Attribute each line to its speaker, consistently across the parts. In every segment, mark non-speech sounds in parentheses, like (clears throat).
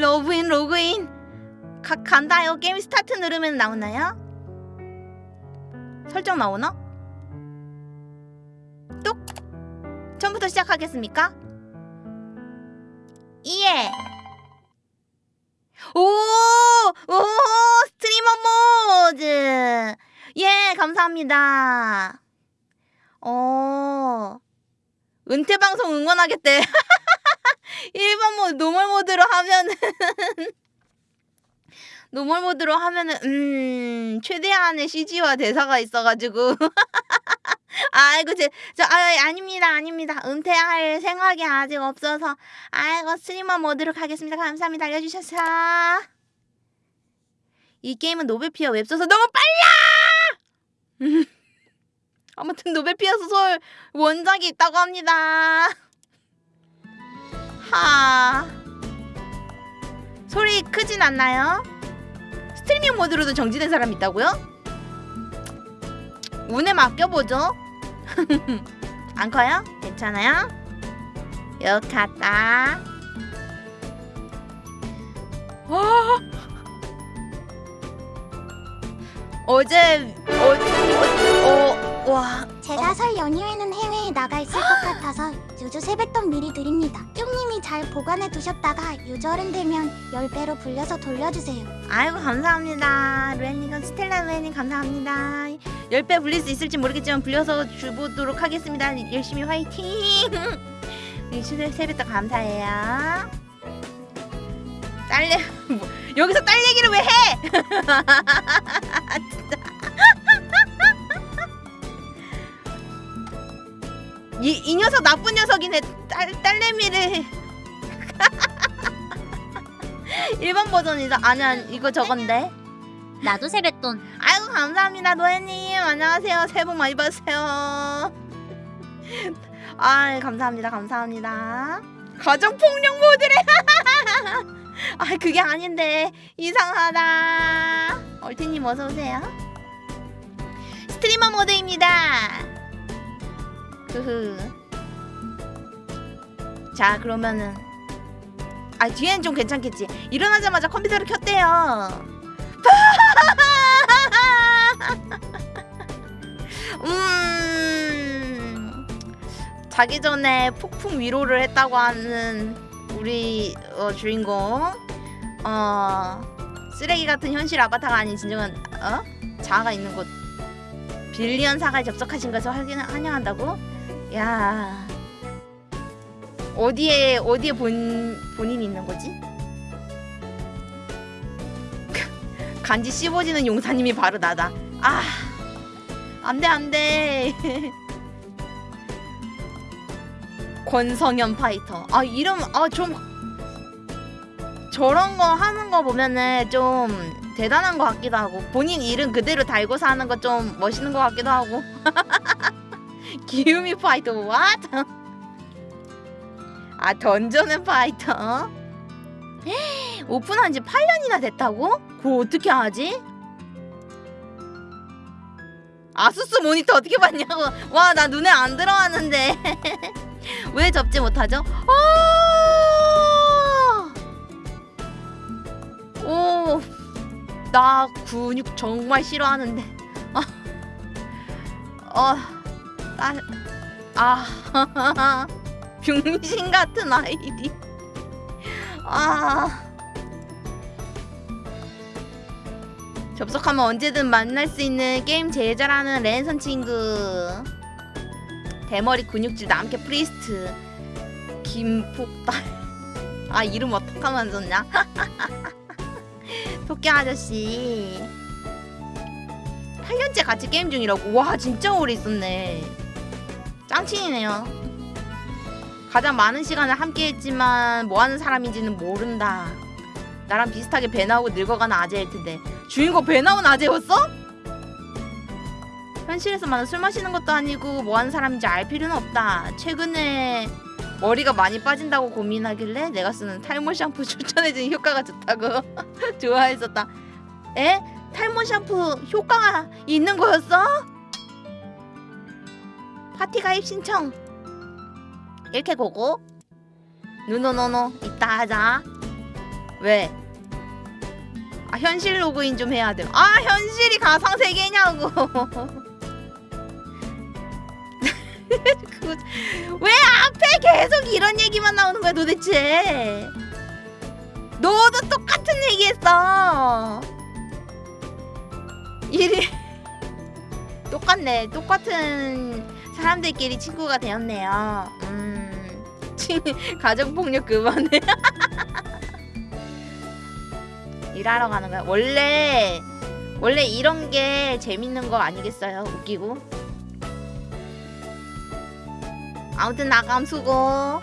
Speaker 1: 로그인 로그인 가, 간다요 게임 스타트 누르면 나오나요? 설정 나오나? 뚝 처음부터 시작하겠습니까? 예. 오! 오! 스트리머 모드! 예, 감사합니다. 어. 은퇴 방송 응원하겠대. (laughs) 1번 모드 normal 모드로 하면은 normal 모드로 하면은 음 최대한의 CG와 대사가 있어가지고. (laughs) 아이고 제, 저 아, 아닙니다 아닙니다. 은퇴할 생각이 아직 없어서. 아이고 스트리머 모드로 가겠습니다. 감사합니다. 알려주셔서. 이 게임은 노벨피아 웹소설 너무 빨라! (laughs) 아무튼 노벨피아 소설 원작이 있다고 합니다 하 소리 크진 않나요? 스트리밍 모드로도 정지된 사람 있다고요? 운에 맡겨보죠 (laughs) 안 커요? 괜찮아요? 역 갔다 와 어제 어제 어, 어, 와
Speaker 2: 제가 설 연휴에는 해외에 나가 있을 것 같아서 유저 세뱃돈 미리 드립니다. 쫑님이 잘 보관해 두셨다가 유저른 되면 10배로 불려서 돌려주세요.
Speaker 1: 아이고 감사합니다 루엔님 스텔라 루엔님 감사합니다 10배 불릴 수 있을지 모르겠지만 불려서 주보도록 하겠습니다 열심히 화이팅 (laughs) 이 세- 세뱃돈 감사해요 딸내 (laughs) 뭐, 여기서 딸 얘기를 왜 해? (laughs) 진짜 이, 이 녀석 나쁜 녀석이네. 딸, 딸내미를. (laughs) 1번 버전이다. 아니야 이거 저건데.
Speaker 3: 나도 세뱃돈.
Speaker 1: 아이고 감사합니다 노예님. 안녕하세요. 새해 복 많이 받으세요. 아 감사합니다 감사합니다. 가정폭력 모드래. (laughs) 아 그게 아닌데. 이상하다. 얼티님 어서오세요. 스트리머 모드입니다 흐흐. 자 그러면은. 아 뒤에는 좀 괜찮겠지. 일어나자마자 컴퓨터를 켰대요. (laughs) 음. 자기 전에 폭풍 위로를 했다고 하는 우리 어, 주인공. 어 쓰레기 같은 현실 아바타가 아닌 진정한 어? 자아가 있는 곳. 빌리언 사가에 접속하신 것을 환영한다고 야 어디에 어디에 본 본인이 있는 거지? (laughs) 간지 씹어지는 용사님이 바로 나다. 아, 안돼 안돼. (laughs) 권성현 파이터. 아 이름 아 좀 저런 거 하는 거 보면은 좀 대단한 것 같기도 하고 본인 이름 그대로 달고 사는 거 좀 멋있는 것 같기도 하고. (laughs) 기우미 파이터 what? 아 던전의 파이터. 오픈한 지 8년이나 됐다고? 그거 어떻게 하지? 아수스 모니터 어떻게 봤냐고 와 나 눈에 안 들어왔는데 (laughs) 왜 접지 못하죠? 오, 나 근육 정말 싫어하는데 아, 어, 딸, 아, (laughs) 병신 같은 아이디. 아. 접속하면 언제든 만날 수 있는 게임 잘하는 랜선 친구. 대머리 근육질 남캐 priest. 김폭달. (laughs) 아 이름 어떡하면 좋냐? (laughs) 토끼 아저씨. 8년째 같이 게임 중이라고. 와 진짜 오래 있었네 짱친이네요 가장 많은 시간을 함께 했지만 뭐하는 사람인지는 모른다 나랑 비슷하게 배 나오고 늙어가는 아재일 텐데 주인공 배 나온 아재였어? 현실에서만은 술 마시는 것도 아니고 뭐하는 사람인지 알 필요는 없다 최근에 머리가 많이 빠진다고 고민하길래 내가 쓰는 탈모 샴푸 (laughs) 추천해준 효과가 좋다고 (laughs) 좋아했었다 에? 탈모 샴푸 효과가 있는 거였어? 파티 가입 신청 이렇게 보고 누노노노 이따 하자 왜? 아 현실 로그인 좀 해야 돼. 아 현실이 가상 세계냐고. 그, (laughs) 왜 앞에 계속 이런 얘기만 나오는 거야 도대체? 너도 똑같은 얘기했어. 일이 (laughs) 똑같네. 똑같은 사람들끼리 친구가 되었네요. 음, 친 (laughs) 가정 폭력 그만해. (laughs) 일하러 가는 거야. 원래 원래 이런 게 재밌는 거 아니겠어요? 웃기고. 아무튼 나감 수고.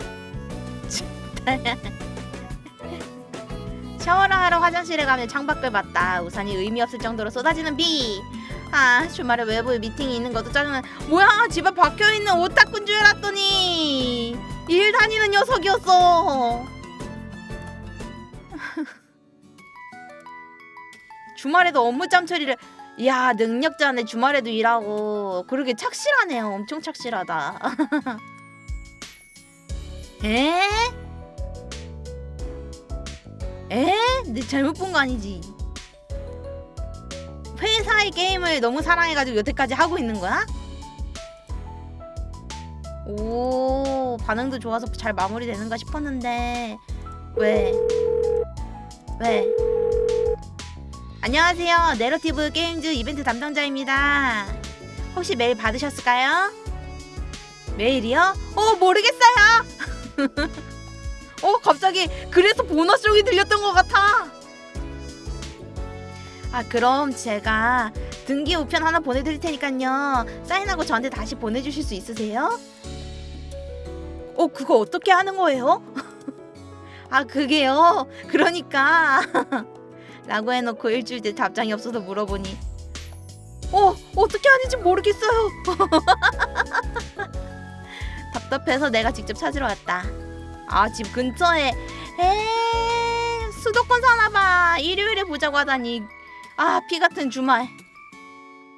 Speaker 1: (laughs) 샤워를 하러 화장실에 가면 창밖을 봤다. 우산이 의미 없을 정도로 쏟아지는 비. 아 주말에 외부 미팅이 있는 것도 짜증나. 뭐야 집에 박혀 있는 오타쿠인 줄 알았더니 일 다니는 녀석이었어. (laughs) 주말에도 업무짬 처리를. 야 능력자네 주말에도 일하고 그러게 착실하네요. 엄청 착실하다. (laughs) 에? 에? 내 잘못 본 거 아니지? 회사의 게임을 너무 사랑해가지고 여태까지 하고 있는 거야? 오 반응도 좋아서 잘 마무리되는가 싶었는데 왜? 왜? 안녕하세요 내러티브 게임즈 이벤트 담당자입니다 혹시 메일 받으셨을까요? 메일이요? 어 모르겠어요 (laughs) 어 갑자기 그래서 보너스용이 들렸던 것 같아 아 그럼 제가 등기 우편 하나 보내드릴 테니까요. 사인하고 저한테 다시 보내주실 수 있으세요? 어 그거 어떻게 하는 거예요? (laughs) 아 그게요? 그러니까. (laughs) 라고 해놓고 일주일 뒤 답장이 없어서 물어보니 어 어떻게 하는지 모르겠어요. (laughs) 답답해서 내가 직접 찾으러 왔다. 아 집 근처에 에 수도권 사나봐. 일요일에 보자고 하다니 아 피 같은 주말.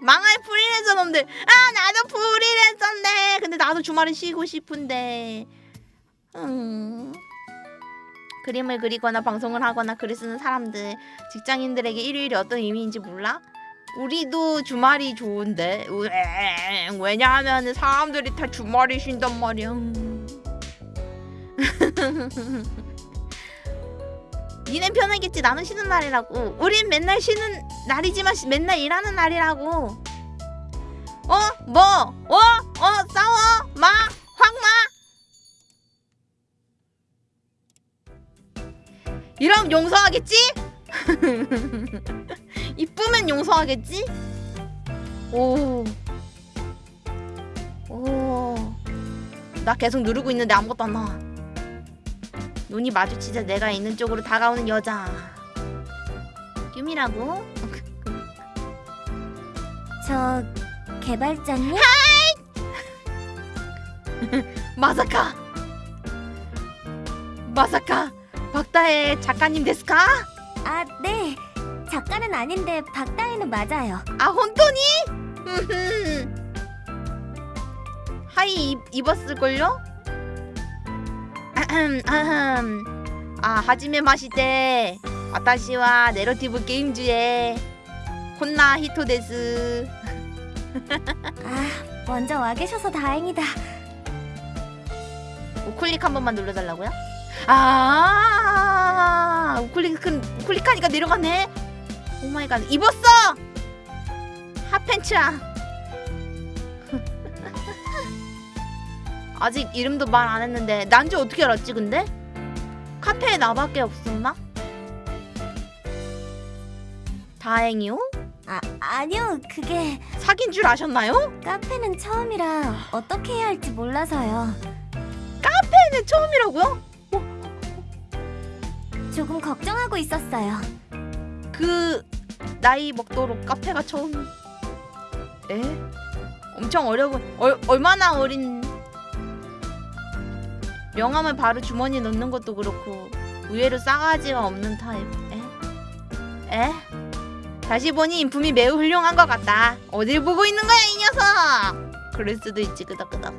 Speaker 1: 망할 프리랜서 놈들. 아 나도 프리랜서인데 근데 나도 주말에 쉬고 싶은데. 음. 그림을 그리거나 방송을 하거나 글을 쓰는 사람들 직장인들에게 일요일이 어떤 의미인지 몰라? 우리도 주말이 좋은데. 왜냐하면 사람들이 다 주말이 쉰단 말이야 (laughs) 니넨 편하겠지 나는 쉬는 날이라고 우린 맨날 쉬는 날이지만 시- 맨날 일하는 날이라고 어? 뭐? 어? 어? 싸워? 마? 확 마? 이러면 용서하겠지? (laughs) 이쁘면 용서하겠지? 오. 오. 나 계속 누르고 있는데 아무것도 안 나와. 눈이 마주치자 내가 있는 쪽으로 다가오는 여자. 유미라고?
Speaker 2: 저 개발자님? (laughs)
Speaker 1: 마사카. 마사카. 박다의 작가님 데스까?
Speaker 2: 아, 네. 작가는 아닌데 박다혜는 맞아요.
Speaker 1: 아? 음흠. (laughs) はい 입, 입었을걸요? 아흠, 아흠. 아 하지메 마시테 와타시와 네러티브 게임즈의 혼나 히토 데스 (laughs)
Speaker 2: 아, 먼저 와 계셔서 다행이다.
Speaker 1: 우클릭 한 번만 눌러달라고요? 아 우클릭 우클릭하니까 내려가네 oh my god 입었어 핫팬츠야 아직 이름도 말 안 했는데 난지 어떻게 알았지 근데? 카페에 나밖에 없었나? 다행이요?
Speaker 2: 아, 아니요. 그게
Speaker 1: 사귄 줄 아셨나요?
Speaker 2: 카페는 처음이라 어떻게 해야 할지 몰라서요.
Speaker 1: 카페는 처음이라고요?
Speaker 2: 조금 걱정하고 있었어요.
Speaker 1: 그 나이 먹도록 카페가 처음 에? 엄청 어려 보 얼, 얼마나 어린 명함을 바로 주머니에 넣는 것도 그렇고 의외로 싸가지가 없는 타입. 에? 에? 다시 보니 인품이 매우 훌륭한 것 같다. 어딜 보고 있는 거야 이 녀석! 그럴 수도 있지 끄덕끄덕.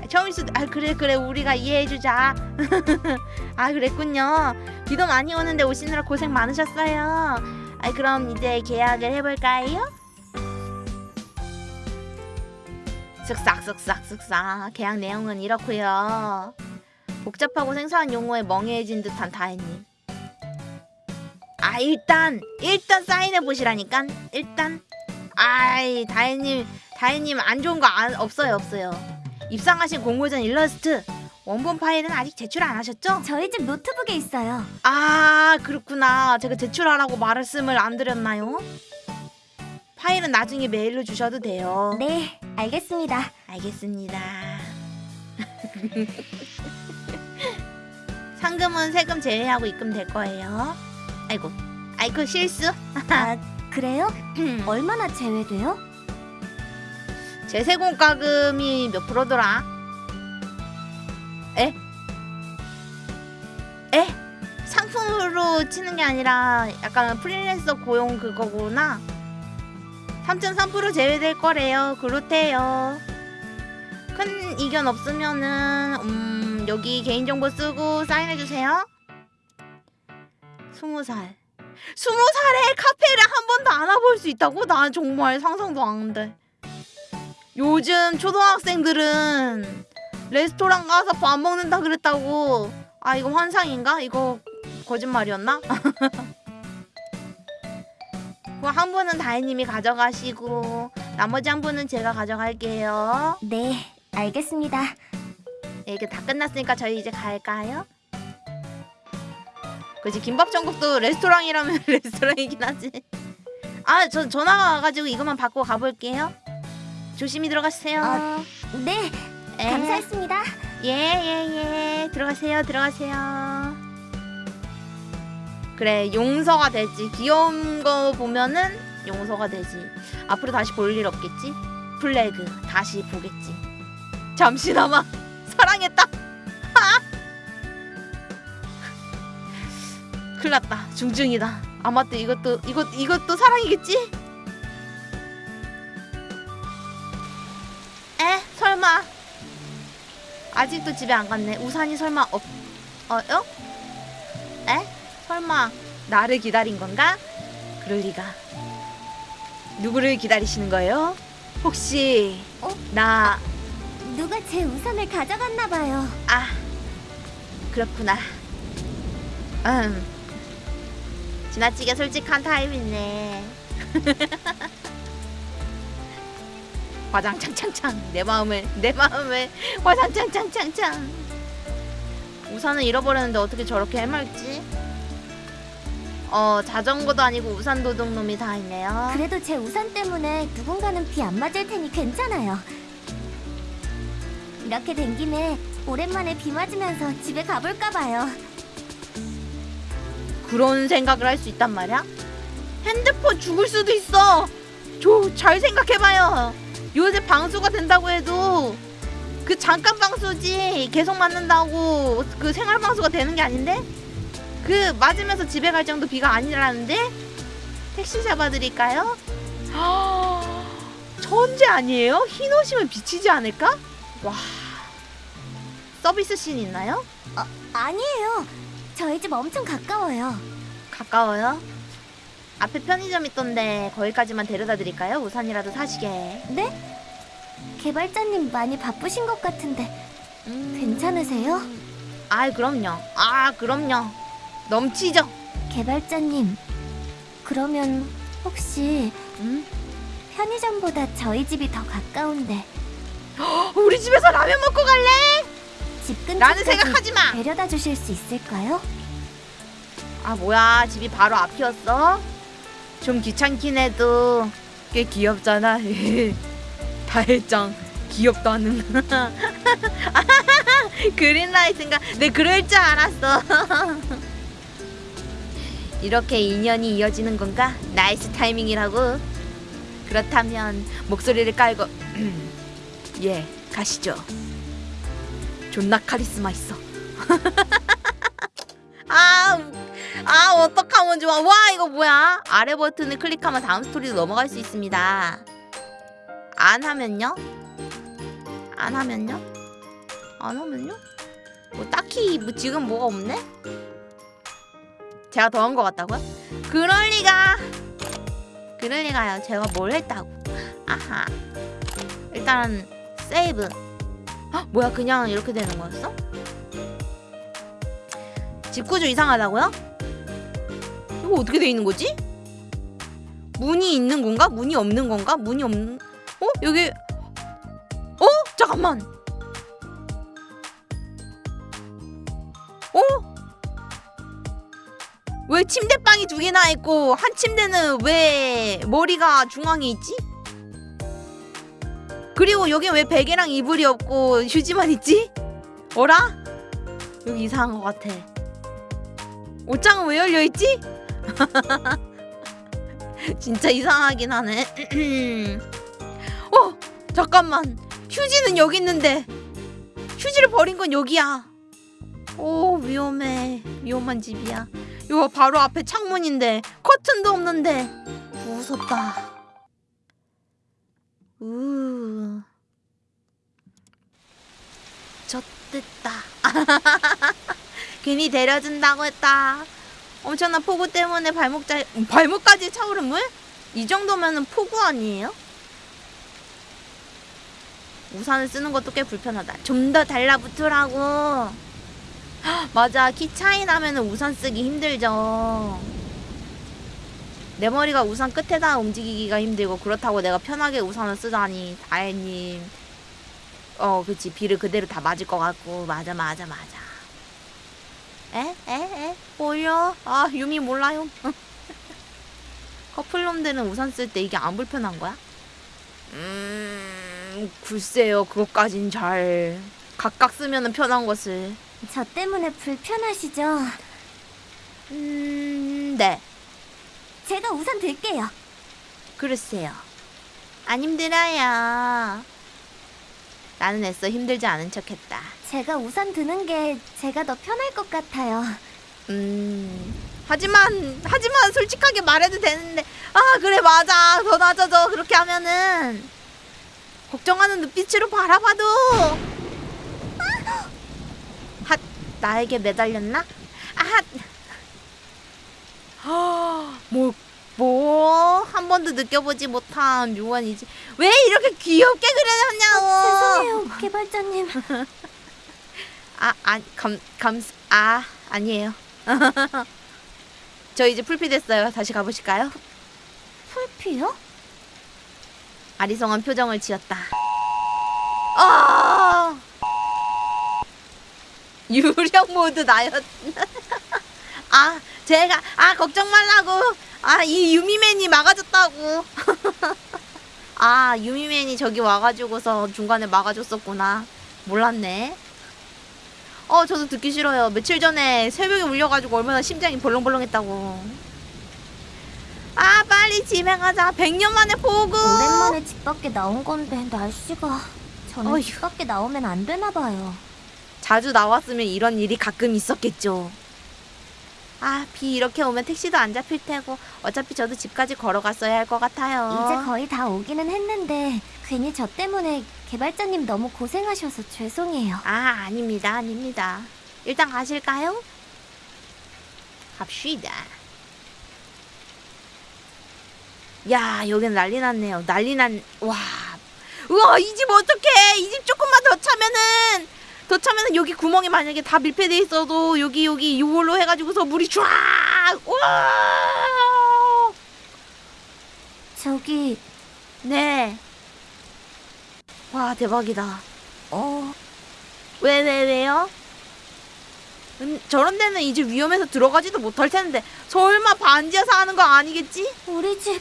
Speaker 1: 아, 처음일 수도 아 그래 그래. 우리가 이해해주자. (laughs) 아 그랬군요. 비도 많이 오는데 오시느라 고생 많으셨어요. 아 그럼 이제 계약을 해볼까요? 쓱싹 쓱싹 쓱싹. 계약 내용은 이렇고요. 복잡하고 생소한 용어에 멍해진 듯한 다혜님. 아 일단 일단 사인해 보시라니까 일단. 아이 다혜님 다혜님 안 좋은 거 안, 없어요 없어요. 입상하신 공모전 일러스트. 원본 파일은 아직 제출 안 하셨죠?
Speaker 2: 저희 집 노트북에 있어요.
Speaker 1: 아 그렇구나. 제가 제출하라고 말씀을 안 드렸나요? 파일은 나중에 메일로 주셔도 돼요.
Speaker 2: 네, 알겠습니다.
Speaker 1: 알겠습니다 (laughs) 상금은 세금 제외하고 입금될 거예요 아이고 아이고 실수
Speaker 2: 아, 그래요? (laughs) 얼마나 제외돼요?
Speaker 1: 제세공과금이 몇 프로더라? 에? 에? 상품으로 치는 게 아니라 약간 프리랜서 고용 그거구나. 3.3% 제외될 거래요. 그렇대요. 큰 이견 없으면은 음, 여기 개인정보 쓰고 사인해 주세요. 20살. 20살에 카페를 한 번도 안 와볼 수 있다고? 난 정말 상상도 안 돼. 요즘 초등학생들은 레스토랑 가서 밥 먹는다 그랬다고. 아 이거 환상인가? 이거 거짓말이었나? (laughs) 그한 분은 다혜님이 가져가시고 나머지 한 분은 제가 가져갈게요.
Speaker 2: 네, 알겠습니다.
Speaker 1: 네, 이게 다 끝났으니까 저희 이제 갈까요? 그지 김밥 천국도 레스토랑이라면 (laughs) 레스토랑이긴 하지. 아 저 전화가 와가지고 이것만 받고 가볼게요. 조심히 들어가세요.
Speaker 2: 아, 네,
Speaker 1: 에.
Speaker 2: 감사했습니다.
Speaker 1: 예예 예 들어가세요 들어가세요 그래 용서가 되지. 귀여운 거 보면은 용서가 되지. 앞으로 다시 볼 일 없겠지? 플래그 다시 보겠지. 잠시나마 (laughs) 사랑했다. (laughs) 하! 큰일났다. 중증이다. 아마 또 이것도 이것 이것도 사랑이겠지? 에? 설마. 아직도 집에 안 갔네. 우산이 설마 없 어요? 에? 설마 나를 기다린 건가? 그럴 리가. 누구를 기다리시는 거예요? 혹시
Speaker 2: 어?
Speaker 1: 나
Speaker 2: 누가 제 우산을 가져갔나 봐요.
Speaker 1: 아, 그렇구나. 음. 지나치게 솔직한 타입이네. (laughs) 화장창창창 내 마음을 내 마음을 화장창창창창 우산을 잃어버렸는데 어떻게 저렇게 해맑지? 어 자전거도 아니고 우산 도둑놈이 다 있네요.
Speaker 2: 그래도 제 우산 때문에 누군가는 비 안 맞을 테니 괜찮아요. 이렇게 된 김에 오랜만에 비 맞으면서 집에 가볼까 봐요.
Speaker 1: 그런 생각을 할 수 있단 말이야? 핸드폰 죽을 수도 있어. 저잘 생각해봐요. 요새 방수가 된다고 해도 그 잠깐 방수지 계속 맞는다고 그 생활 방수가 되는 게 아닌데 그 맞으면서 집에 갈 정도 비가 아니라는데 택시 잡아드릴까요? (gasps) 천재 아니에요? 흰 옷이면 비치지 않을까? 와 서비스 씬 있나요?
Speaker 2: 아니에요. 저희 집 엄청 가까워요.
Speaker 1: 가까워요? 앞에 편의점 있던데 거기까지만 데려다 드릴까요? 우산이라도 사시게.
Speaker 2: 네? 개발자님 많이 바쁘신 것 같은데
Speaker 1: 음...
Speaker 2: 괜찮으세요?
Speaker 1: 아, 그럼요. 아, 그럼요. 넘치죠.
Speaker 2: 개발자님, 그러면 혹시
Speaker 1: 음?
Speaker 2: 편의점보다 저희 집이 더 가까운데
Speaker 1: 우리 집에서 라면 먹고 갈래?
Speaker 2: 집
Speaker 1: 라는 생각하지 마.
Speaker 2: 데려다 주실 수 있을까요?
Speaker 1: 아, 뭐야? 집이 바로 앞이었어? 좀 귀찮긴 해도 꽤 귀엽잖아. (laughs) 다혜ちゃん 귀엽다 하는. (laughs) green light인가? 네, 그럴 줄 알았어. (laughs) 이렇게 인연이 이어지는 건가? nice 타이밍이라고. 그렇다면 목소리를 깔고 (clears throat) 예, 가시죠. 존나 카리스마 있어. (laughs) 아, 아 어떡하면 좋아. 와 이거 뭐야? 아래 버튼을 클릭하면 다음 스토리로 넘어갈 수 있습니다. 안 하면요? 안 하면요? 안 오면요? 뭐 딱히 뭐 지금 뭐가 없네? 제가 더한 것 같다고요? 그럴 리가 그럴 리가요 제가 뭘 했다고 아하 일단 세이브 헉, 뭐야 그냥 이렇게 되는 거였어? 집구조 이상하다고요? 이거 어떻게 돼 있는 거지? 문이 있는 건가? 문이 없는 건가? 문이 없는 어? 여기 어? 잠깐만 어? 왜 침대방이 두 개나 있고 한 침대는 왜 머리가 중앙에 있지? 그리고 여기 왜 베개랑 이불이 없고 휴지만 있지? 어라? 여기 이상한 것 같아. 옷장은 왜 열려 있지? (laughs) 진짜 이상하긴 하네. (clears throat) 어, 잠깐만. 휴지는 여기 있는데 휴지를 버린 건 여기야. 오, 위험해. 위험한 집이야. 이거 바로 앞에 창문인데 커튼도 없는데 무섭다. 우. 젖됐다. (laughs) 괜히 데려준다고 했다. 엄청난 폭우 때문에 발목 잘 발목까지 차오른 물? 이 정도면은 폭우 아니에요? 우산을 쓰는 것도 꽤 불편하다. 좀 더 달라붙으라고. 헉, (gasps) 맞아. 키 차이 나면은 우산 쓰기 힘들죠. 내 머리가 우산 끝에다 움직이기가 힘들고 그렇다고 내가 편하게 우산을 쓰다니 다혜님 어 그치 비를 그대로 다 맞을 것 같고 맞아 맞아 맞아 에? 에? 에? 뭐요? 아 유미 몰라요 (laughs) 커플놈들은 우산 쓸 때 이게 안 불편한 거야? 음 글쎄요 그것까진 잘 각각 쓰면 은 편한 것을
Speaker 2: 저 때문에 불편하시죠?
Speaker 1: 음, 네
Speaker 2: 제가 우산 들게요.
Speaker 1: 글쎄요. 안 힘들어요. 나는 애써 힘들지 않은 척했다.
Speaker 2: 제가 우산 드는 게 제가 더 편할 것 같아요.
Speaker 1: 음. 하지만 하지만 솔직하게 말해도 되는데 아 그래 맞아 더 낮아져 그렇게 하면은 걱정하는 눈빛으로 바라봐도 핫 나에게 매달렸나 아뭐 뭐 한 번도 느껴보지 못한 묘한 이지 왜 이렇게 귀엽게 그려놨냐고
Speaker 2: 죄송해요, 개발자님. (laughs)
Speaker 1: 아, 아, 감, 감, 아, 아니에요. (laughs) 저 이제 풀피 됐어요. 다시 가보실까요?
Speaker 2: 풀피요?
Speaker 1: 아리송한 표정을 지었다. 아! 유령 모드 나였. (laughs) 아, 제가 아 걱정 말라고. 아, 이 유미맨이 막아줬다고. (laughs) 아, 유미맨이 저기 와가지고서 중간에 막아줬었구나. 몰랐네. 어, 저도 듣기 싫어요. 며칠 전에 새벽에 울려가지고 얼마나 심장이 벌렁벌렁했다고. 아, 빨리 집에 가자. 100년 만에 보고.
Speaker 2: 오랜만에 집 밖에 나온 건데 날씨가 저는
Speaker 1: 어휴.
Speaker 2: 집 밖에 나오면 안 되나 봐요.
Speaker 1: 자주 나왔으면 이런 일이 가끔 있었겠죠. 아, 비 이렇게 오면 택시도 안 잡힐 테고 어차피 저도 집까지 걸어갔어야 할 것 같아요.
Speaker 2: 이제 거의 다 오기는 했는데 괜히 저 때문에 개발자님 너무 고생하셔서 죄송해요.
Speaker 1: 아, 아닙니다. 아닙니다. 일단 가실까요? 갑시다. 야, 여기는 난리 났네요. 난리 난, 와. 우와, 이 집 어떡해. 이 집 조금만 더 차면은, 더 차면은 여기 구멍이 만약에 다 밀폐돼 있어도 여기, 여기 이걸로 해가지고서 물이 쫙! 와!
Speaker 2: 저기
Speaker 1: 네. 와, 대박이다.
Speaker 2: 어
Speaker 1: 왜, 왜, 왜 요? 음, 저런 데는 이제 위험해서 들어가지도 못할 텐데 설마 반지하서 하는 거 아니겠지?
Speaker 2: 우리 집
Speaker 1: 에?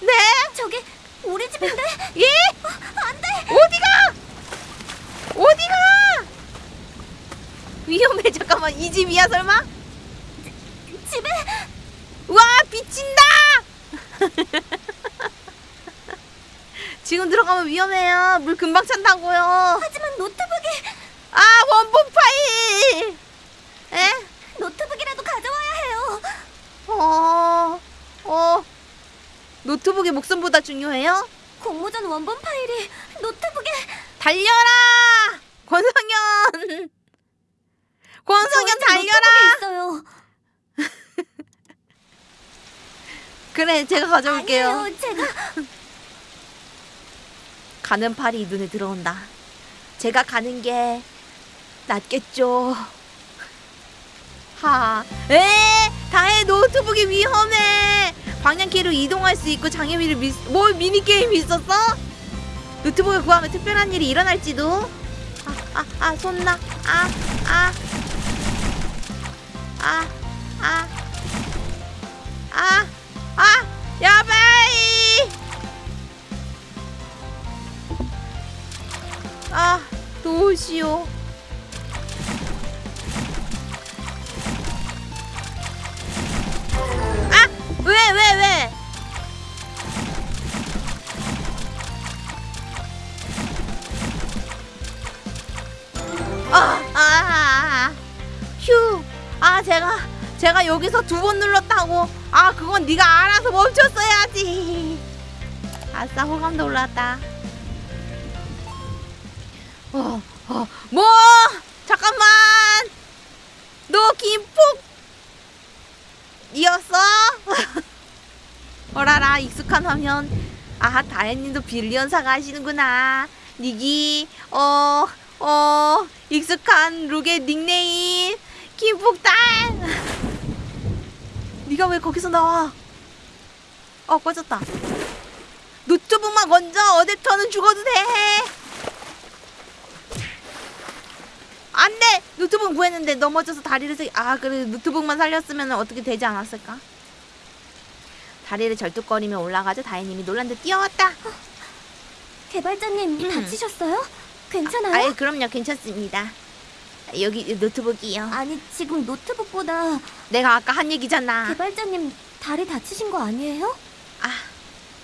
Speaker 1: 네?
Speaker 2: 저기 우리 집인데
Speaker 1: 예? 어디가? 어디가? 위험해 잠깐만 이 집이야 설마?
Speaker 2: 집에
Speaker 1: 와 비친다! (laughs) 지금 들어가면 위험해요 물 금방 찬다고요
Speaker 2: 하지만 노트북이
Speaker 1: 아 원본 파일 에?
Speaker 2: 노트북이라도 가져와야 해요.
Speaker 1: 어, 어, 노트북이 목숨보다 중요해요?
Speaker 2: 공모전 원본 파일이 노트북에
Speaker 1: 달려라! 권성현 권성현 달려라. (laughs) 그래 제가 가져올게요
Speaker 3: 아니에요, 제가
Speaker 1: 가는 팔이 눈에 들어온다 제가 가는 게 낫겠죠 하, 에, 다혜의 노트북이 위험해. 방향키로 이동할 수 있고 장애미를 미, 뭐 미니 게임이 있었어? 노트북을 구하면 특별한 일이 일어날지도. 아, 아, 아, そんな. 아, 아, 아, 아, 아, 아, やばい. 아, 도시오. 제가, 제가 여기서 두 번 눌렀다고. 아, 그건 네가 알아서 멈췄어야지. 아싸, 호감도 올랐다. 어, 어, 뭐? 잠깐만. 너 김폭 이었어? (laughs) 어라라 익숙한 화면 아 다현님도 빌리언사가 하시는구나 니기 어어 익숙한 룩의 닉네임 김폭달 니가 왜 거기서 나와? 어 꺼졌다. 노트북만 건져 어댑터는 죽어도 돼! 안돼! 노트북 구했는데 넘어져서 다리를 세... 아 그래. 노트북만 살렸으면 어떻게 되지 않았을까? 다리를 절뚝거리며 올라가자 다혜님이 놀란 듯 뛰어왔다.
Speaker 3: 개발자님
Speaker 1: 음. (clears throat)
Speaker 3: 다치셨어요? 괜찮아요?
Speaker 1: 아예 그럼요. 괜찮습니다 여기 노트북이요.
Speaker 3: 아니 지금 노트북보다
Speaker 1: 내가 아까 한 얘기잖아.
Speaker 3: 개발자님 다리 다치신 거 아니에요?
Speaker 1: 아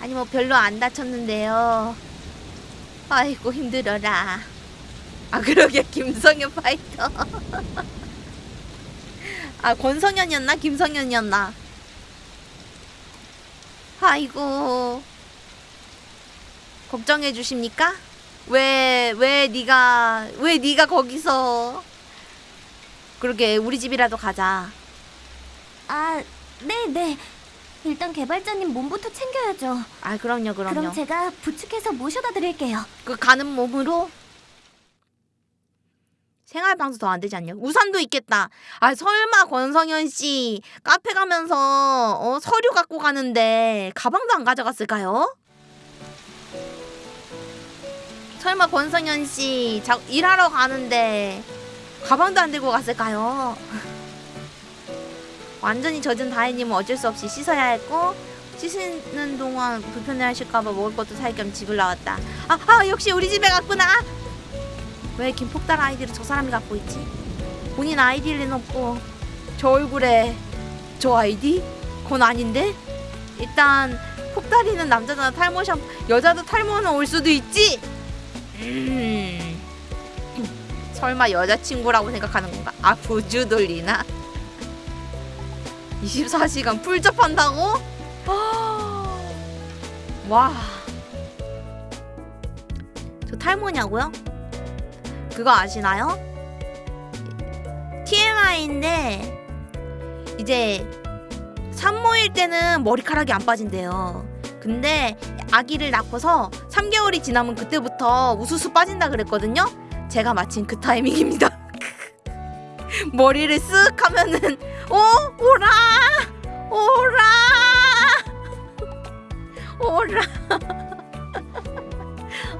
Speaker 1: 아니 뭐 별로 안 다쳤는데요. 아이고 힘들어라. 아 그러게. 김성현 파이터. (laughs) 아 권성현이었나? 김성현이었나? 아이고. 걱정해 주십니까? 왜 왜 네가 왜 네가 거기서 그러게 우리 집이라도 가자
Speaker 3: 아 네 네 일단 개발자님 몸부터 챙겨야죠
Speaker 1: 아 그럼요 그럼요
Speaker 3: 그럼 제가 부축해서 모셔다 드릴게요
Speaker 1: 그 가는 몸으로 생활 방수 더 안 되지 않냐? 우산도 있겠다. 아 설마 권성현 씨 카페 가면서 어, 서류 갖고 가는데 가방도 안 가져갔을까요? 설마 권성현 씨 자, 일하러 가는데 가방도 안 들고 갔을까요? 완전히 젖은 다혜님은 어쩔 수 없이 씻어야 했고 씻는 동안 불편해 하실까봐 먹을 것도 살 겸 집을 나왔다. 아, 아 역시 우리 집에 갔구나. 왜 김폭달 아이디를 저 사람이 갖고 있지? 본인 아이디를 내놓고 저 얼굴에 저 아이디? 그건 아닌데? 일단 폭달이는 남자잖아 탈모 샴 여자도 탈모는 올 수도 있지? 음. 설마 여자친구라고 생각하는 건가? 아 부주 돌리나? 24시간 풀접한다고? 와. 저 탈모냐고요? 그거 아시나요? TMI인데 이제 산모일 때는 머리카락이 안 빠진대요. 근데 아기를 낳고서 3개월이 지나면 그때부터 우수수 빠진다 그랬거든요. 제가 마침 그 타이밍입니다. (laughs) 머리를 쓱 하면은 오 오라 오라 (laughs) 오라 (laughs)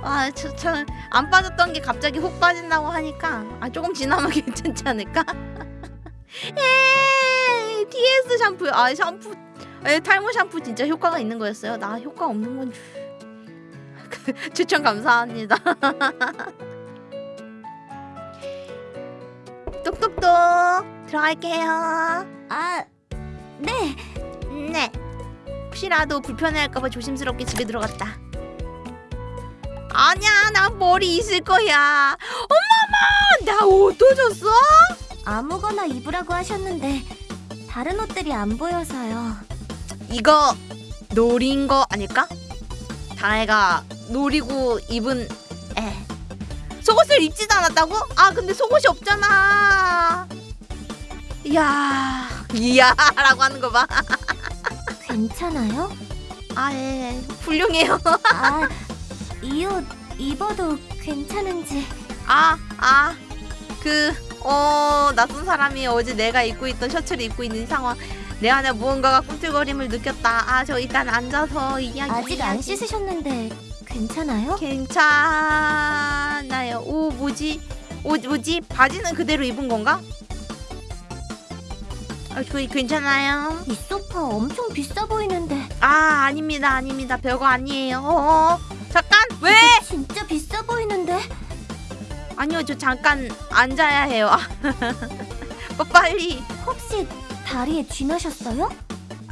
Speaker 1: 아, 저, 저, 안 빠졌던 게 갑자기 훅 빠진다고 하니까, 아, 조금 지나면 괜찮지 않을까? 에이, TS 샴푸, 아, 샴푸, 에, 탈모 샴푸 진짜 효과가 있는 거였어요. 나 효과 없는 건 줄. 추천 감사합니다. 똑똑똑, 들어갈게요.
Speaker 3: 아 네.
Speaker 1: 네. 혹시라도 불편해할까봐 조심스럽게 집에 들어갔다. 아니야, 나 머리 있을 거야. 엄마마, 나 옷도 줬어?
Speaker 3: 아무거나 입으라고 하셨는데 다른 옷들이 안 보여서요.
Speaker 1: 이거 노린 거 아닐까? 다혜가 노리고 입은 에. 속옷을 입지도 않았다고? 아 근데 속옷이 없잖아. 이야 이야 라고 하는 거 봐.
Speaker 3: 괜찮아요?
Speaker 1: 아 예, 훌륭해요. (laughs)
Speaker 3: 아, 이 옷 입어도 괜찮은지.
Speaker 1: 아, 아, 그, 어, 낯선 사람이 어제 내가 입고 있던 셔츠를 입고 있는 상황. 내 안에 무언가가 꿈틀거림을 느꼈다. 아, 저 일단 앉아서 이야기.
Speaker 3: 아직 안 씻으셨는데 괜찮아요?
Speaker 1: 괜찮아요. 오, 뭐지? 오, 뭐지? 바지는 그대로 입은 건가? 아, 저 괜찮아요.
Speaker 3: 이 소파 엄청 비싸 보이는데
Speaker 1: 아, 아닙니다, 아닙니다. 별거 아니에요. 어, 어. 잠깐, 왜?
Speaker 3: 진짜 비싸 보이는데
Speaker 1: 아니요, 저 잠깐 앉아야 해요. (laughs) 빨리.
Speaker 3: 혹시 다리에 쥐 나셨어요?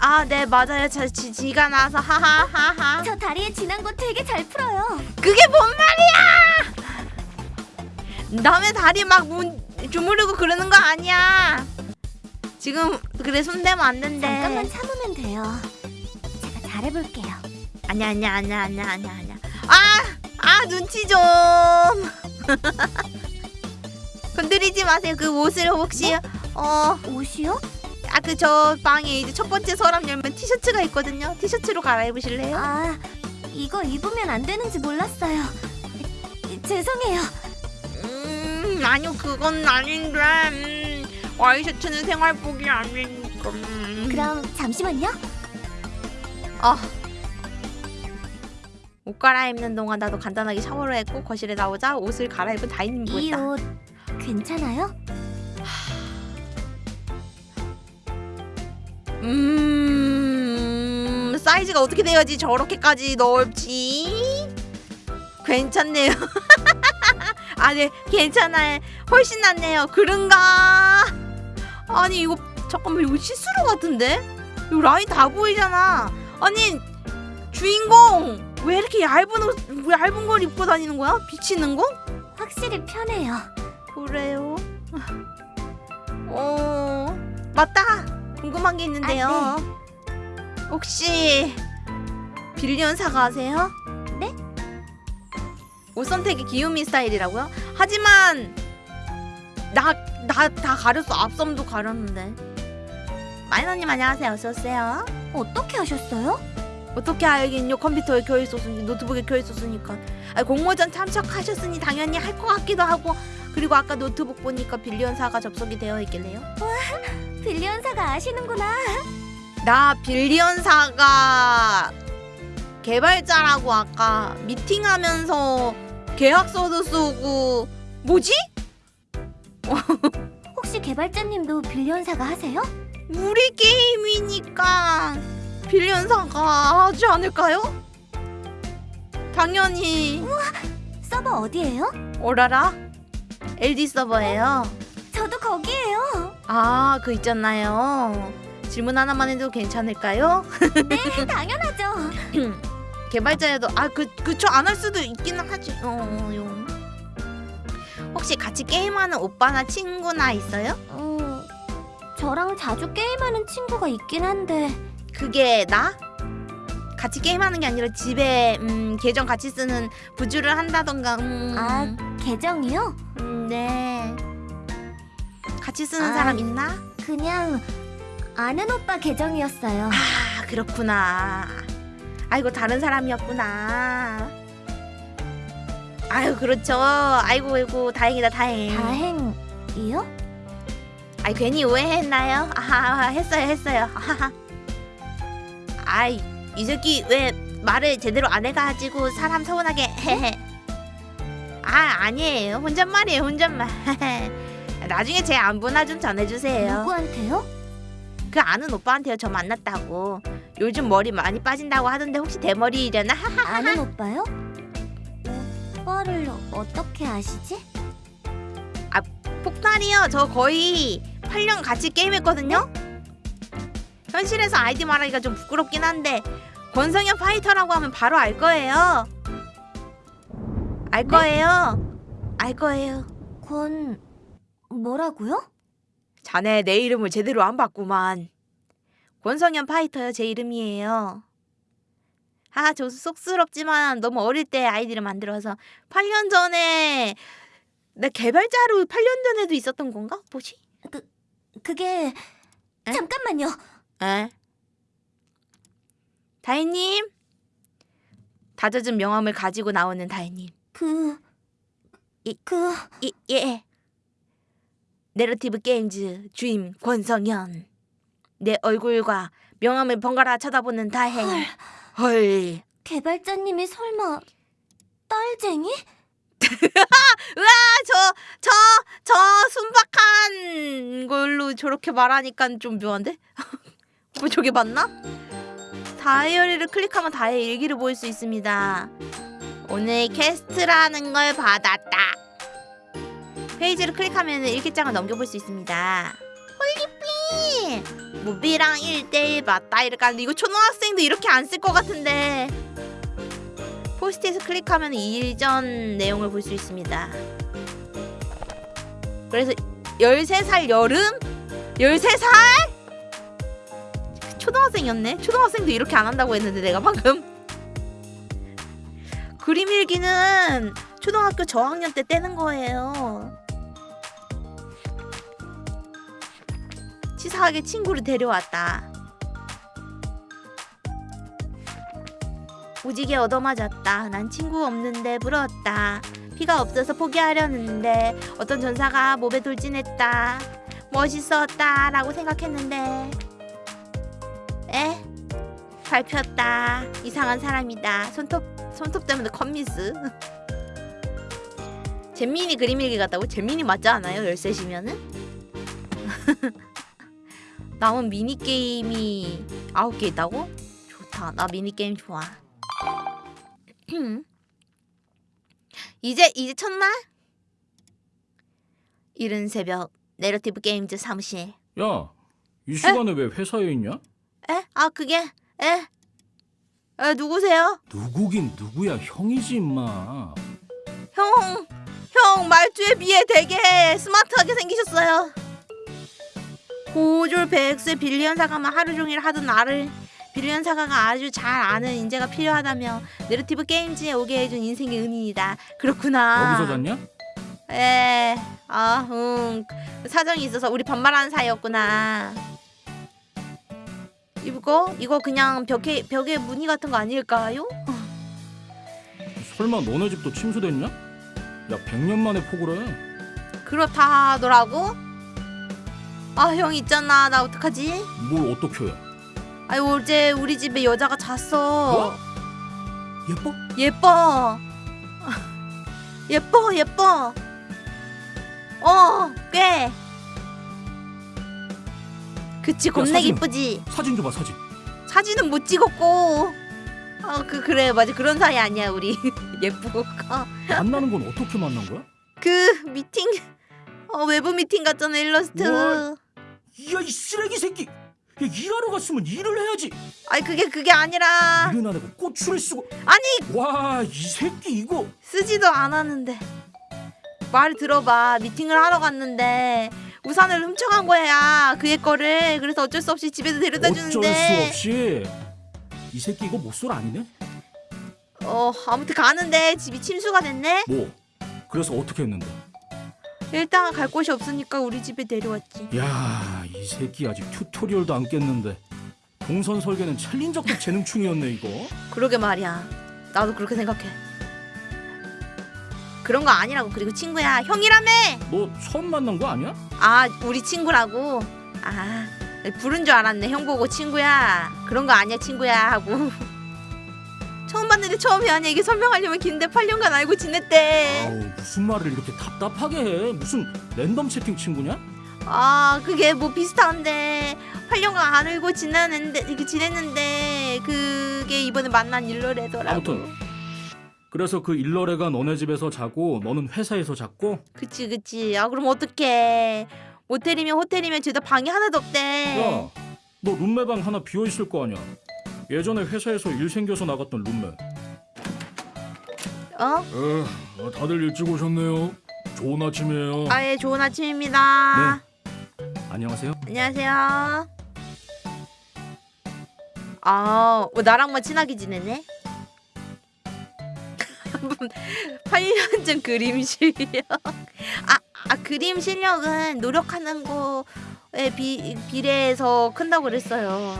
Speaker 1: 아, 네, 맞아요. 저 지, 지가 나서 하하하하.
Speaker 3: 저 다리에 쥐난 거 되게 잘 풀어요.
Speaker 1: 그게 뭔 말이야? 남의 다리 막 문, 주무르고 그러는 거 아니야. 지금 그래 손대면 안 된대.
Speaker 3: 잠깐만 참으면 돼요. 제가 잘해볼게요.
Speaker 1: 아니야, 아니야, 아니야, 아니야, 아니야, 아니야. 아, 아 눈치 좀. (laughs) 건드리지 마세요. 그 옷을 혹시 어,
Speaker 3: 옷이요?
Speaker 1: 아 그 저 방에 이제 첫 번째 서랍 열면 티셔츠가 있거든요. 티셔츠로 갈아입으실래요?
Speaker 3: 아, 이거 입으면 안 되는지 몰랐어요. 죄송해요.
Speaker 1: 음 아니요 그건 아닌데 음, 와이셔츠는 생활복이 아니니까 음.
Speaker 3: 그럼 잠시만요.
Speaker 1: 아. 옷 갈아입는 동안 나도 간단하게 샤워를 했고 거실에 나오자 옷을 갈아입은 다인님
Speaker 3: 이
Speaker 1: 보였다
Speaker 3: 옷 괜찮아요?
Speaker 1: 음 사이즈가 어떻게 돼야지 저렇게까지 넓지? 괜찮네요. (laughs) 아네 괜찮아요. 훨씬 낫네요. 그런가? 아니 이거 잠깐만 이거 시스루 같은데? 이거 라인 다 보이잖아. 아니 주인공 왜 이렇게 얇은 옷 얇은 걸 입고 다니는 거야? 비치는 거?
Speaker 3: 확실히 편해요.
Speaker 1: 그래요? 어 맞다 궁금한 게 있는데요
Speaker 3: 아,
Speaker 1: 혹시 빌리언 사가 하세요?
Speaker 3: 네?
Speaker 1: 옷 선택이 귀요미 스타일이라고요? 하지만 나 나 다 가렸어 앞섬도 가렸는데 마이너님 안녕하세요 어서 오세요
Speaker 3: 어떻게 하셨어요?
Speaker 1: 어떻게 알겠요 컴퓨터에 켜 있었으니 노트북에 켜 있었으니까 아, 공모전 참석하셨으니 당연히 할 것 같기도 하고 그리고 아까 노트북 보니까 빌리언 사가 접속이 되어 있길래요
Speaker 3: 빌리언사가 아시는구나.
Speaker 1: 나 빌리언사가 개발자라고 아까 미팅하면서 계약서도 쓰고 뭐지? (laughs)
Speaker 3: 혹시 개발자님도 빌리언사가 하세요?
Speaker 1: 우리 게임이니까 빌리언사가 하지 않을까요? 당연히
Speaker 3: 서버 어디예요?
Speaker 1: 오라라 LD 서버예요
Speaker 3: 저도 거기에요.
Speaker 1: 아 그 있잖아요 질문 하나만 해도 괜찮을까요?
Speaker 3: 네, 당연하죠. (clears throat)
Speaker 1: 개발자여도 아 그 그쵸 안 할 수도 있기는 하지. 어, 어, 요. 혹시 같이 게임하는 오빠나 친구나 있어요?
Speaker 3: 음, 저랑 자주 게임하는 친구가 있긴 한데
Speaker 1: 그게 나? 같이 게임하는 게 아니라 집에 음, 계정 같이 쓰는 부주를 한다던가. 음,
Speaker 3: 아 계정이요?
Speaker 1: 음, 네. 같이 쓰는
Speaker 3: 아.
Speaker 1: 사람 있나?
Speaker 3: 그냥 아는 오빠 계정이었어요.
Speaker 1: 아 그렇구나. 아이고 다른 사람이었구나. 아유 그렇죠. 아이고 아이고 다행이다 다행.
Speaker 3: 다행이요?
Speaker 1: 아이 괜히 오해했나요? 아하 했어요 했어요. 아하하. (laughs) 아이 이 새끼 왜 말을 제대로 안 해가지고 사람 서운하게 헤헤. 아 아니에요 혼잣말이에요 혼잣말. (laughs) 나중에 제 안부나 좀 전해주세요.
Speaker 3: 누구한테요?
Speaker 1: 그 아는 오빠한테요 저 만났다고. 요즘 머리 많이 빠진다고 하던데 혹시 대머리려나?
Speaker 3: 아는 오빠요? 오빠를 어떻게 아시지?
Speaker 1: 폭탄이요. 저 거의 8년 같이 게임했거든요. 현실에서 아이디 말하기가 좀 부끄럽긴 한데 권성현 파이터라고 하면 바로 알 거예요. 알 거예요. 알 거예요.
Speaker 3: 권 뭐라고요?
Speaker 1: 자네 내 이름을 제대로 안 봤구만. 권성현 파이터요 제 이름이에요. 아, 저 쑥스럽지만 너무 어릴 때 아이디를 만들어서 8년 전에 나 개발자로 8년 전에도 있었던 건가? 뭐지?
Speaker 3: 그게
Speaker 1: 에?
Speaker 3: 잠깐만요.
Speaker 1: 에? 다혜님? 다젖은 명함을 가지고 나오는 다혜님.
Speaker 3: 그...
Speaker 1: 이-
Speaker 3: 그...
Speaker 1: 이, 예. 내러티브 게임즈 주임 권성현. 내 얼굴과 명함을 번갈아 쳐다보는 다혜
Speaker 3: 헐,
Speaker 1: 헐.
Speaker 3: 개발자님이 설마 딸쟁이? (laughs)
Speaker 1: 저, 저, 저 순박한 걸로 저렇게 말하니까 좀 묘한데? (laughs) 뭐 저게 맞나? 다이어리를 클릭하면 다혜의 일기를 볼수 있습니다. 오늘 퀘스트라는 걸 받았다. 페이지를 클릭하면 일기장을 넘겨볼 수 있습니다. holy 삐! 무비랑 1대1 맞다 이렇게 하는데 이거 초등학생도 이렇게 안 쓸 것 같은데 포스트잇을 클릭하면 일전 내용을 볼 수 있습니다. 그래서 13살 여름? 13살? 초등학생이었네. 초등학생도 이렇게 안 한다고 했는데 내가 방금. 그림 일기는 초등학교 저학년 때 떼는 거예요. 치사하게 친구를 데려왔다. 오지게 얻어맞았다. 난 친구 없는데 부러웠다. 피가 없어서 포기하려는데 어떤 전사가 몸에 돌진했다. 멋있었다 라고 생각했는데 에? 밟혔다. 이상한 사람이다. 손톱 손톱 때문에 컴미스. (laughs) 잼민이 그림 일기 같다고? 잼민이 맞지 않아요? 13시면은? 남은 (laughs) 미니게임이 9개 있다고? 좋다. 나 미니게임 좋아. (clears throat) 이제 이제 첫날? 이른 새벽 내러티브 게임즈 사무실.
Speaker 4: 야, 이 시간에 왜 회사에 있냐?
Speaker 1: 에? 아 그게 에? 에 누구세요?
Speaker 4: 누구긴 누구야, 형이지 임마.
Speaker 1: 형, 형 말투에 비해 되게 스마트하게 생기셨어요. 고졸 백세 빌리언 사가만 하루 종일 하던 나를 빌리언 사가가 아주 잘 아는 인재가 필요하다며 내러티브 게임즈에 오게 해준 인생의 은인이다. 그렇구나.
Speaker 4: 여기서 잤냐?
Speaker 1: 에, 아, 응. 사정이 있어서 우리 반말하는 사이였구나. 이거 이거 그냥 벽에 벽에 무늬 같은 거 아닐까요?
Speaker 4: 설마 너네 집도 침수됐냐? 야, 100년 만에 폭우래.
Speaker 1: 그렇다 하더라고. 아, 형 있잖아. 나 어떡하지?
Speaker 4: 뭘 어떻게 해?
Speaker 1: 아니 어제 우리 집에 여자가 잤어.
Speaker 4: 예뻐?
Speaker 1: 예뻐. (laughs) 예뻐, 예뻐. 어, 꽤. 그치, 겁내
Speaker 4: 사진.
Speaker 1: 이쁘지.
Speaker 4: 사진 줘봐, 사진.
Speaker 1: 사진은 못 찍었고. 어, 그 그래 맞아 그런 사이 아니야 우리 (laughs) 예쁘고 어,
Speaker 4: 만나는 건 어떻게 만난 거야?
Speaker 1: 그 미팅 어 외부 미팅 같잖아 일러스트.
Speaker 4: 뭘? 야, 이 쓰레기 새끼. 야, 일하러 갔으면 일을 해야지.
Speaker 1: 아니 그게 그게 아니라
Speaker 4: 일은 안 하고 고추를 쓰고.
Speaker 1: 아니
Speaker 4: 와, 이 새끼 이거.
Speaker 1: 쓰지도 않았는데 말 들어봐 미팅을 하러 갔는데 우산을 훔쳐간 거야 그의 거를 그래서 어쩔 수 없이 집에서 데려다
Speaker 4: 어쩔 수
Speaker 1: 주는데
Speaker 4: 없이. 이 새끼 이거 못쏠 아니네?
Speaker 1: 어 아무튼 가는데 집이 침수가 됐네
Speaker 4: 뭐? 그래서 어떻게 했는데?
Speaker 1: 일단 갈 곳이 없으니까 우리 집에 데려왔지
Speaker 4: 야, 이 새끼 아직 튜토리얼도 안 깼는데. 동선 설계는 챌린저급 재능충이었네 이거.
Speaker 1: 그러게 말이야 나도 그렇게 생각해 그런 거 아니라고 그리고 친구야 형이라며
Speaker 4: 너 처음 만난 거 아니야?
Speaker 1: 아 우리 친구라고? 아 부른 줄 알았네. 형 보고 친구야. 그런 거 아니야 친구야 하고. (laughs) 처음 봤는데 처음이 아니야 이게 설명하려면 긴데 8년간 알고 지냈대.
Speaker 4: 아우 무슨 말을 이렇게 답답하게 해? 무슨 랜덤 채팅 친구냐?
Speaker 1: 아 그게 뭐 비슷한데. 8년간 안 알고 지냈는데 이렇게 지냈는데 그게 이번에 만난 일러래더라고.
Speaker 4: 아무튼. 그래서 그 일러레가 너네 집에서 자고 너는 회사에서 잤고
Speaker 1: 그치 그치 아 그럼 어떡해 모텔이면 호텔이면 죄다 방이 하나도 없대
Speaker 4: 야, 너 룸메 방 하나 비어 있을 거 아니야? 예전에 회사에서 일 생겨서 나갔던 룸메.
Speaker 1: 어?
Speaker 4: 에, 다들 일찍 오셨네요. 좋은 아침이에요.
Speaker 1: 아예 좋은 아침입니다
Speaker 4: 안녕하세요.
Speaker 1: 안녕하세요. 아, 뭐 나랑만 친하게 지내네. 8년 전 그림실이요. 아, 아 그림 실력은 노력하는 거에 비, 비례해서 큰다고 그랬어요.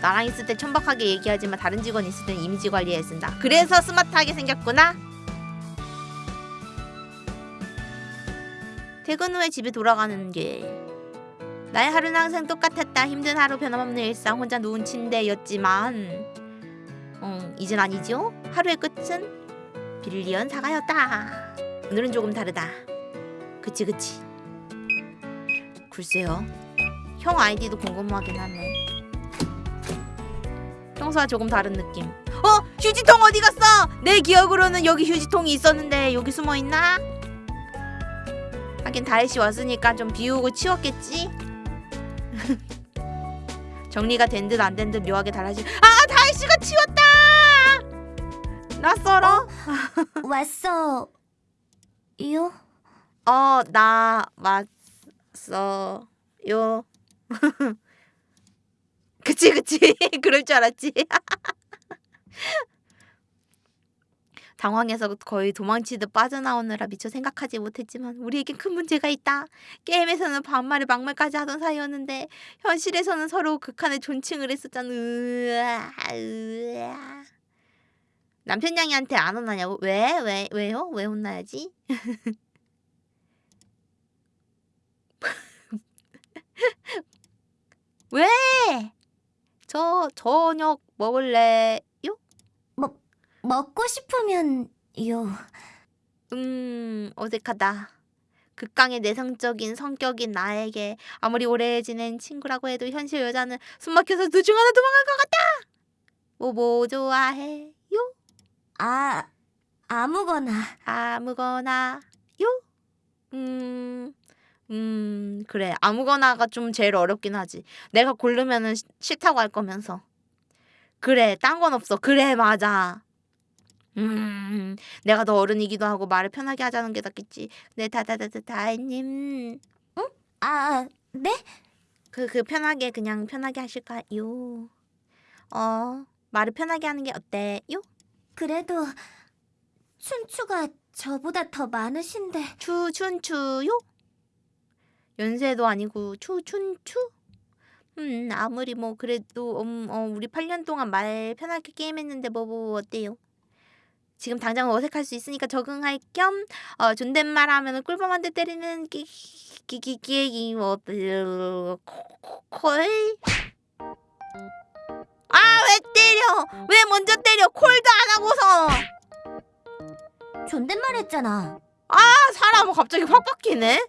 Speaker 1: 나랑 있을 때 천박하게 얘기하지만 다른 직원 있을 땐 이미지 관리에 쓴다. 그래서 스마트하게 생겼구나. 퇴근 후에 집에 돌아가는 길. 나의 하루는 항상 똑같았다. 힘든 하루 변함없는 일상 혼자 누운 침대였지만 음, 이젠 아니죠? 하루의 끝은 빌리언 사과였다. 오늘은 조금 다르다. 그치 그치. 글쎄요. 형 아이디도 궁금하긴 하네. 평소와 조금 다른 느낌. 어? 휴지통 어디 갔어? 내 기억으로는 여기 휴지통이 있었는데 여기 숨어 있나? 하긴 다혜 씨 왔으니까 좀 비우고 치웠겠지? (laughs) 정리가 된 듯 안 된 듯 묘하게 달라지. 아, 다혜 씨가 치웠다! 낯설어?
Speaker 3: 왔어. 요?
Speaker 1: 어, 나 왔어 요. (laughs) 그치, 그치. (laughs) 그럴 줄 알았지. (laughs) 당황해서 거의 도망치듯 빠져나오느라 미처 생각하지 못했지만 우리에겐 큰 문제가 있다. 게임에서는 반말에 막말까지 하던 사이였는데 현실에서는 서로 극한의 존칭을 했었잖아. 으아, 으아. 남편 양이한테 안 혼나냐고? 왜? 왜? 왜요? 왜 혼나야지? (laughs) 왜? 저 저녁 먹을래요?
Speaker 3: 먹고 싶으면 요.
Speaker 1: 음, 어색하다. 극강의 내성적인 성격인 나에게 아무리 오래 지낸 친구라고 해도 현실 여자는 숨막혀서 둘중 하나 도망갈 것 같다. 뭐뭐 좋아해요?
Speaker 3: 아, 아무거나.
Speaker 1: 아무거나 요? 음, 음, 그래. 아무거나가 좀 제일 어렵긴 하지. 내가 고르면은 시- 싫다고 할 거면서. 그래, 딴 건 없어. 그래, 맞아. 음, 내가 더 어른이기도 하고 말을 편하게 하자는 게 낫겠지. 네, 다다다다다님.
Speaker 3: 아, 네?
Speaker 1: 그, 그 편하게 그냥 편하게 하실까요? 어, 말을 편하게 하는 게 어때요?
Speaker 3: 그래도 춘추가 저보다 더 많으신데.
Speaker 1: 추, 춘추요? 연세도 아니고 추, 춘추? 음, 아무리 뭐 그래도 음, 어, 우리 8년 동안 말 편하게 게임했는데 뭐, 뭐 어때요? 지금 당장 어색할 수 있으니까 적응할 겸 어, 존댓말 하면은 꿀밤 한대 때리는 끼끼끼끼 뭐 어때요? 콜? 아, 왜 때려? 왜 먼저 때려? 콜도 안 하고서.
Speaker 3: 존댓말 했잖아.
Speaker 1: 아 사람은 갑자기 확 바뀌네.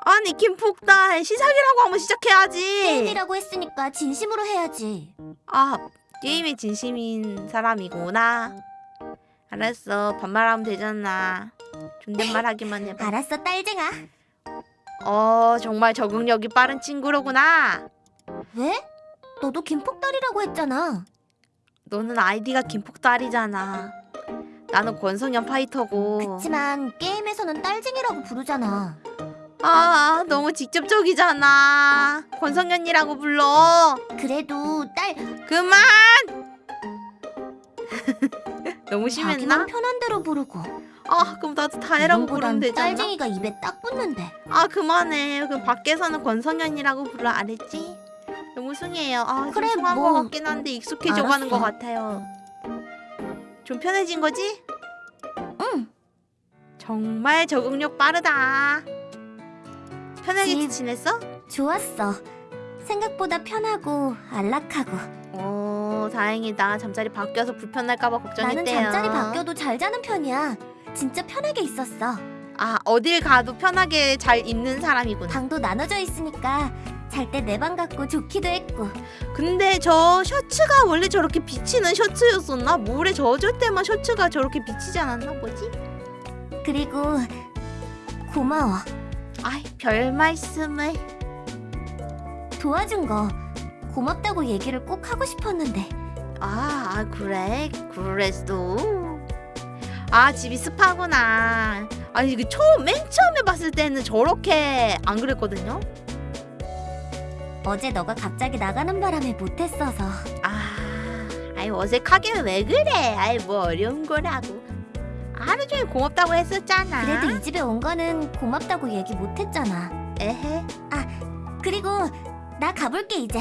Speaker 1: 아니 김폭달 시작이라고 하면 시작해야지.
Speaker 3: 게임이라고 했으니까 진심으로 해야지.
Speaker 1: 아 게임에 진심인 사람이구나. 알았어 반말하면 되잖아. 존댓말 하기만 해봐.
Speaker 3: 알았어, 딸쟁아.
Speaker 1: 어 정말 적응력이 빠른 친구로구나.
Speaker 3: 왜? 너도 김폭달이라고 했잖아.
Speaker 1: 너는 아이디가 김폭달이잖아. 나는 권성현 파이터고.
Speaker 3: 그치만 게임에서는 딸쟁이라고 부르잖아.
Speaker 1: 아 너무 직접적이잖아. 권성현이라고 불러.
Speaker 3: 그래도 딸
Speaker 1: 그만! (laughs) 너무 심했나?
Speaker 3: 자기만 편한 대로 부르고.
Speaker 1: 아 그럼 나도 다혜라고 부르면 되잖아
Speaker 3: 딸쟁이가 입에 딱 붙는데.
Speaker 1: 아 그만해 그럼 밖에서는 권성현이라고 불러 알았지? 너무 숭해요 아좀
Speaker 3: 그래,
Speaker 1: 숭한
Speaker 3: 뭐.
Speaker 1: 것 같긴 한데 익숙해져가는
Speaker 3: 알았어.
Speaker 1: 것 같아요 좀 편해진 거지?
Speaker 3: 응.
Speaker 1: 정말 적응력 빠르다 편하게
Speaker 3: 집.
Speaker 1: 지냈어?
Speaker 3: 좋았어. 생각보다 편하고 안락하고.
Speaker 1: 오 다행이다 잠자리 바뀌어서 불편할까봐
Speaker 3: 나는
Speaker 1: 걱정했대요
Speaker 3: 잠자리 바뀌어도 잘 자는 편이야. 진짜 편하게 있었어.
Speaker 1: 아 어딜 가도 편하게 잘 있는 사람이구나
Speaker 3: 방도 나눠져 있으니까 잘 때 내 방 같고 좋기도 했고.
Speaker 1: 근데 저 셔츠가 원래 저렇게 비치는 셔츠였었나? 물에 젖을 때만 셔츠가 저렇게 비치지 않았나 뭐지?
Speaker 3: 그리고 고마워.
Speaker 1: 아이 별 말씀을.
Speaker 3: 도와준 거 고맙다고 얘기를 꼭 하고 싶었는데.
Speaker 1: 아, 아 그래? 그랬어? 아 집이 습하구나. 아니 이게 처음 맨 처음에 봤을 때는 저렇게 안 그랬거든요?
Speaker 3: 어제 너가 갑자기 나가는 바람에 못했어서.
Speaker 1: 아 아이 어색하게 왜 그래? 아이 뭐 어려운 거라고 하루 종일 고맙다고 했었잖아.
Speaker 3: 그래도 이 집에 온 거는 고맙다고 얘기 못했잖아.
Speaker 1: 에헤.
Speaker 3: 그리고 나 가볼게 이제.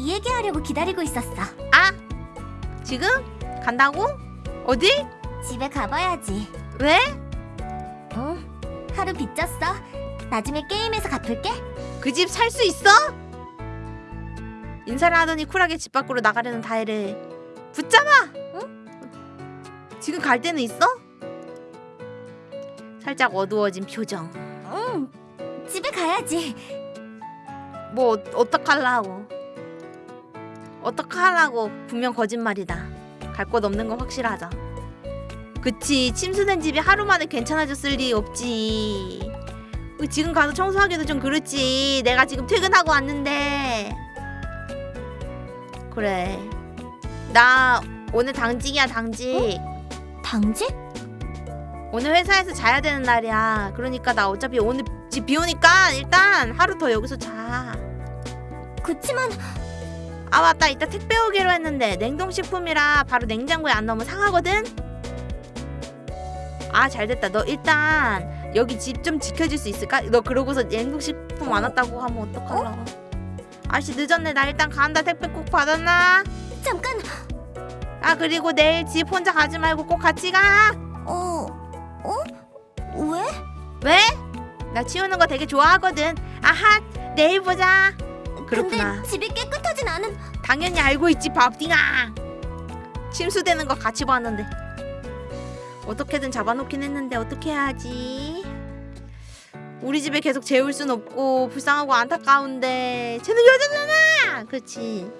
Speaker 3: 이 얘기하려고 기다리고 있었어.
Speaker 1: 아 지금 간다고? 어디?
Speaker 3: 집에 가봐야지.
Speaker 1: 왜?
Speaker 3: 응. 하루 빚졌어. 나중에 게임에서 갚을게.
Speaker 1: 그 집 살 수 있어? 인사를 하더니 쿨하게 집 밖으로 나가려는 다혜를 붙잡아. 응? 지금 갈 데는 있어? 살짝 어두워진 표정.
Speaker 3: 응. 집에 가야지.
Speaker 1: 뭐 어- 어떡하려고? 어떡하려고? 분명 거짓말이다. 갈 곳 없는 건 확실하자. 그치 침수된 집이 하루 만에 괜찮아졌을 리 없지. 그 지금 가서 청소하기도 좀 그렇지. 내가 지금 퇴근하고 왔는데. 그래. 나 오늘 당직이야 당직.
Speaker 3: 당직?
Speaker 1: 오늘 회사에서 자야 되는 날이야. 그러니까 나 어차피 오늘 집 비오니까 일단 하루 더 여기서 자.
Speaker 3: 그치만
Speaker 1: 아 맞다 이따 택배 오기로 했는데 냉동식품이라 바로 냉장고에 안 넣으면 상하거든 아 잘됐다 너 일단 여기 집 좀 지켜줄 수 있을까? 너 그러고서 냉동식품 안 왔다고 하면 어떡하려고 아씨 늦었네 나 일단 간다 택배 꼭 받았나?
Speaker 3: 잠깐.
Speaker 1: 아 그리고 내일 집 혼자 가지 말고 꼭 같이 가
Speaker 3: 어. 어? 왜?
Speaker 1: 왜? 나 치우는 거 되게 좋아하거든 아하 내일 보자 그렇구나
Speaker 3: 근데 집이 깨끗하진 않은.
Speaker 1: 당연히 알고 있지 밥띵아 침수되는 거 같이 봤는데 어떻게든 잡아놓긴 했는데 어떻게 해야지 우리 집에 계속 재울 순 없고 불쌍하고 안타까운데 쟤는 여자잖아 그렇지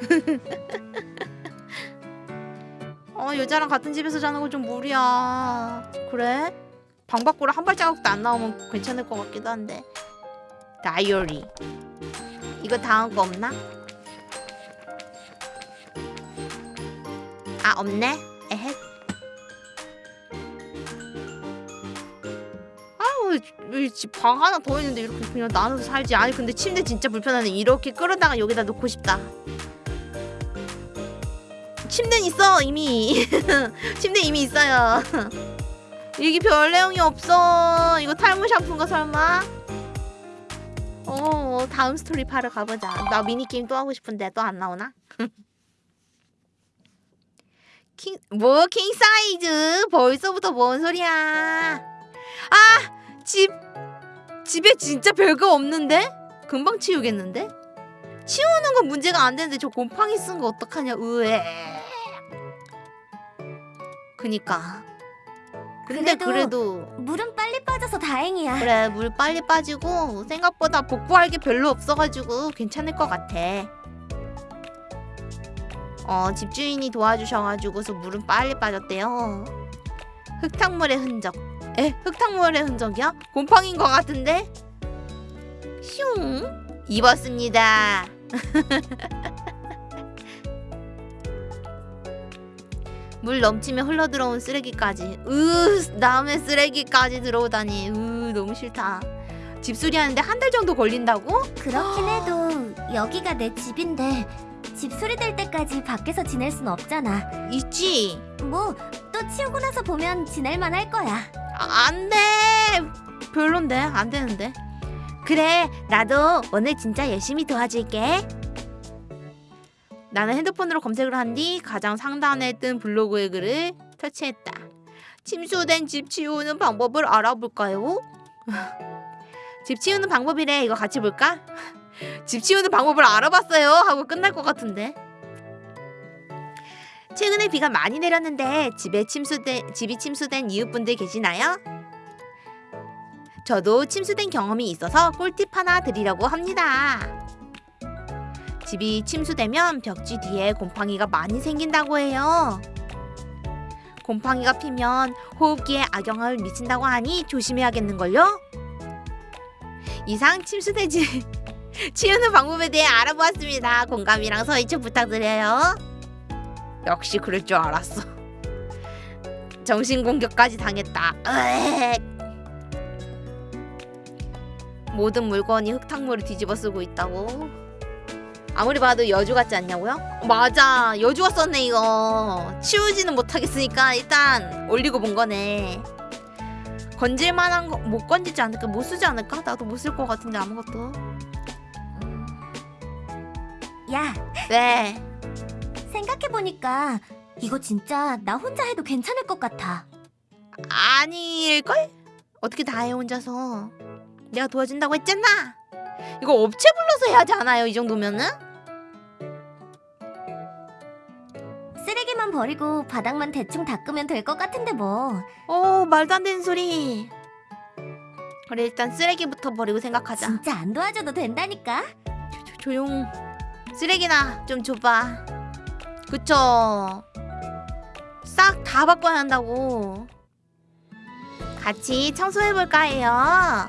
Speaker 1: (laughs) 어 여자랑 같은 집에서 자는 건좀 무리야 그래? 방 밖으로 한 발자국도 안 나오면 괜찮을 것 같기도 한데 다이어리 이거 다음 거 없나? 아 없네. 에헷. 아우 방 하나 더 있는데 이렇게 그냥 나눠서 살지. 아니 근데 침대 진짜 불편하네. 이렇게 끌어다가 여기다 놓고 싶다. 침대는 있어 이미. (laughs) 침대 이미 있어요. (laughs) 여기 별 내용이 없어. 이거 탈모 샴푸인가 설마? 어 다음 스토리 파러 가보자. 나 미니 게임 또 하고 싶은데 또 안 나오나? (laughs) 킹, 뭐, 킹 사이즈? 벌써부터 뭔 소리야? 아! 집, 집에 진짜 별거 없는데? 금방 치우겠는데? 치우는 건 문제가 안 되는데 저 곰팡이 쓴 거 어떡하냐, 으에. 그니까. 근데
Speaker 3: 그래도-
Speaker 1: 그래도,
Speaker 3: 물은 빨리 빠져서 다행이야.
Speaker 1: 그래, 물 빨리 빠지고, 생각보다 복구할 게 별로 없어가지고 괜찮을 것 같아. 어, 집주인이 도와주셔가지고서 물은 빨리 빠졌대요. 흙탕물의 흔적. 에? 흙탕물의 흔적이야? 곰팡인 것 같은데? 슝! 입었습니다. (laughs) 물 넘치며 흘러들어온 쓰레기까지. 으, 남의 쓰레기까지 들어오다니. 으, 너무 싫다. 집수리 하는데 한 달 정도 걸린다고?
Speaker 3: 그렇긴 해도 여기가 내 집인데 집 소리 될 때까지 밖에서 지낼 순 없잖아.
Speaker 1: 있지.
Speaker 3: 뭐 또 치우고 나서 보면 지낼만 할 거야.
Speaker 1: 아, 안 돼. 별론데. 안 되는데. 그래. 나도 오늘 진짜 열심히 도와줄게. 나는 핸드폰으로 검색을 한 뒤 가장 상단에 뜬 블로그의 글을 터치했다. 침수된 집 치우는 방법을 알아볼까요? (laughs) 집 치우는 방법이래. 이거 같이 볼까? (laughs) 집 치우는 방법을 알아봤어요. 하고 끝날 것 같은데. 최근에 비가 많이 내렸는데 집에 침수된 집이 침수된 이웃분들 계시나요? 저도 침수된 경험이 있어서 꿀팁 하나 드리려고 합니다. 집이 침수되면 벽지 뒤에 곰팡이가 많이 생긴다고 해요. 곰팡이가 피면 호흡기에 악영향을 미친다고 하니 조심해야겠는걸요? 이상 침수된 집 (laughs) 치우는 방법에 대해 알아보았습니다. 공감이랑 서이초 부탁드려요. 역시 그럴 줄 알았어. 정신 공격까지 당했다. 으액. 모든 물건이 흙탕물을 뒤집어 쓰고 있다고. 아무리 봐도 여주 같지 않냐고요? 맞아 여주가 썼네 이거 치우지는 못하겠으니까 일단 올리고 본 거네 건질 만한 거 못 건지지 않을까? 못 쓰지 않을까? 나도 못 쓸 것 같은데 아무것도
Speaker 3: 야,
Speaker 1: 네
Speaker 3: 생각해보니까 이거 진짜 나 혼자 해도 괜찮을 것 같아.
Speaker 1: 아닐걸? 어떻게 다 해 혼자서 내가 도와준다고 했잖아 이거 업체 불러서 해야 지 않아요 이 정도면은?
Speaker 3: 쓰레기만 버리고 바닥만 대충 닦으면 될 것 같은데 뭐.
Speaker 1: 어 말도 안 되는 소리. 그래 일단 쓰레기부터 버리고 생각하자.
Speaker 3: 진짜 안 도와줘도 된다니까.
Speaker 1: 조, 조용. 쓰레기나 좀 줘봐. 그쵸? 싹 다 바꿔야 한다고. 같이 청소해볼까 해요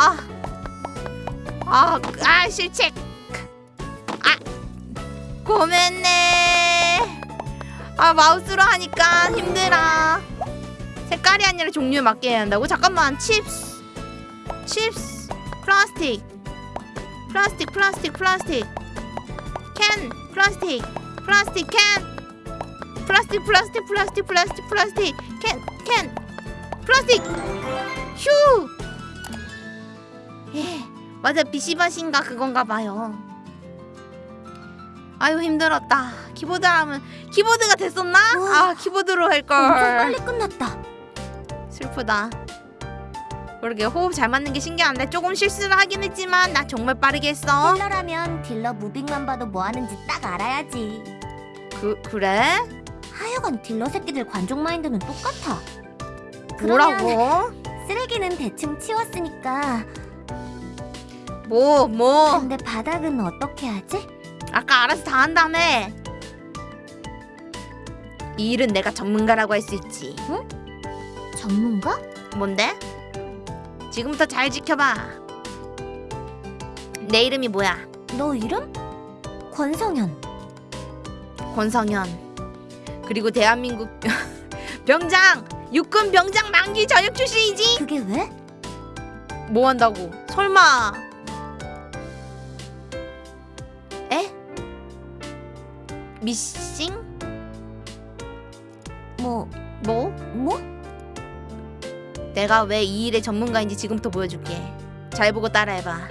Speaker 1: 아, 아, 아 실책. 아, 고맙네. 아 마우스로 하니까 힘들어. 색깔이 아니라 종류에 맞게 해야 한다고? 잠깐만, chips, chips, 플라스틱, 플라스틱, 플라스틱, 플라스틱, 캔, 플라스틱, 플라스틱 캔, 플라스틱, 플라스틱, 플라스틱, 플라스틱, 플라스틱, 캔, 캔, 플라스틱. 휴. 예, 맞아 비시바신가 그건가 봐요. 아유 힘들었다. 키보드 하면 키보드가 됐었나?
Speaker 3: 우와.
Speaker 1: 아 키보드로 할
Speaker 3: 엄청
Speaker 1: 걸.
Speaker 3: 빨리 끝났다.
Speaker 1: 슬프다. 그러게 호흡 잘 맞는 게 신기한데 조금 실수를 하긴 했지만 나 정말 빠르게 했어.
Speaker 3: 딜러라면 딜러 moving만 봐도 뭐 하는지 딱 알아야지.
Speaker 1: 그 그래?
Speaker 3: 하여간 딜러 새끼들 관종 마인드는 똑같아.
Speaker 1: 뭐라고?
Speaker 3: 쓰레기는 대충 치웠으니까
Speaker 1: 뭐 뭐?
Speaker 3: 근데 바닥은 어떻게 하지?
Speaker 1: 아까 알아서 다 한다며. 이 일은 내가 전문가라고 할 수 있지.
Speaker 3: 전문가?
Speaker 1: 뭔데? 지금부터 잘 지켜봐. 내 이름이 뭐야?
Speaker 3: 너 이름? 권성현.
Speaker 1: 권성현. 그리고 대한민국 (laughs) 병장 육군 병장 만기 전역 출신이지.
Speaker 3: 그게 왜?
Speaker 1: 뭐 한다고? 설마? 에? 미싱?
Speaker 3: 뭐
Speaker 1: 뭐?
Speaker 3: 뭐?
Speaker 1: 내가 왜 이 일의 전문가인지 지금부터 보여줄게. 잘 보고 따라해봐.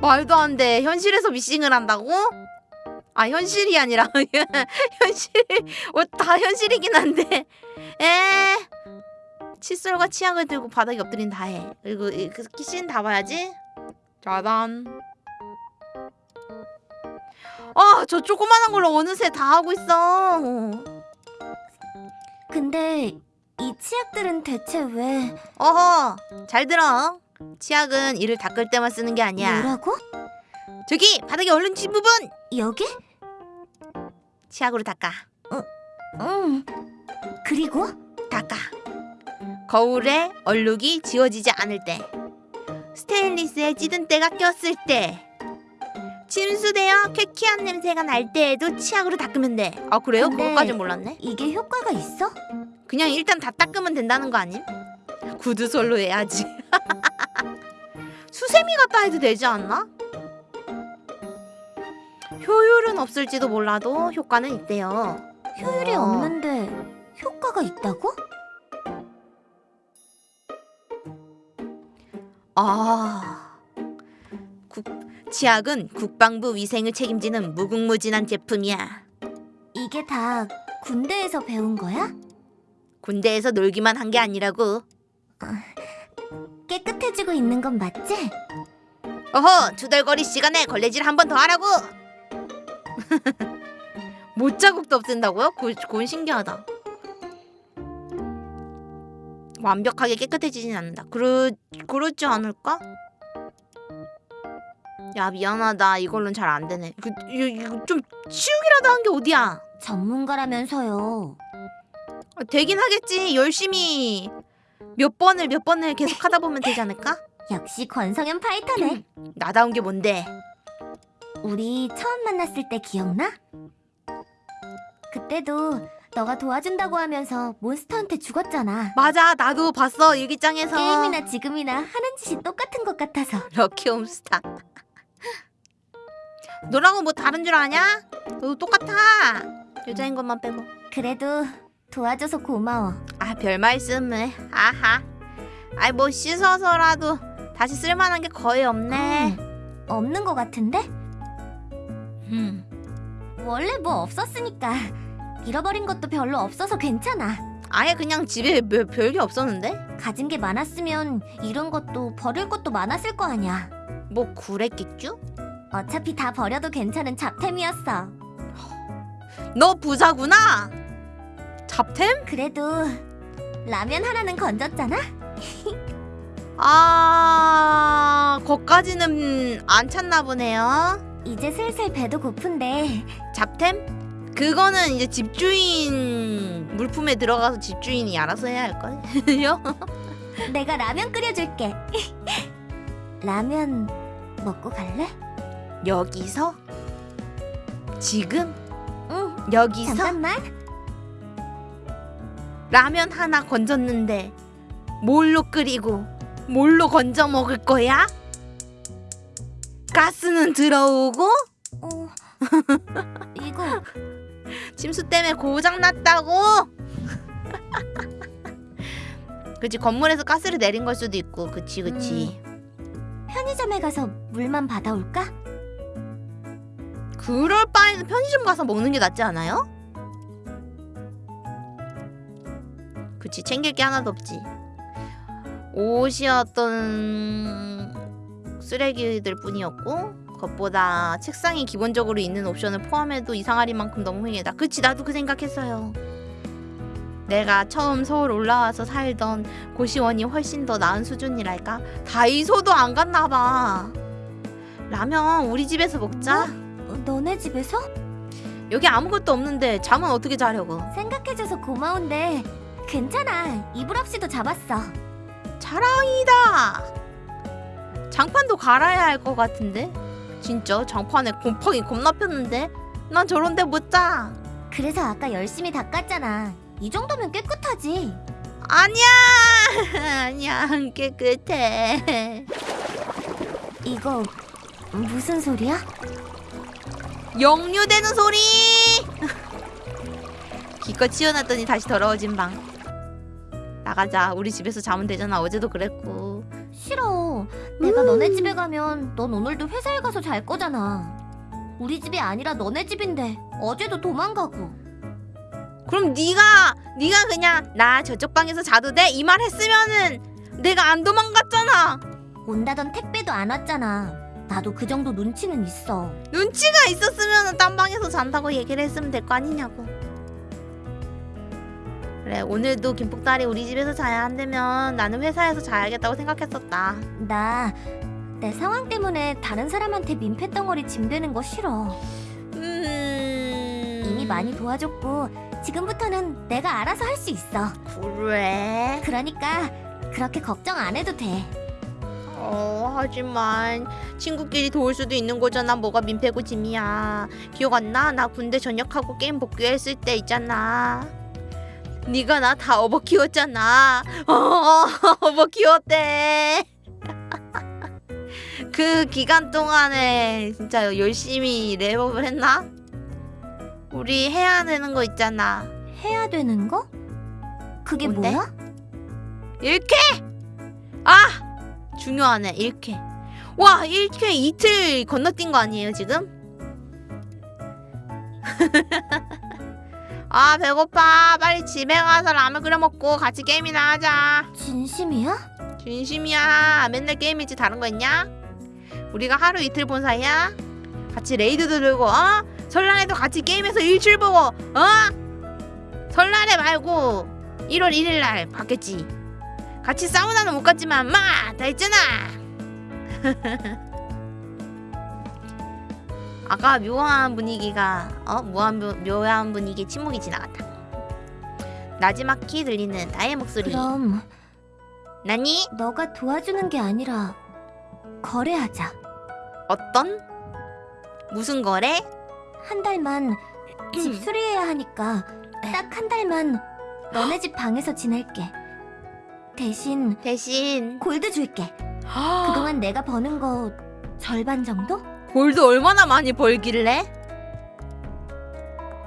Speaker 1: 말도 안 돼. 현실에서 미싱을 한다고? 아 현실이 아니라 (laughs) 현실 뭐다 현실이긴 한데 에 칫솔과 치약을 들고 바닥에 엎드린 다 해. 그리고 이- 그다 봐야지. 짜잔. 아, 저 조그만한 걸로 어느새 다 하고 있어.
Speaker 3: 근데 이 치약들은 대체 왜
Speaker 1: 어허, 잘 들어. 치약은 이를 닦을 때만 쓰는 게 아니야.
Speaker 3: 뭐라고?
Speaker 1: 저기 바닥에 얼른 진 부분
Speaker 3: 여기?
Speaker 1: 치약으로 닦아.
Speaker 3: 응. 그리고
Speaker 1: 닦아. 거울에 얼룩이 지워지지 않을 때, 스테인리스에 찌든 때가 꼈을 때, 침수되어 쾌쾌한 냄새가 날 때에도 치약으로 닦으면 돼. 아 그래요? 그것까진 몰랐네.
Speaker 3: 이게 효과가 있어?
Speaker 1: 그냥 일단 다 닦으면 된다는 거 아님? 구두솔로 해야지. (laughs) 수세미 갖다 해도 되지 않나? 효율은 없을지도 몰라도 효과는 있대요.
Speaker 3: 효율이
Speaker 1: 어.
Speaker 3: 없는데 효과가 있다고?
Speaker 1: 아, 국, 치약은 국방부 위생을 책임지는 무궁무진한 제품이야.
Speaker 3: 이게 다 군대에서 배운 거야?
Speaker 1: 군대에서 놀기만 한 게 아니라고.
Speaker 3: 깨끗해지고 있는 건 맞지?
Speaker 1: 어허, 투덜거리 시간에 걸레질 한 번 더 하라고. (laughs) 못 자국도 없앤다고요? 그, 그건 신기하다. 완벽하게 깨끗해지진 않는다. 그러, 그렇지 않을까? 야 미안하다 이걸로는 잘 안 되네 그, 이거, 이거 좀 치우기라도 한 게 어디야
Speaker 3: 전문가라면서요.
Speaker 1: 아, 되긴 하겠지 열심히 몇 번을 몇 번을 계속 하다 보면 되지 않을까? (laughs)
Speaker 3: 역시 권성현 파이터네. (clears throat)
Speaker 1: 나다운 게 뭔데
Speaker 3: 우리 처음 만났을 때 기억나? 그때도 너가 도와준다고 하면서 몬스터한테 죽었잖아.
Speaker 1: 맞아 나도 봤어 일기장에서
Speaker 3: 게임이나 지금이나 하는 짓이 똑같은 것 같아서. (laughs)
Speaker 1: 럭키 홈스타 너라고 뭐 다른 줄 아냐? 너도 똑같아 여자인 것만 빼고
Speaker 3: 그래도 도와줘서 고마워.
Speaker 1: 아 별 말씀을 아하 아이 뭐 씻어서라도 다시 쓸만한 게 거의 없네
Speaker 3: 음, 없는 것 같은데?
Speaker 1: 음.
Speaker 3: 원래 뭐 없었으니까. 잃어버린 것도 별로 없어서 괜찮아.
Speaker 1: 아예 그냥 집에 뭐 별게 없었는데?
Speaker 3: 가진 게 많았으면 잃은 것도 버릴 것도 많았을 거 아니야.
Speaker 1: 뭐 그랬겠죠?
Speaker 3: 어차피 다 버려도 괜찮은 잡템이었어.
Speaker 1: 너 부자구나 잡템?
Speaker 3: 그래도 라면 하나는 건졌잖아?
Speaker 1: 아 거까지는 안 찾나 보네요
Speaker 3: 이제 슬슬 배도 고픈데
Speaker 1: 잡템? 그거는 이제 집주인 물품에 들어가서 집주인이 알아서 해야 할걸요?
Speaker 3: 내가 라면 끓여줄게. 라면 먹고 갈래?
Speaker 1: 여기서? 지금?
Speaker 3: 응.
Speaker 1: 여기서?
Speaker 3: 잠깐만.
Speaker 1: 라면 하나 건졌는데 뭘로 끓이고 뭘로 건져 먹을 거야? 가스는 들어오고
Speaker 3: 어. (laughs) 이거
Speaker 1: 침수 때문에 고장 났다고? (laughs) 그치 건물에서 가스를 내린 걸 수도 있고 그치 그치
Speaker 3: 편의점에 가서 물만 받아올까?
Speaker 1: 그럴 바에는 편의점 가서 먹는 게 낫지 않아요? 그치 챙길 게 하나도 없지. 옷이었던 쓰레기들 뿐이었고 그것보다 책상에 기본적으로 있는 옵션을 포함해도 이상하리만큼 너무 흥이다 그치 나도 그 생각했어요. 내가 처음 서울 올라와서 살던 고시원이 훨씬 더 나은 수준이랄까? 다이소도 안 갔나봐. 라면 우리 집에서 먹자.
Speaker 3: 어, 너네 집에서?
Speaker 1: 여기 아무것도 없는데 잠은 어떻게 자려고?
Speaker 3: 생각해줘서 고마운데 괜찮아. 이불 없이도 잡았어.
Speaker 1: 자랑이다. 장판도 갈아야 할 것 같은데. 진짜 장판에 곰팡이 겁나 폈는데. 난 저런데 못 자.
Speaker 3: 그래서 아까 열심히 닦았잖아. 이 정도면 깨끗하지.
Speaker 1: 아니야. (laughs) 아니야 안 깨끗해.
Speaker 3: 이거 무슨 소리야?
Speaker 1: 역류되는 소리. 기껏 치워놨더니 다시 더러워진 방. 나가자. 우리 집에서 자면 되잖아. 어제도 그랬고.
Speaker 3: 싫어. 내가 너네 집에 가면 넌 오늘도 회사에 가서 잘 거잖아. 우리 집이 아니라 너네 집인데 어제도 도망가고.
Speaker 1: 그럼 네가 네가 그냥 나 저쪽 방에서 자도 돼 이 말 했으면은 내가 안 도망갔잖아.
Speaker 3: 온다던 택배도 안 왔잖아. 나도 그 정도 눈치는 있어.
Speaker 1: 눈치가 있었으면 딴 방에서 잔다고 얘기를 했으면 될 거 아니냐고. 그래 오늘도 김복달이 우리 집에서 자야 한다면 나는 회사에서 자야겠다고 생각했었다.
Speaker 3: 나 내 상황 때문에 다른 사람한테 민폐 덩어리 짐 되는 거 싫어.
Speaker 1: 음...
Speaker 3: 이미 많이 도와줬고 지금부터는 내가 알아서 할 수 있어.
Speaker 1: 그래.
Speaker 3: 그러니까 그렇게 걱정 안 해도 돼.
Speaker 1: 어 하지만 친구끼리 도울 수도 있는 거잖아. 뭐가 민폐고 짐이야. 기억 안 나? 나 군대 전역하고 게임 복귀했을 때 있잖아. 네가 나다 업어 키웠잖아. (laughs) 어, 업어 키웠대. (laughs) 그 기간 동안에 진짜 열심히 랩업을 했나? 우리 해야 되는 거 있잖아.
Speaker 3: 해야 되는 거? 그게
Speaker 1: 뭔데?
Speaker 3: 뭐야?
Speaker 1: 일쾌! 아! 중요하네, 일쾌. 와, 일쾌 이틀 건너뛴 거 아니에요, 지금? (laughs) 아, 배고파. 빨리 집에 가서 라면 끓여 먹고 같이 게임이나 하자.
Speaker 3: 진심이야?
Speaker 1: 진심이야. 맨날 게임이지 다른 거 있냐? 우리가 하루 이틀 본 사이야? 같이 레이드도 들고, 어? 설날에도 같이 게임해서 일출 보고, 어? 설날에 말고 1월 1일 날 봤겠지. 같이 사우나는 못 갔지만 마! 다 했잖아. (laughs) 아까 묘한 분위기가 어 묘한 분- 묘한 분위기 침묵이 지나갔다. 나지막히 들리는 나의 목소리.
Speaker 3: 그럼
Speaker 1: 나니
Speaker 3: 너가 도와주는 게 아니라 거래하자.
Speaker 1: 어떤 무슨 거래?
Speaker 3: 한 달만 (clears throat) 집 수리해야 하니까 딱 한 달만 너네 집 방에서 지낼게. 대신
Speaker 1: 대신
Speaker 3: 골드 줄게. 그동안 내가 버는 거 절반 정도?
Speaker 1: 골드 얼마나 많이 벌길래?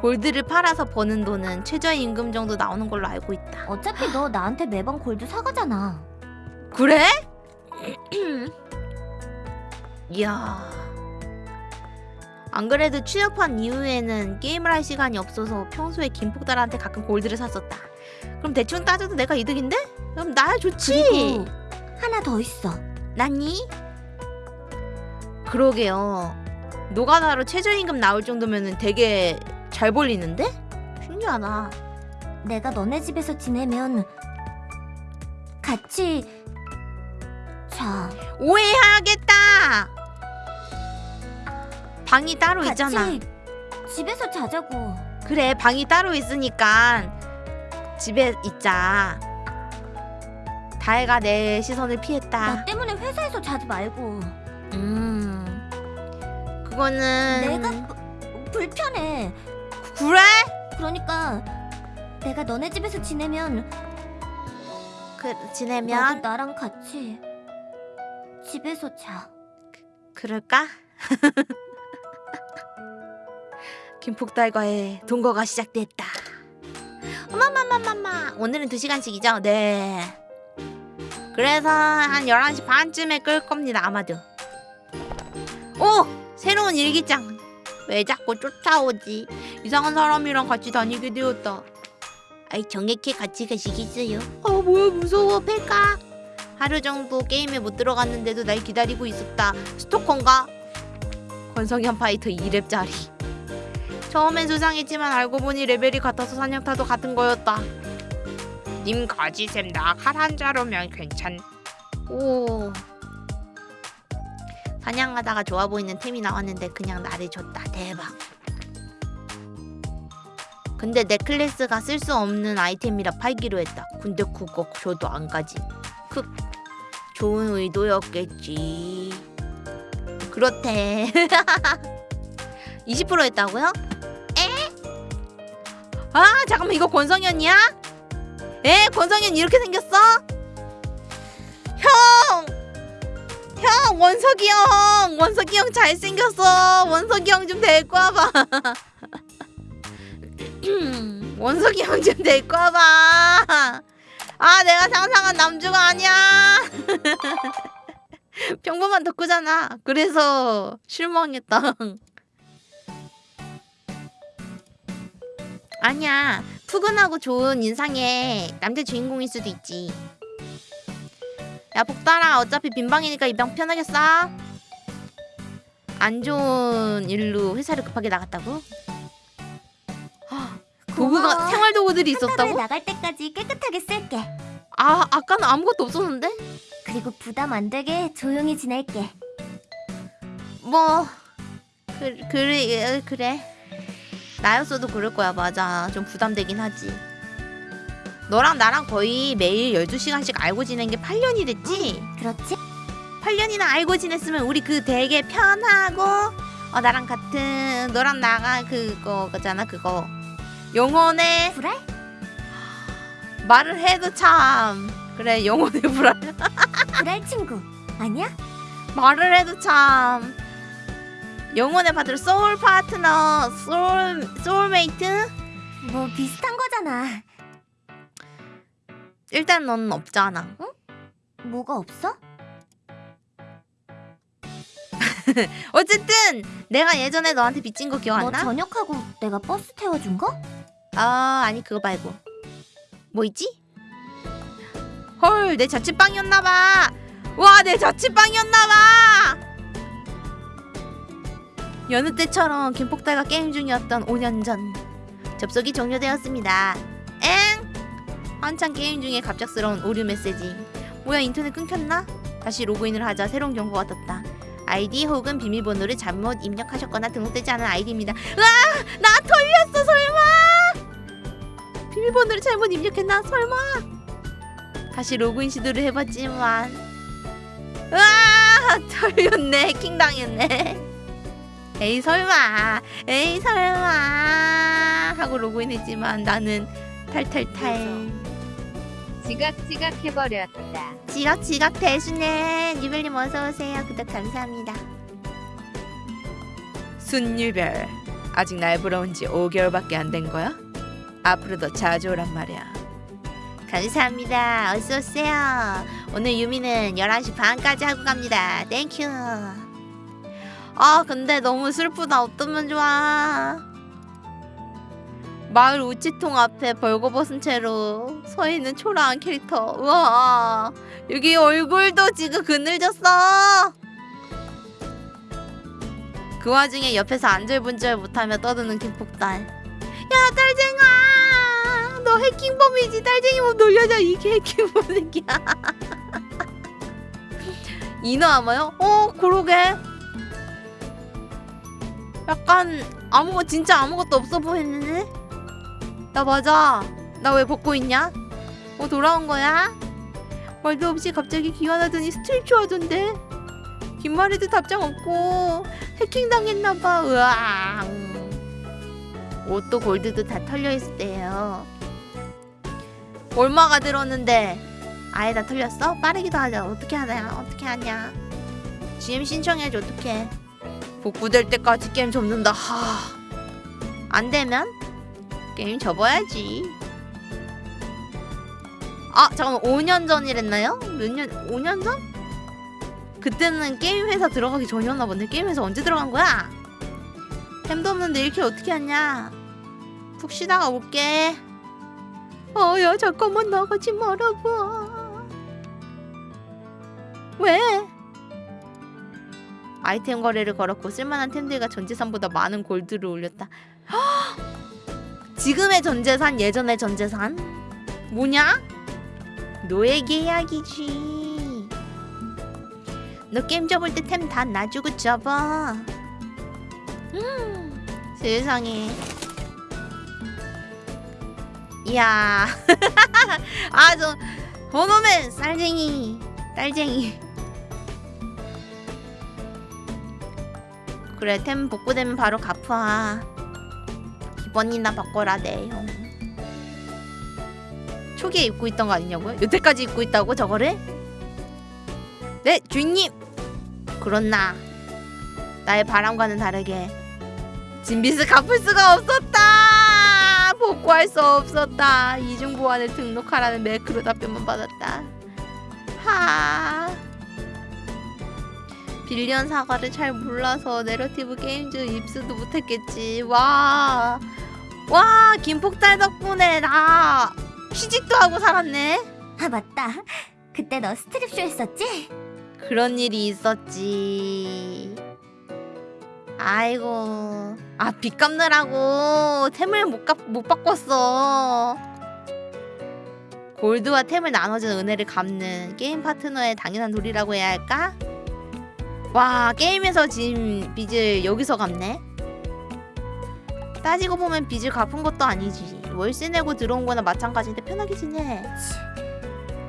Speaker 1: 골드를 팔아서 버는 돈은 최저임금 정도 나오는 걸로 알고 있다.
Speaker 3: 어차피 너 나한테 매번 골드 사가잖아.
Speaker 1: 그래? (clears throat) 이야. 안 그래도 취업한 이후에는 게임을 할 시간이 없어서 평소에 김폭달한테 가끔 골드를 샀었다. 그럼 대충 따져도 내가 이득인데? 그럼 나야 좋지.
Speaker 3: 그리고 하나 더 있어.
Speaker 1: 나니? 그러게요. 노가다로 최저임금 나올 정도면은 되게 잘 벌리는데? 신기하다.
Speaker 3: 내가 너네 집에서 지내면 같이 자
Speaker 1: 오해하겠다. 방이 따로
Speaker 3: 같이
Speaker 1: 있잖아.
Speaker 3: 집에서 자자고.
Speaker 1: 그래 방이 따로 있으니까 집에 있자. 다혜가 내 시선을 피했다.
Speaker 3: 나 때문에 회사에서 자지 말고.
Speaker 1: 음, 그거는
Speaker 3: 내가 부- 불편해.
Speaker 1: 그래?
Speaker 3: 그러니까 내가 너네 집에서 지내면
Speaker 1: 그 지내면
Speaker 3: 나랑 같이 집에서 자.
Speaker 1: 그 럴까? (laughs) 김폭달과의 동거가 시작됐다. 어마마마마마 오늘은 2시간씩이죠? 네. 그래서 한 11시 반쯤에 끌 겁니다 아마도. 오! 새로운 일기장. 왜 자꾸 쫓아오지? 이상한 사람이랑 같이 다니게 되었다. 아이 정액해 같이 가시겠어요? 아 뭐야 무서워 뺄까? 하루 정도 게임에 못 들어갔는데도 날 기다리고 있었다. 스토커인가? 권성현 파이터 2렙짜리. 처음엔 수상했지만 알고 보니 레벨이 같아서 사냥타도 같은 거였다. 님 가지셈 나칼 한 자로면 괜찮. 오. 사냥하다가 좋아 보이는 템이 나왔는데 그냥 나를 줬다. 대박. 근데 넥클래스가 쓸 수 없는 아이템이라 팔기로 했다. 근데 그거 줘도 안 가지. 크. 좋은 의도였겠지. 그렇대. (laughs) 20% 했다고요? 에? 아 잠깐만 이거 권성현이야? 에 권성현 이렇게 생겼어? 형! 형 원석이 형! 원석이 형 잘생겼어. 원석이 형 좀 데리고 와봐. (clears throat) 원석이 형 좀 데리고 와봐. 아 내가 상상한 남주가 아니야. (laughs) 평범한 덕후잖아. 그래서 실망했다. (laughs) 아니야 푸근하고 좋은 인상의 남자 주인공일 수도 있지 야 복달아 어차피 빈방이니까 입양 편하게 싸. 안 좋은 일로 회사를 급하게 나갔다고? 헉, 도구가. 생활 도구들이 있었다고?
Speaker 3: 나갈 때까지 깨끗하게 쓸게.
Speaker 1: 아 아까는 아무것도 없었는데?
Speaker 3: 그리고 부담 안 되게 조용히 지낼게.
Speaker 1: 뭐 그, 그래 그래 나였어도 그럴 거야 맞아 좀 부담되긴 하지 너랑 나랑 거의 매일 12시간씩 알고 지낸 게 8년이 됐지?
Speaker 3: 그렇지?
Speaker 1: 8년이나 알고 지냈으면 우리 그 되게 편하고 어, 나랑 같은 너랑 나가 그거 그잖아 그거 영혼의
Speaker 3: 불알?
Speaker 1: 말을 해도 참 그래 영혼의 불알
Speaker 3: 불알 친구 아니야?
Speaker 1: 말을 해도 참 영혼의 파트너 soul partner soul soulmate
Speaker 3: 뭐 비슷한 거잖아.
Speaker 1: 일단 넌 없잖아
Speaker 3: 뭐가 없어? (laughs)
Speaker 1: 어쨌든 내가 예전에 너한테 빚진 거 기억
Speaker 3: 너
Speaker 1: 안 나?
Speaker 3: 저녁하고 내가 버스 태워준 거?
Speaker 1: 아 아니 그거 말고 뭐 있지? 헐 내 자취방이었나봐 와 내 자취방이었나봐 여느 때처럼 김폭달과 게임 중이었던 5년 전 접속이 종료되었습니다 엥 한창 게임 중에 갑작스러운 오류 메시지 뭐야 인터넷 끊겼나? 다시 로그인을 하자 새로운 경고가 떴다 아이디 혹은 비밀번호를 잘못 입력하셨거나 등록되지 않은 아이디입니다. 와, 나 털렸어 설마? 비밀번호를 잘못 입력했나 설마? 다시 로그인 시도를 해봤지만, 와, 털렸네, 해킹 당했네. 에이 설마, 에이 설마 하고 로그인했지만 나는 탈탈탈.
Speaker 5: 지각지각 해버렸다.
Speaker 1: 지각지각 대수네 유별님 어서 오세요. 구독 감사합니다. 순유별 아직 날 불러온 지 5개월밖에 안 된 거야? 앞으로 더 자주 오란 말이야. 감사합니다. 어서 오세요. 오늘 유미는 11시 반까지 하고 갑니다. Thank you. 아 근데 너무 슬프다. 어쩌면 좋아. 마을 우체통 앞에 벌거벗은 채로 서 있는 초라한 캐릭터. 우와. 여기 얼굴도 지금 그늘졌어. 그 와중에 옆에서 안절분절 못하며 떠드는 김폭달. 야 딸쟁아, 너 해킹범이지. 딸쟁이 몸 놀려줘. 이게 해킹범 새끼야. (laughs) 이너 아마요? 어 그러게. 약간 아무거 진짜 아무것도 없어 보이는데? 나 맞아. 나 왜 벗고 있냐? 어 돌아온 거야? 말도 없이 갑자기 기원하더니 스트릿 좋아졌는데 긴 말에도 답장 없고 해킹 당했나봐 으아 옷도 골드도 다 털려있을 때예요 얼마가 들었는데 아예 다 털렸어? 빠르기도 하자 어떻게 하냐 어떻게 하냐 GM 신청해줘 어떡해 복구될 때까지 게임 접는다 하 안되면 게임 접어야지 아 잠깐만 5년 전이랬나요? 몇 년? 5년 전? 그때는 게임 회사 들어가기 전이었나 본데 게임 회사 언제 들어간 거야? 템도 없는데 이렇게 어떻게 하냐? 푹 쉬다가 올게. 어야 잠깐만 나가지 말아봐. 왜? 아이템 거래를 걸었고 쓸만한 템들과 전 재산보다 많은 골드를 올렸다. (gasps) 지금의 전 재산 예전의 전 재산 뭐냐? 노예 계약이지. 너 게임 접을 때 템 다 놔주고 접어. 음, 세상에. 이야. (laughs) 아, 저, 번호맨, 쌀쟁이, 딸쟁이. 그래, 템 복구되면 바로 갚아. 기본이나 바꿔라, 네, 형. 초기에 입고 있던 거 아니냐고요? 여태까지 입고 있다고 저거를? 네 주인님 그렇나 나의 바람과는 다르게 진빚을 갚을 수가 없었다 복구할 수 없었다 이중 보안을 등록하라는 매크로 답변만 받았다 하 빌리언 사과를 잘 몰라서 내러티브 게임즈 입수도 못했겠지 와 와 김폭달 덕분에 나 취직도 하고 살았네.
Speaker 3: 아 맞다. 그때 너 스트립쇼 했었지?
Speaker 1: 그런 일이 있었지. 아이고. 아, 빚 갚느라고 템을 못, 갚, 못 바꿨어. 골드와 템을 나눠준 은혜를 갚는 게임 파트너의 당연한 도리라고 해야 할까? 와, 게임에서 진 빚을 여기서 갚네? 따지고 보면 빚을 갚은 것도 아니지. 월세 내고 들어온 거나 마찬가지인데 편하게 지내.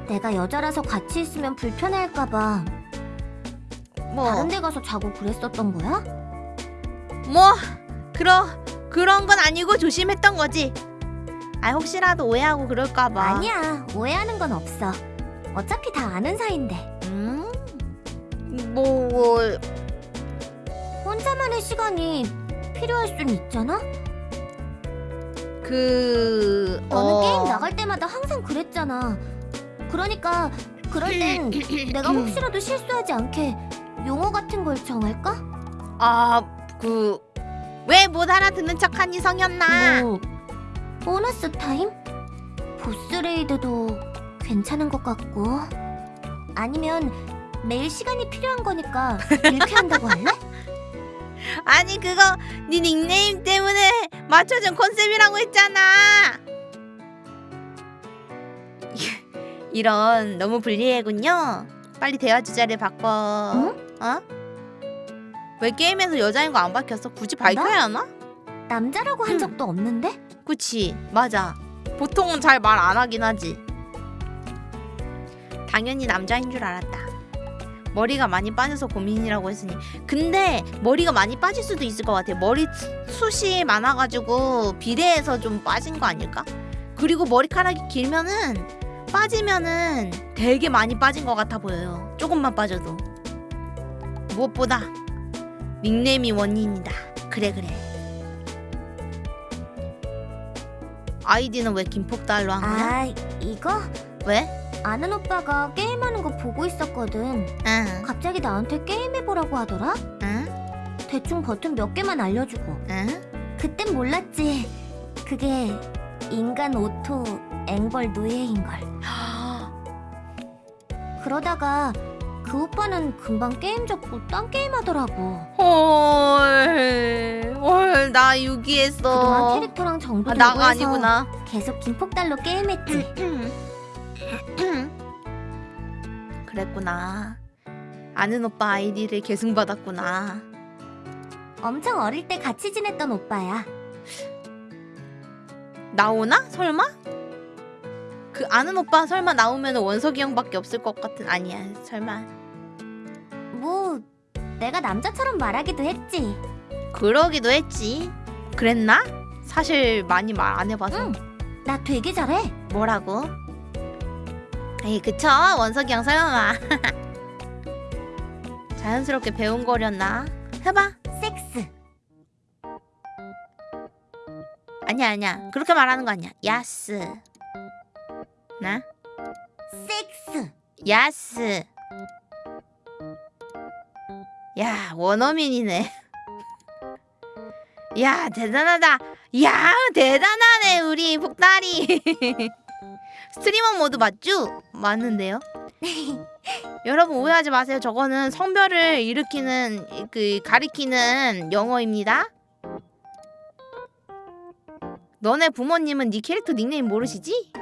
Speaker 3: 내가 여자라서 같이 있으면 불편해할까봐
Speaker 1: 뭐.
Speaker 3: 다른 데 가서 자고 그랬었던 거야?
Speaker 1: 뭐 그런 그런 건 아니고 조심했던 거지. 아 혹시라도 오해하고 그럴까봐.
Speaker 3: 아니야. 오해하는 건 없어. 어차피 다 아는 사이인데.
Speaker 1: 음. 뭐
Speaker 3: 혼자만의 시간이 필요할 순 있잖아?
Speaker 1: 그.
Speaker 3: 너는
Speaker 1: 어,
Speaker 3: 게임 나갈 때마다 항상 그랬잖아. 그러니까 그럴 땐 (clears throat) 내가 혹시라도 실수하지 않게 용어 같은 걸 정할까?
Speaker 1: 아 그 왜 못 알아듣는 척하니 성현아?
Speaker 3: 뭐 보너스 타임? 보스 raid도 괜찮은 것 같고 아니면 매일 시간이 필요한 거니까 이렇게 한다고 할래? (laughs)
Speaker 1: 아니 그거 네 닉네임 때문에 맞춰준 컨셉이라고 했잖아. (laughs) 이런 너무 불리해군요. 빨리 대화 주제를 바꿔.
Speaker 3: 응?
Speaker 1: 어? 왜 게임에서 여자인 거 안 밝혔어? 굳이 밝혀야 하나?
Speaker 3: 남자라고 한
Speaker 1: 음.
Speaker 3: 적도 없는데?
Speaker 1: 그치 맞아 보통은 잘 말 안 하긴 하지 당연히 남자인 줄 알았다 머리가 많이 빠져서 고민이라고 했으니. 근데 머리가 많이 빠질 수도 있을 것 같아 머리 수- 숱이 많아가지고 비례해서 좀 빠진 거 아닐까? 그리고 머리카락이 길면은 빠지면은 되게 많이 빠진 것 같아 보여요. 조금만 빠져도. 무엇보다 닉네임이 원인이다. 그래 그래. 아이디는 왜 김폭달로 한 거야?
Speaker 3: 아 이거?
Speaker 1: 왜?
Speaker 3: 아는 오빠가 게임하는 거 보고 있었거든.
Speaker 1: 응,
Speaker 3: 갑자기 나한테 게임해보라고 하더라?
Speaker 1: 응,
Speaker 3: 대충 버튼 몇 개만 알려주고.
Speaker 1: 응.
Speaker 3: 그땐 몰랐지. 그게 인간 auto 앵벌 노예인걸. (gasps) 그러다가 그 오빠는 금방 게임 접고 딴 게임 하더라고.
Speaker 1: 헐, 헐, 나
Speaker 3: 그동안
Speaker 1: 유기했어.
Speaker 3: 캐릭터랑 정도
Speaker 1: 아, 나가 아니구나.
Speaker 3: 계속 김폭달로 게임했지. (clears throat)
Speaker 1: 그랬구나. 아는 오빠 아이디를 계승받았구나.
Speaker 3: 엄청 어릴 때 같이 지냈던 오빠야.
Speaker 1: 나오나? 설마? 그 아는 오빠 설마 나오면 원석이 형밖에 없을 것 같은 아니야 설마
Speaker 3: 뭐 내가 남자처럼 말하기도 했지.
Speaker 1: 그러기도 했지 그랬나? 사실 많이 말 안 해봐서
Speaker 3: 응. 나 되게 잘해.
Speaker 1: 뭐라고? 에이 그쵸? 원석이 형 설마 (laughs) 자연스럽게 배운 거렸나? 해봐.
Speaker 3: 섹스.
Speaker 1: 아니야 아니야. 그렇게 말하는 거 아니야. 야스. 나?
Speaker 3: 섹스.
Speaker 1: 야스. 야 원어민이네. (laughs) 야 대단하다. 야 대단하네 우리 복다리 (laughs) 스트리머 모드 맞죠? 맞는데요 (laughs) 여러분 오해하지 마세요 저거는 성별을 일으키는 그 가리키는 영어입니다 너네 부모님은 네 캐릭터 닉네임 모르시지?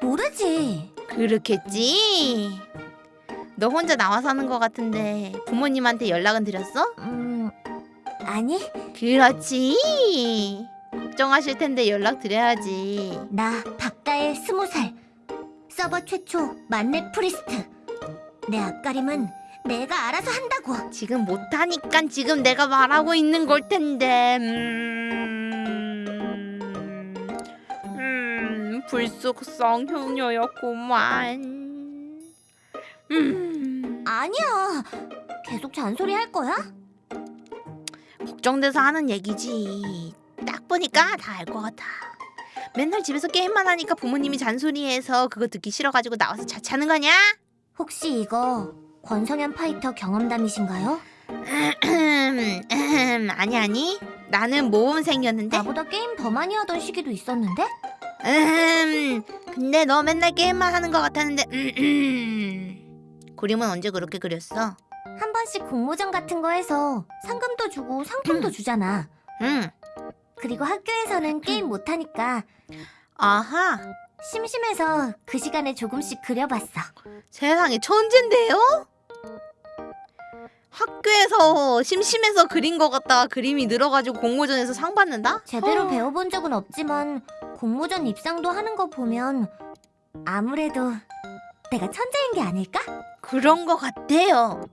Speaker 3: 모르지.
Speaker 1: 그렇겠지. 너 혼자 나와 사는 것 같은데 부모님한테 연락은 드렸어?
Speaker 3: 음 아니
Speaker 1: 그렇지. 걱정하실 텐데 연락 드려야지.
Speaker 3: 나 박가의 스무 살 서버 최초 만렙 priest. 내 앞가림은 내가 알아서 한다고.
Speaker 1: 지금 못하니까 지금 내가 말하고 있는 걸 텐데. 음, 음 불속성 효녀였구만. 음,
Speaker 3: 아니야. 계속 잔소리 할 거야?
Speaker 1: 걱정돼서 하는 얘기지. 딱 보니까 다 알 것 같아. 맨날 집에서 게임만 하니까 부모님이 잔소리해서 그거 듣기 싫어가지고 나와서 자차는 거냐?
Speaker 3: 혹시 이거 권성현 파이터 경험담이신가요? (clears throat)
Speaker 1: 아니 아니. 나는 모험생이었는데.
Speaker 3: 나보다 게임 더 많이 하던 시기도 있었는데?
Speaker 1: 음, 근데 너 맨날 게임만 하는 것 같았는데. 음, 그림은 언제 그렇게 그렸어?
Speaker 3: 한 번씩 공모전 같은 거 해서 상금도 주고 상품도 주잖아.
Speaker 1: 응.
Speaker 3: 그리고 학교에서는 게임 못하니까
Speaker 1: 아하.
Speaker 3: 심심해서 그 시간에 조금씩 그려봤어.
Speaker 1: 세상에 천재인데요? 학교에서 심심해서 그린 것 같다가 그림이 늘어가지고 공모전에서 상 받는다?
Speaker 3: 제대로
Speaker 1: 어.
Speaker 3: 배워본 적은 없지만 공모전 입상도 하는 거 보면 아무래도 내가 천재인 게 아닐까?
Speaker 1: 그런 것 같아요.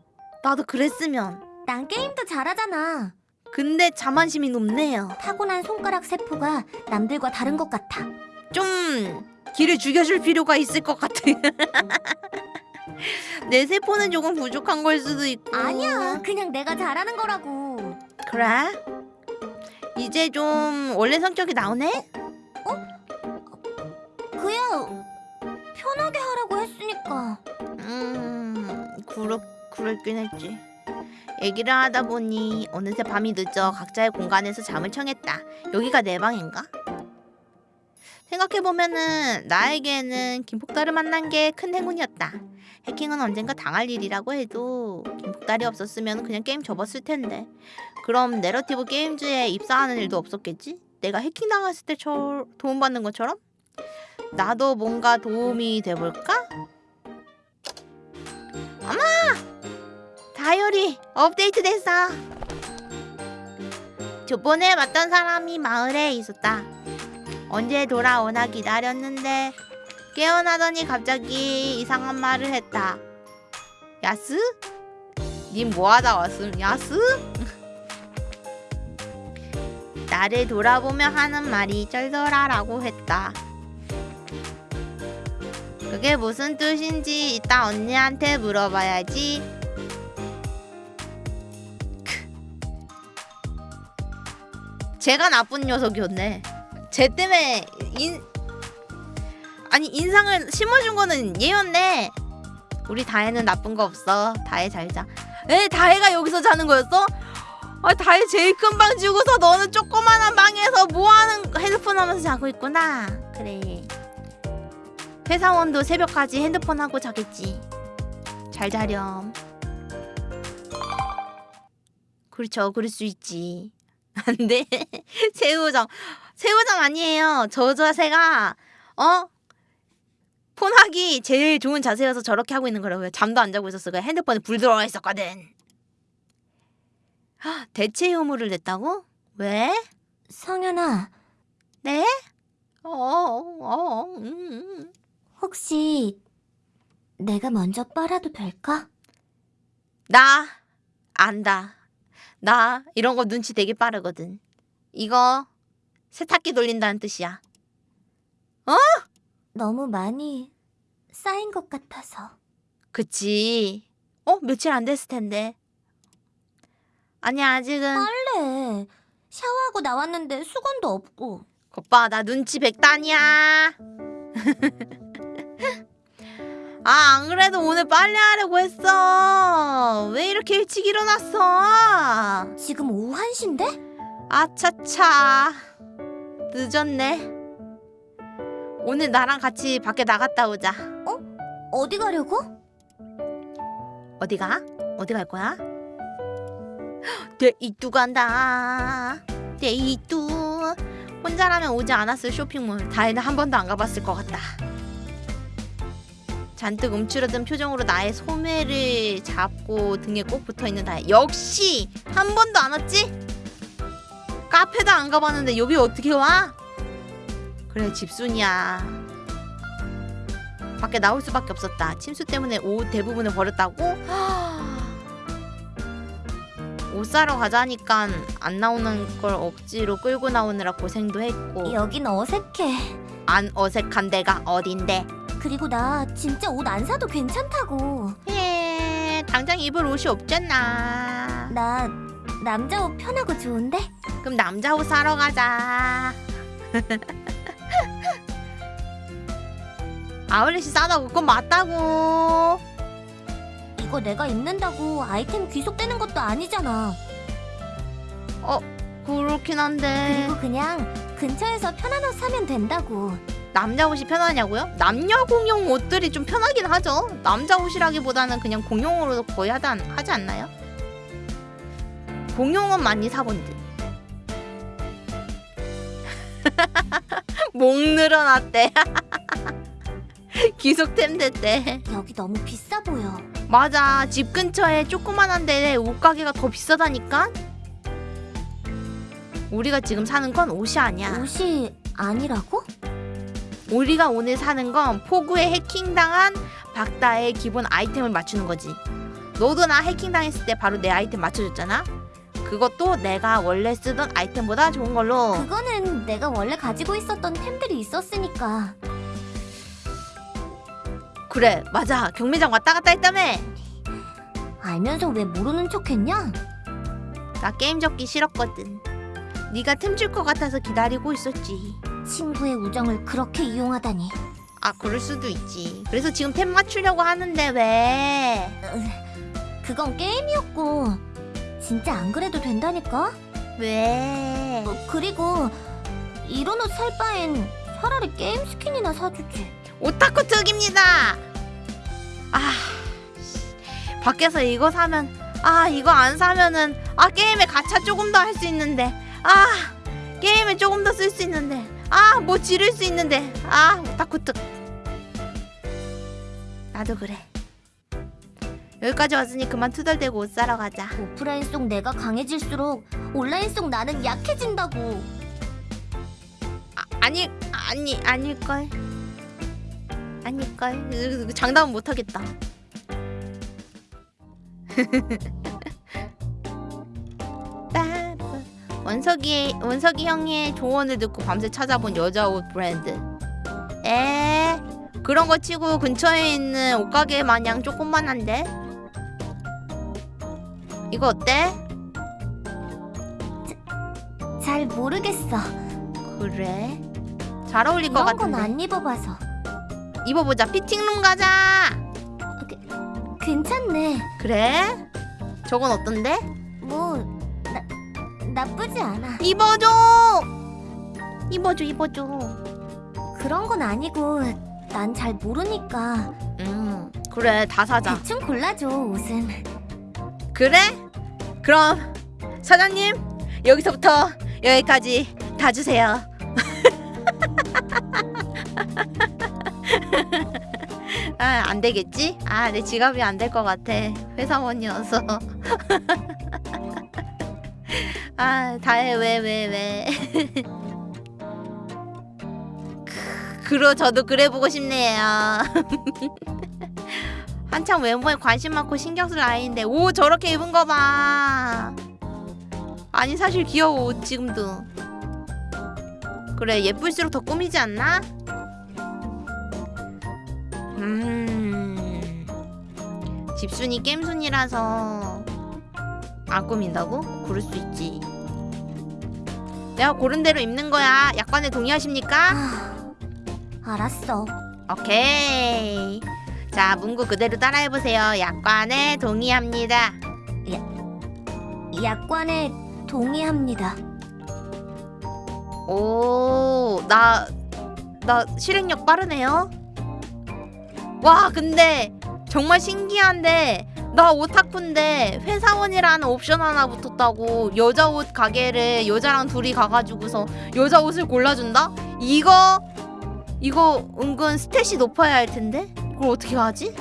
Speaker 1: 나도 그랬으면.
Speaker 3: 난 게임도 잘하잖아.
Speaker 1: 근데 자만심이 높네요.
Speaker 3: 타고난 손가락 세포가 남들과 다른 것 같아.
Speaker 1: 좀 길을 죽여줄 필요가 있을 것 같아. (laughs) 내 세포는 조금 부족한 걸 수도 있고.
Speaker 3: 아니야, 그냥 내가 잘하는 거라고.
Speaker 1: 그래? 이제 좀 원래 성격이 나오네?
Speaker 3: 그야 편하게 하라고 했으니까.
Speaker 1: 음, 그렇, 그랬긴 했지. 얘기를 하다 보니 어느새 밤이 늦어 각자의 공간에서 잠을 청했다. 여기가 내 방인가? 생각해보면은 나에게는 김폭달을 만난 게 큰 행운이었다. 해킹은 언젠가 당할 일이라고 해도 김폭달이 없었으면 그냥 게임 접었을 텐데. 그럼 내러티브 게임즈에 입사하는 일도 없었겠지? 내가 해킹 당했을 때 저, 도움받는 것처럼? 나도 뭔가 도움이 돼볼까? 다이어리 업데이트 됐어. 저번에 봤던 사람이 마을에 있었다. 언제 돌아오나 기다렸는데 깨어나더니 갑자기 이상한 말을 했다. 야스? 님 뭐하다 왔음? 야스? (laughs) 나를 돌아보며 하는 말이 쩔더라라고 했다. 그게 무슨 뜻인지 이따 언니한테 물어봐야지. 제가 나쁜 녀석이었네. 쟤 때문에 인 아니 인상을 심어준 거는 얘였네. 우리 다혜는 나쁜 거 없어. 다혜 잘 자. 에 다혜가 여기서 자는 거였어? 아 다혜 제일 큰 방 주고서 너는 조그만한 방에서 뭐하는 핸드폰 하면서 자고 있구나. 그래. 회사원도 새벽까지 핸드폰 하고 자겠지. 잘 자렴. 그렇죠. 그럴 수 있지. 안 돼. 새우장. 새우장 아니에요. 저 자세가 어? 폰하기 제일 좋은 자세여서 저렇게 하고 있는 거라고요. 잠도 안 자고 있었어. 그 핸드폰에 불 들어와 있었거든. 헉, 대체 유무를 냈다고? 왜?
Speaker 3: 성현아,
Speaker 1: 네? 어, 어, 음.
Speaker 3: 혹시 내가 먼저 빨아도 될까?
Speaker 1: 나 안다. 나 이런 거 눈치 되게 빠르거든. 이거 세탁기 돌린다는 뜻이야.
Speaker 3: 너무 많이 쌓인 것 같아서.
Speaker 1: 그치. 어? 며칠 안 됐을 텐데. 아니 아직은
Speaker 3: 빨래. 샤워하고 나왔는데 수건도 없고.
Speaker 1: 오빠 나 눈치 백단이야. (laughs) 아 안 그래도 오늘 빨래 하려고 했어. 왜 이렇게 일찍 일어났어?
Speaker 3: 지금 오후 1시인데?
Speaker 1: 아차차 늦었네. 오늘 나랑 같이 밖에 나갔다 오자.
Speaker 3: 어디 가려고?
Speaker 1: 어디 가? 어디 갈 거야? 데이뚜 간다. 데이뚜. 혼자라면 오지 않았을 쇼핑몰. 다혜는 한 번도 안 가봤을 것 같다. 잔뜩 움츠러든 표정으로 나의 소매를 잡고 등에 꼭 붙어 있는 다혜. 역시 한 번도 안 왔지? 카페도 안 가봤는데 여기 어떻게 와? 그래 집순이야. 밖에 나올 수밖에 없었다. 침수 때문에 옷 대부분을 버렸다고? (gasps) 옷 사러 가자니까 안 나오는 걸 억지로 끌고 나오느라 고생도 했고
Speaker 3: 여긴 어색해.
Speaker 1: 안 어색한 데가 어딘데?
Speaker 3: 그리고 나 진짜 옷 안 사도 괜찮다고.
Speaker 1: 에 당장 입을 옷이 없잖아.
Speaker 3: 나 남자 옷 편하고 좋은데?
Speaker 1: 그럼 남자 옷 사러 가자. (laughs) 아울렛이 싸다고 그건 맞다고.
Speaker 3: 이거 내가 입는다고 아이템 귀속되는 것도 아니잖아.
Speaker 1: 그렇긴 한데
Speaker 3: 그리고 그냥 근처에서 편한 옷 사면 된다고.
Speaker 1: 남자 옷이 편하냐고요? 남녀 공용 옷들이 좀 편하긴 하죠. 남자 옷이라기보다는 그냥 공용으로 거의 하다, 하지 않나요? 공용은 많이 사본 듯. (laughs) 목 늘어났대. (laughs) 귀속템 됐대.
Speaker 3: 여기 너무 비싸 보여.
Speaker 1: 맞아. 집 근처에 조그만한 데에 옷가게가 더 비싸다니까? 우리가 지금 사는 건 옷이 아니야.
Speaker 3: 옷이 아니라고?
Speaker 1: 우리가 오늘 사는 건 포구에 해킹당한 박다의 기본 아이템을 맞추는 거지. 너도 나 해킹당했을 때 바로 내 아이템 맞춰줬잖아? 그것도 내가 원래 쓰던 아이템보다 좋은 걸로.
Speaker 3: 그거는 내가 원래 가지고 있었던 템들이 있었으니까.
Speaker 1: 그래, 맞아. 경매장 왔다 갔다 했다며.
Speaker 3: 알면서 왜 모르는 척했냐?
Speaker 1: 나 게임 접기 싫었거든. 네가 틈줄 것 같아서 기다리고 있었지.
Speaker 3: 친구의 우정을 그렇게 이용하다니.
Speaker 1: 아, 그럴 수도 있지. 그래서 지금 템 맞추려고 하는데 왜?
Speaker 3: 그건 게임이었고 진짜 안 그래도 된다니까?
Speaker 1: 왜?
Speaker 3: 어, 그리고 이런 옷 살 바엔 차라리 게임 스킨이나 사주지.
Speaker 1: 오타쿠 특입니다. 아, 씨. 밖에서 이거 사면 아 이거 안 사면은 아 게임에 가차 조금 더 할 수 있는데 아 게임에 조금 더 쓸 수 있는데 아 뭐 지를 수 있는데 아 오타쿠 특. 나도 그래. 여기까지 왔으니 그만 투덜대고 옷 사러 가자.
Speaker 3: 오프라인 속 내가 강해질수록 온라인 속 나는 약해진다고.
Speaker 1: 아, 아니 아니 아닐걸. 아닐걸. 장담은 못하겠다. (laughs) 원석이 원석이 형의 조언을 듣고 밤새 찾아본 여자 옷 브랜드. 에 그런 거 치고 근처에 있는 옷가게 마냥 조금만한데. 이거 어때?
Speaker 3: 잘 모르겠어.
Speaker 1: 그래. 잘 어울릴 것
Speaker 3: 이런 건
Speaker 1: 같은데.
Speaker 3: 안 입어봐서.
Speaker 1: 입어보자. 피팅룸 가자.
Speaker 3: 괜찮네.
Speaker 1: 그래? 저건 어떤데?
Speaker 3: 뭐 나, 나쁘지 않아.
Speaker 1: 입어줘. 입어줘, 입어줘.
Speaker 3: 그런 건 아니고 난 잘 모르니까
Speaker 1: 음, 그래. 다 사자.
Speaker 3: 대충 골라줘 옷은.
Speaker 1: 그래? 그럼 사장님 여기서부터 여기까지 다 주세요. (laughs) 아, 안 되겠지? 아, 내 지갑이 안 될 것 같아. 회사원이어서. (laughs) 아, 다해 왜 왜 왜. (laughs) 그러 저도 그래 보고 싶네요. (laughs) 한창 외모에 관심 많고 신경 쓸 아이인데 오 저렇게 입은 거 봐. 아니 사실 귀여워 옷 지금도. 그래 예쁠수록 더 꾸미지 않나? 음 집순이 겜순이라서 안 꾸민다고? 그럴 수 있지. 내가 고른 대로 입는 거야. 약관에 동의하십니까?
Speaker 3: 아, 알았어.
Speaker 1: 오케이. 자, 문구 그대로 따라해보세요. 약관에 동의합니다.
Speaker 3: 약관에 동의합니다.
Speaker 1: 오, 나, 나 실행력 빠르네요. 와, 근데 정말 신기한데, 나 오타쿠인데 회사원이라는 옵션 하나 붙었다고 여자 옷 가게를 여자랑 둘이 가가지고서 여자 옷을 골라준다? 이거, 이거 은근 스탯이 높아야 할 텐데? 이걸 어떻게 하지?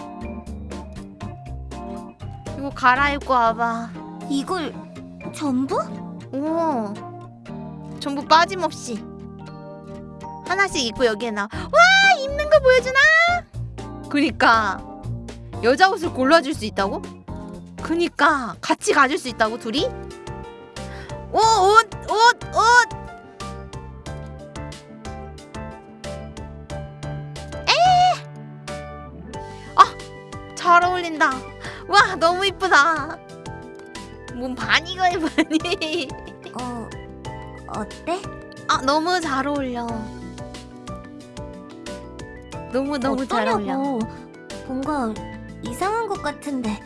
Speaker 1: 이거 갈아입고 와봐.
Speaker 3: 이걸 전부?
Speaker 1: 오 전부 빠짐없이 하나씩 입고 여기에 나와 입는 거 보여주나? 그니까 여자 옷을 골라줄 수 있다고? 그니까 같이 가질 수 있다고 둘이? 오 옷! 옷! 옷! 에! 아! 잘 어울린다 와 너무 이쁘다 뭔 반이가 반이 (laughs)
Speaker 3: 어 어때?
Speaker 1: 아 너무 잘 어울려. 너무 너무 잘 어울려.
Speaker 3: 어떠냐고. 뭔가 이상한 것 같은데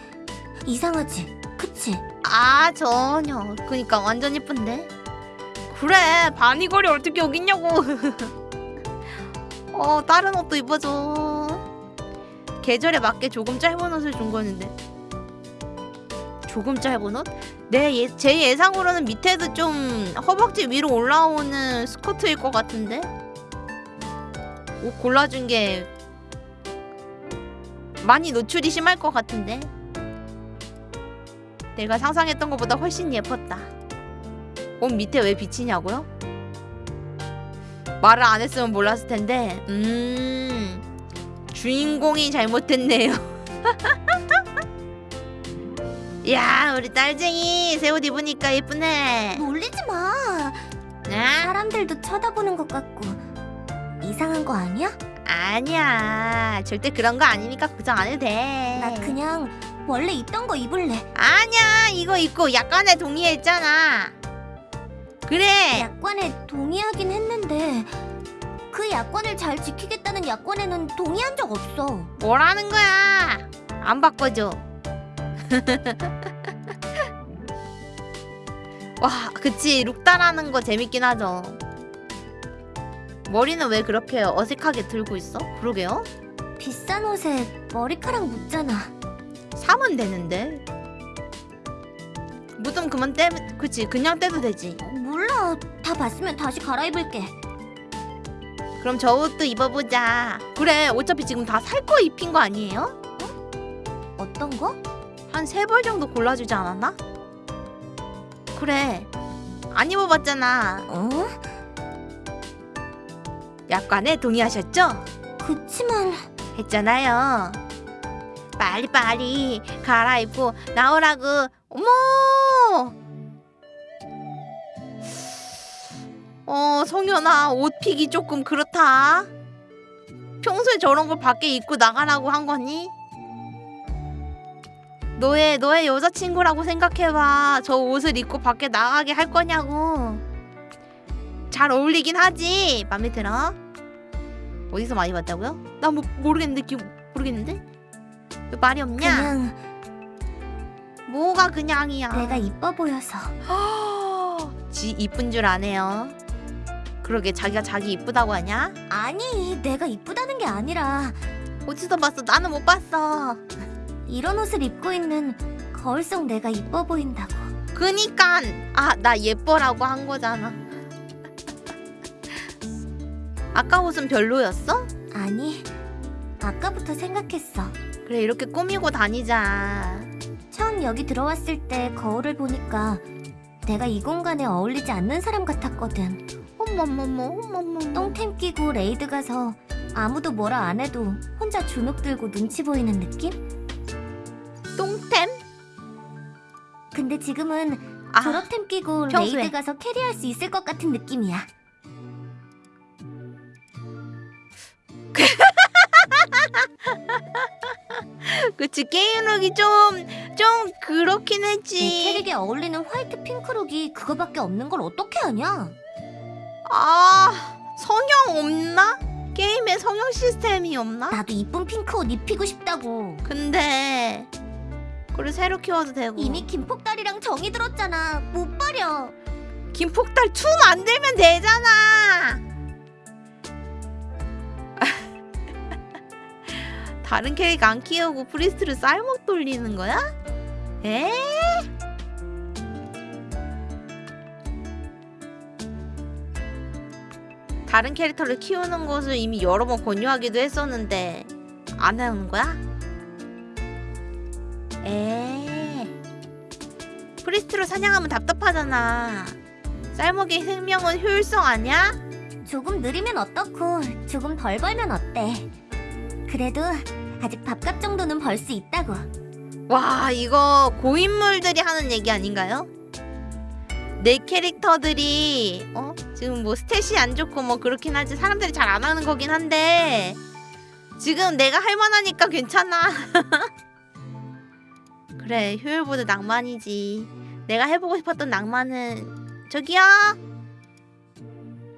Speaker 3: 이상하지? 그치?
Speaker 1: 아 전혀. 그니까 완전 예쁜데. 그래 바니걸이 어떻게 여기 있냐고. (laughs) 어 다른 옷도 입어줘. 계절에 맞게 조금 짧은 옷을 준 거였는데. 조금 짧은 옷? 내 예, 제 예상으로는 밑에도 좀 허벅지 위로 올라오는 스커트일 것 같은데. 옷 골라준 게 많이 노출이 심할 것 같은데. 내가 상상했던 것보다 훨씬 예뻤다. 옷 밑에 왜 비치냐고요? 말을 안 했으면 몰랐을 텐데. 음. 주인공이 잘못했네요. (laughs) 야, 우리 딸쟁이 새 옷 입으니까 예쁘네.
Speaker 3: 놀리지 마.
Speaker 1: 아?
Speaker 3: 사람들도 쳐다보는 것 같고 이상한 거 아니야?
Speaker 1: 아니야. 절대 그런 거 아니니까 걱정 안 해도 돼.
Speaker 3: 나 그냥 원래 있던 거 입을래.
Speaker 1: 아니야. 이거 입고 약관에 동의했잖아. 그래.
Speaker 3: 약관에 동의하긴 했는데 그 약관을 잘 지키겠다는 약관에는 동의한 적 없어.
Speaker 1: 뭐라는 거야? 안 바꿔줘. (laughs) 와, 그치. 룩 따라하는 거 재밌긴 하죠. 머리는 왜 그렇게 어색하게 들고 있어? 그러게요.
Speaker 3: 비싼 옷에 머리카락 묻잖아.
Speaker 1: 사면 되는데. 묻으면 그만 떼, 그치. 그냥 떼도 되지.
Speaker 3: 몰라. 다 봤으면 다시 갈아입을게.
Speaker 1: 그럼 저 옷도 입어보자. 그래, 어차피 지금 다 살 거 입힌 거 아니에요?
Speaker 3: 어떤 거?
Speaker 1: 한 세 벌 정도 골라주지 않았나? 그래 안 입어봤잖아
Speaker 3: 어?
Speaker 1: 약관에 동의하셨죠?
Speaker 3: 그치만
Speaker 1: 했잖아요. 빨리빨리 갈아입고 나오라고. 어머! 어 성현아 옷 픽이 조금 그렇다. 평소에 저런 걸 밖에 입고 나가라고 한 거니? 너의 너의 여자친구라고 생각해봐. 저 옷을 입고 밖에 나가게 할 거냐고 잘 어울리긴 하지 맘에 들어? 어디서 많이 봤다고요? 나 뭐 모르겠는데 기 모르겠는데 왜 말이 없냐?
Speaker 3: 그냥
Speaker 1: 뭐가 그냥이야?
Speaker 3: 내가 이뻐 보여서 (gasps)
Speaker 1: 지 이쁜 줄 아네요. 그러게 자기가 자기 이쁘다고 하냐?
Speaker 3: 아니 내가 이쁘다는 게 아니라
Speaker 1: 어디서 봤어? 나는 못 봤어.
Speaker 3: 이런 옷을 입고 있는 거울 속 내가 이뻐 보인다고
Speaker 1: 그니까 아 나 예뻐라고 한 거잖아. 아까 옷은 별로였어?
Speaker 3: 아니 아까부터 생각했어
Speaker 1: 그래 이렇게 꾸미고 다니자.
Speaker 3: 처음 여기 들어왔을 때 거울을 보니까 내가 이 공간에 어울리지 않는 사람 같았거든
Speaker 1: 어머머머 어머머.
Speaker 3: 똥템 끼고 raid 가서 아무도 뭐라 안 해도 혼자 주눅 들고 눈치 보이는 느낌?
Speaker 1: 똥템?
Speaker 3: 근데 지금은
Speaker 1: 아
Speaker 3: 졸업템 끼고
Speaker 1: 평소에.
Speaker 3: raid 가서 carry할 수 있을 것 같은 느낌이야 (laughs)
Speaker 1: 그치 게임력이 좀 좀 그렇긴
Speaker 3: 내
Speaker 1: 했지.
Speaker 3: 캐릭에 어울리는 화이트 핑크룩이 그거밖에 없는 걸 어떻게 하냐?
Speaker 1: 아 성형 없나? 게임에 성형 시스템이 없나?
Speaker 3: 나도 이쁜 핑크 옷 입히고 싶다고
Speaker 1: 근데 그래 새로 키워도 되고
Speaker 3: 이미 김폭다리랑 정이 들었잖아 못 버려
Speaker 1: 김폭달 2 만들면 되잖아 다른 캐릭 안 키우고 priest를 쌀먹 돌리는 거야? 에? 다른 캐릭터를 키우는 것을 이미 여러 번 권유하기도 했었는데 안 하는 거야? 에 프리스트로 사냥하면 답답하잖아 쌀먹의 생명은 효율성 아니야?
Speaker 3: 조금 느리면 어떻고 조금 덜 벌면 어때 그래도 아직 밥값 정도는 벌 수 있다고.
Speaker 1: 와 이거 고인물들이 하는 얘기 아닌가요? 내 캐릭터들이 어? 지금 뭐 스탯이 안 좋고 뭐 그렇긴 하지 사람들이 잘 안 하는 거긴 한데 지금 내가 할 만하니까 괜찮아. (laughs) 그래 효율보다 낭만이지. 내가 해보고 싶었던 낭만은 저기요.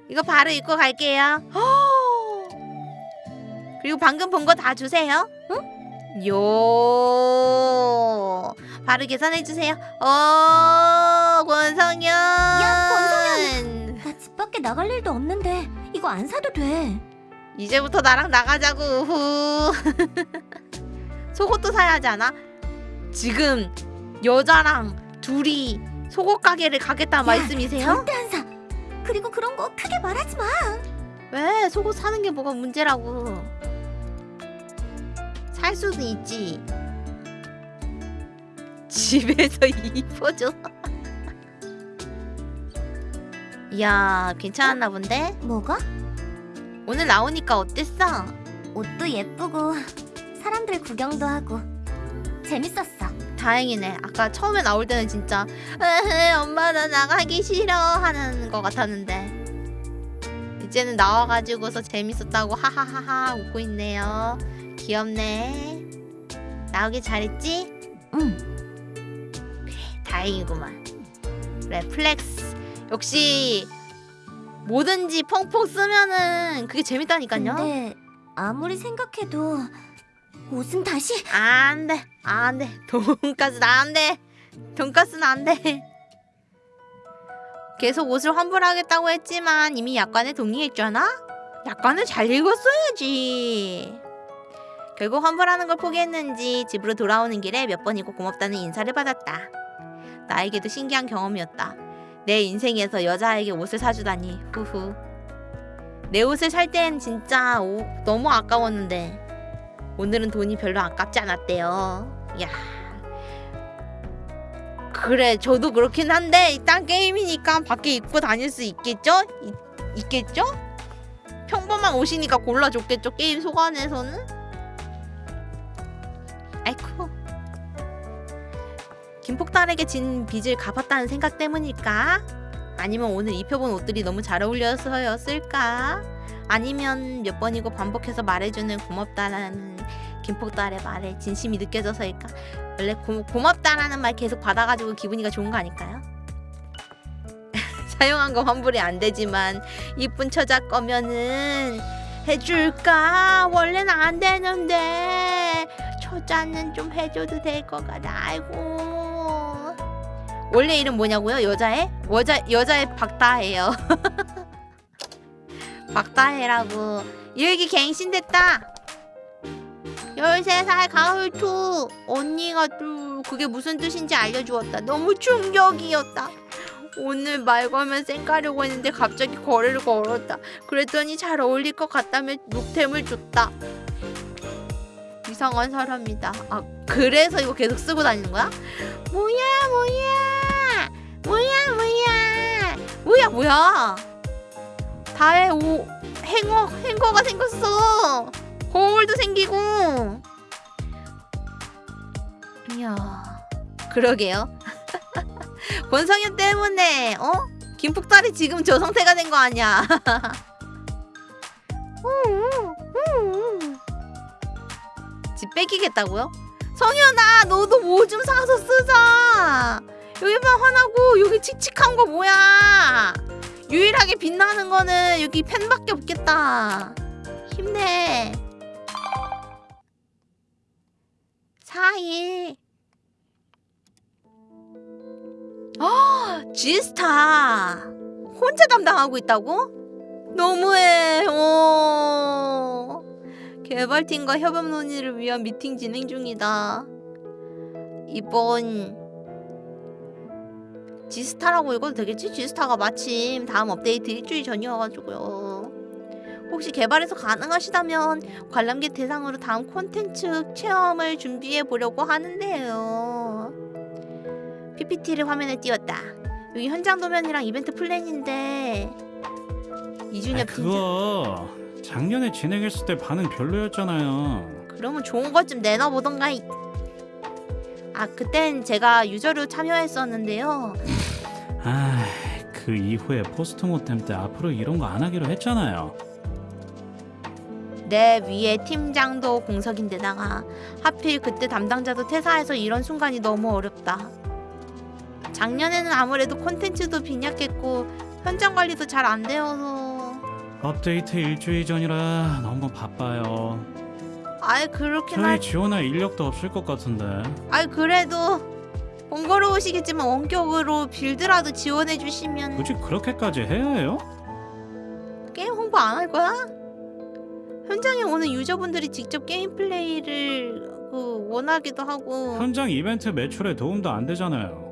Speaker 1: 이거 바로 입고 갈게요 그리고 방금 본 거 다 주세요 요 바로 계산해 주세요. 어 권성현.
Speaker 3: 야, 권성현! 나 집 밖에 나갈 일도 없는데 이거 안 사도 돼
Speaker 1: 이제부터 나랑 나가자고. 후. (laughs) 속옷도 사야 하지 않아? 지금 여자랑 둘이 속옷 가게를 가겠다 말씀이세요?
Speaker 3: 절대 안 사 그리고 그런 거 크게 말하지 마
Speaker 1: 왜 속옷 사는 게 뭐가 문제라고? 살 수는 있지. 집에서 (laughs) 입어줘. 이야 괜찮았나 본데?
Speaker 3: 뭐가?
Speaker 1: 오늘 나오니까 어땠어?
Speaker 3: 옷도 예쁘고 사람들 구경도 하고 재밌었어
Speaker 1: 다행이네. 아까 처음에 나올 때는 진짜 엄마 나 나가기 싫어 하는 것 같았는데 이제는 나와가지고서 재밌었다고 하하하하 웃고 있네요. 귀엽네. 나오길 잘했지?
Speaker 3: 응
Speaker 1: 다행이구만. 그래 flex 역시 뭐든지 펑펑 쓰면은 그게 재밌다니까요.
Speaker 3: 근데 아무리 생각해도 옷은 다시
Speaker 1: 안돼 안돼 (laughs) 돈가스는 안돼 돈가스는 안돼 계속 옷을 환불하겠다고 했지만 이미 약관에 동의했잖아 약관을 잘 읽었어야지 결국 환불하는 걸 포기했는지 집으로 돌아오는 길에 몇 번이고 고맙다는 인사를 받았다 나에게도 신기한 경험이었다 내 인생에서 여자에게 옷을 사주다니 후후 내 옷을 살 땐 진짜 오- 너무 아까웠는데 오늘은 돈이 별로 아깝지 않았대요. 야, 그래 저도 그렇긴 한데 일단 게임이니까 밖에 입고 다닐 수 있겠죠? 있, 있겠죠? 평범한 옷이니까 골라줬겠죠 게임 소관에서는? 아이쿠 김폭달에게 진 빚을 갚았다는 생각 때문일까? 아니면 오늘 입혀본 옷들이 너무 잘 어울려서였을까? 아니면 몇 번이고 반복해서 말해주는 고맙다라는 김폭달의 말에 진심이 느껴져서일까? 원래 고, 고맙다라는 말 계속 받아가지고 기분이가 좋은 거 아닐까요? (laughs) 사용한 거 환불이 안 되지만 이쁜 처자 거면은 해줄까? 원래는 안 되는데 처자는 좀 해줘도 될 것 같아. 아이고. 원래 이름 뭐냐고요? 여자애? 여자 여자애 박다혜요. (laughs) 박다혜라고. 여기 갱신됐다. 13살 가을투 언니가 또 그게 무슨 뜻인지 알려주었다 너무 충격이었다 오늘 말 걸면 쌩까려고 했는데 갑자기 거래를 걸었다 그랬더니 잘 어울릴 것 같다며 녹템을 줬다 이상한 사람이다. 아 그래서 이거 계속 쓰고 다니는 거야? 뭐야 뭐야? 뭐야 뭐야? 뭐야 뭐야? 다해 오 행어 행거가 생겼어. 거울도 생기고. 이야 그러게요. (laughs) 권성현 때문에 어? 김폭달이 지금 저 상태가 된 거 아니야 (laughs) 뺏기겠다고요? 성현아 너도 뭐 좀 사서 쓰자. 여기만 화나고 여기 칙칙한 거 뭐야? 유일하게 빛나는 거는 여기 펜밖에 없겠다. 힘내. 4일. 아 지스타. 혼자 담당하고 있다고? 너무해. 어. 개발팀과 협업 논의를 위한 미팅 진행 중이다 이번 지스타라고 읽어도 되겠지? 지스타가 마침 다음 업데이트 일주일 전이어가지고요 혹시 개발에서 가능하시다면 관람객 대상으로 다음 콘텐츠 체험을 준비해 보려고 하는데요. PPT를 화면에 띄웠다. 여기 현장 도면이랑 이벤트 플랜인데
Speaker 6: 아,
Speaker 1: 이준엽 팀장.
Speaker 6: 그거 작년에 진행했을 때 반응 별로였잖아요.
Speaker 1: 그러면 좋은 것 좀 내놔보던가. 이- 아 그땐 제가 유저로 참여했었는데요.
Speaker 6: 아, 그 이후에 포스트 모템 때 앞으로 이런 거 안 하기로 했잖아요.
Speaker 1: 내 위에 팀장도 공석인데다가 하필 그때 담당자도 퇴사해서 이런 순간이 너무 어렵다. 작년에는 아무래도 콘텐츠도 빈약했고 현장 관리도 잘 안 되어서
Speaker 6: 업데이트 일주일 전이라 너무 바빠요.
Speaker 1: 아이 그렇긴
Speaker 6: 저희
Speaker 1: 할
Speaker 6: 지원할 인력도 없을 것 같은데.
Speaker 1: 아이 그래도 번거로우시겠지만 원격으로 빌드라도 지원해 주시면
Speaker 6: 굳이 그렇게까지 해야 해요?
Speaker 1: 게임 홍보 안 할 거야? 현장에 오는 유저분들이 직접 게임 플레이를 그 원하기도 하고
Speaker 6: 현장 이벤트 매출에 도움도 안 되잖아요.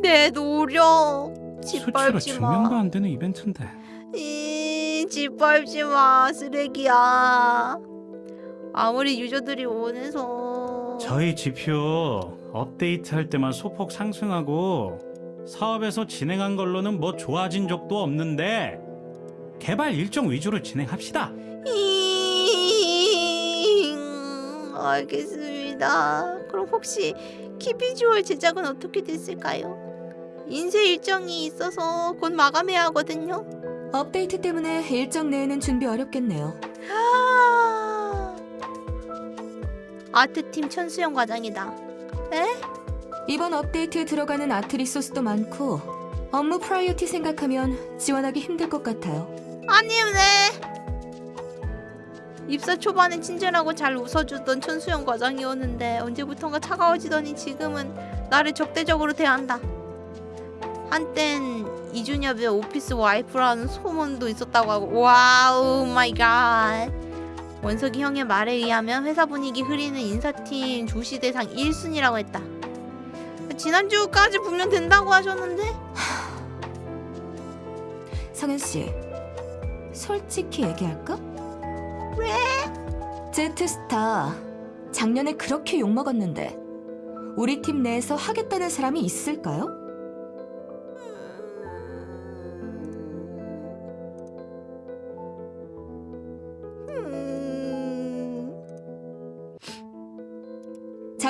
Speaker 1: 내 노력
Speaker 6: 수치로
Speaker 1: 짓밟지
Speaker 6: 증명도
Speaker 1: 마.
Speaker 6: 안 되는 이벤트인데.
Speaker 1: 이 짓밟지 마 쓰레기야. 아무리 유저들이 원해서
Speaker 6: 저희 지표 업데이트 할 때만 소폭 상승하고 사업에서 진행한 걸로는 뭐 좋아진 적도 없는데 개발 일정 위주로 진행합시다.
Speaker 1: 잉, 알겠습니다. 그럼 혹시 키비주얼 제작은 어떻게 됐을까요? 인쇄 일정이 있어서 곧 마감해야 하거든요.
Speaker 7: 업데이트 때문에 일정 내에는 준비 어렵겠네요.
Speaker 1: 아... 아트팀 천수영 과장이다.
Speaker 7: 이번 업데이트에 들어가는 아트 리소스도 많고 업무 priority 생각하면 지원하기 힘들 것 같아요.
Speaker 1: 아니네. 입사 초반에 친절하고 잘 웃어주던 천수영 과장이었는데 언제부턴가 차가워지더니 지금은 나를 적대적으로 대한다. 한땐 이준엽의 office wife라는 소문도 있었다고 하고 wow my god. 원석이 형의 말에 의하면 회사 분위기 흐리는 인사팀 주시 대상 1순위라고 했다. 지난주까지 분명 된다고 하셨는데? (sighs)
Speaker 7: 성현 씨, 솔직히 얘기할까?
Speaker 1: 왜?
Speaker 7: 제트스타 작년에 그렇게 욕 먹었는데 우리 팀 내에서 하겠다는 사람이 있을까요?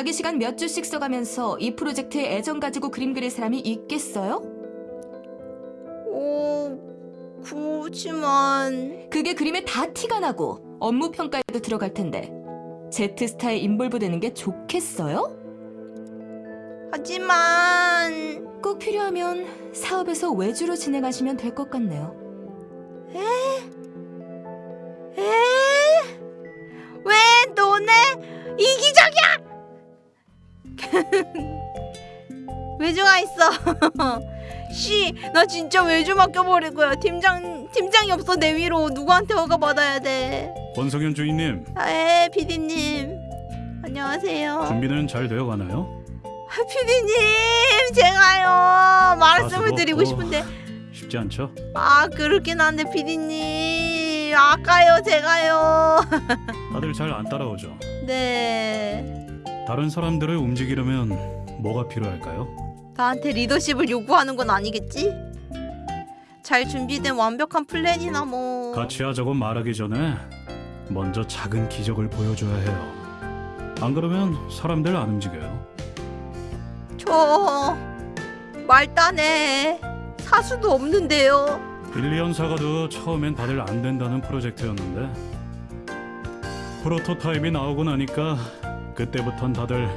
Speaker 7: 자기 시간 몇 주씩 써가면서 이 프로젝트에 애정 가지고 그림 그릴 사람이 있겠어요?
Speaker 1: 오, 그렇지만
Speaker 7: 그게 그림에 다 티가 나고 업무 평가에도 들어갈 텐데 제트스타에 인볼브 되는 게 좋겠어요?
Speaker 1: 하지만
Speaker 7: 꼭 필요하면 사업에서 외주로 진행하시면 될 것 같네요.
Speaker 1: 에? 왜 너네 이기적이야? (laughs) 외주가 있어. (laughs) 씨, 나 진짜 외주 맡겨버릴 거야. 팀장 팀장이 없어 내 위로 누구한테 허가 받아야 돼?
Speaker 6: 권성현 주인님
Speaker 1: 아, 에, 피디님. 안녕하세요.
Speaker 6: 준비는 잘 되어 가나요?
Speaker 1: 아, 피디님, 제가요 말씀을
Speaker 6: 가수도
Speaker 1: 드리고
Speaker 6: 없고.
Speaker 1: 싶은데
Speaker 6: 쉽지 않죠?
Speaker 1: 아 그렇긴 한데 피디님 아까요 제가요. (laughs)
Speaker 6: 다들 잘 안 따라오죠.
Speaker 1: 네.
Speaker 6: 다른 사람들을 움직이려면 뭐가 필요할까요?
Speaker 1: 나한테 리더십을 요구하는 건 아니겠지? 잘 준비된 완벽한 플랜이나 뭐.
Speaker 6: 같이 하자고 말하기 전에 먼저 작은 기적을 보여줘야 해요. 안 그러면 사람들 안 움직여요.
Speaker 1: 저 말단에 사수도 없는데요.
Speaker 6: 빌리언 사과도 처음엔 다들 안 된다는 프로젝트였는데 프로토타입이 나오고 나니까 그때부턴 다들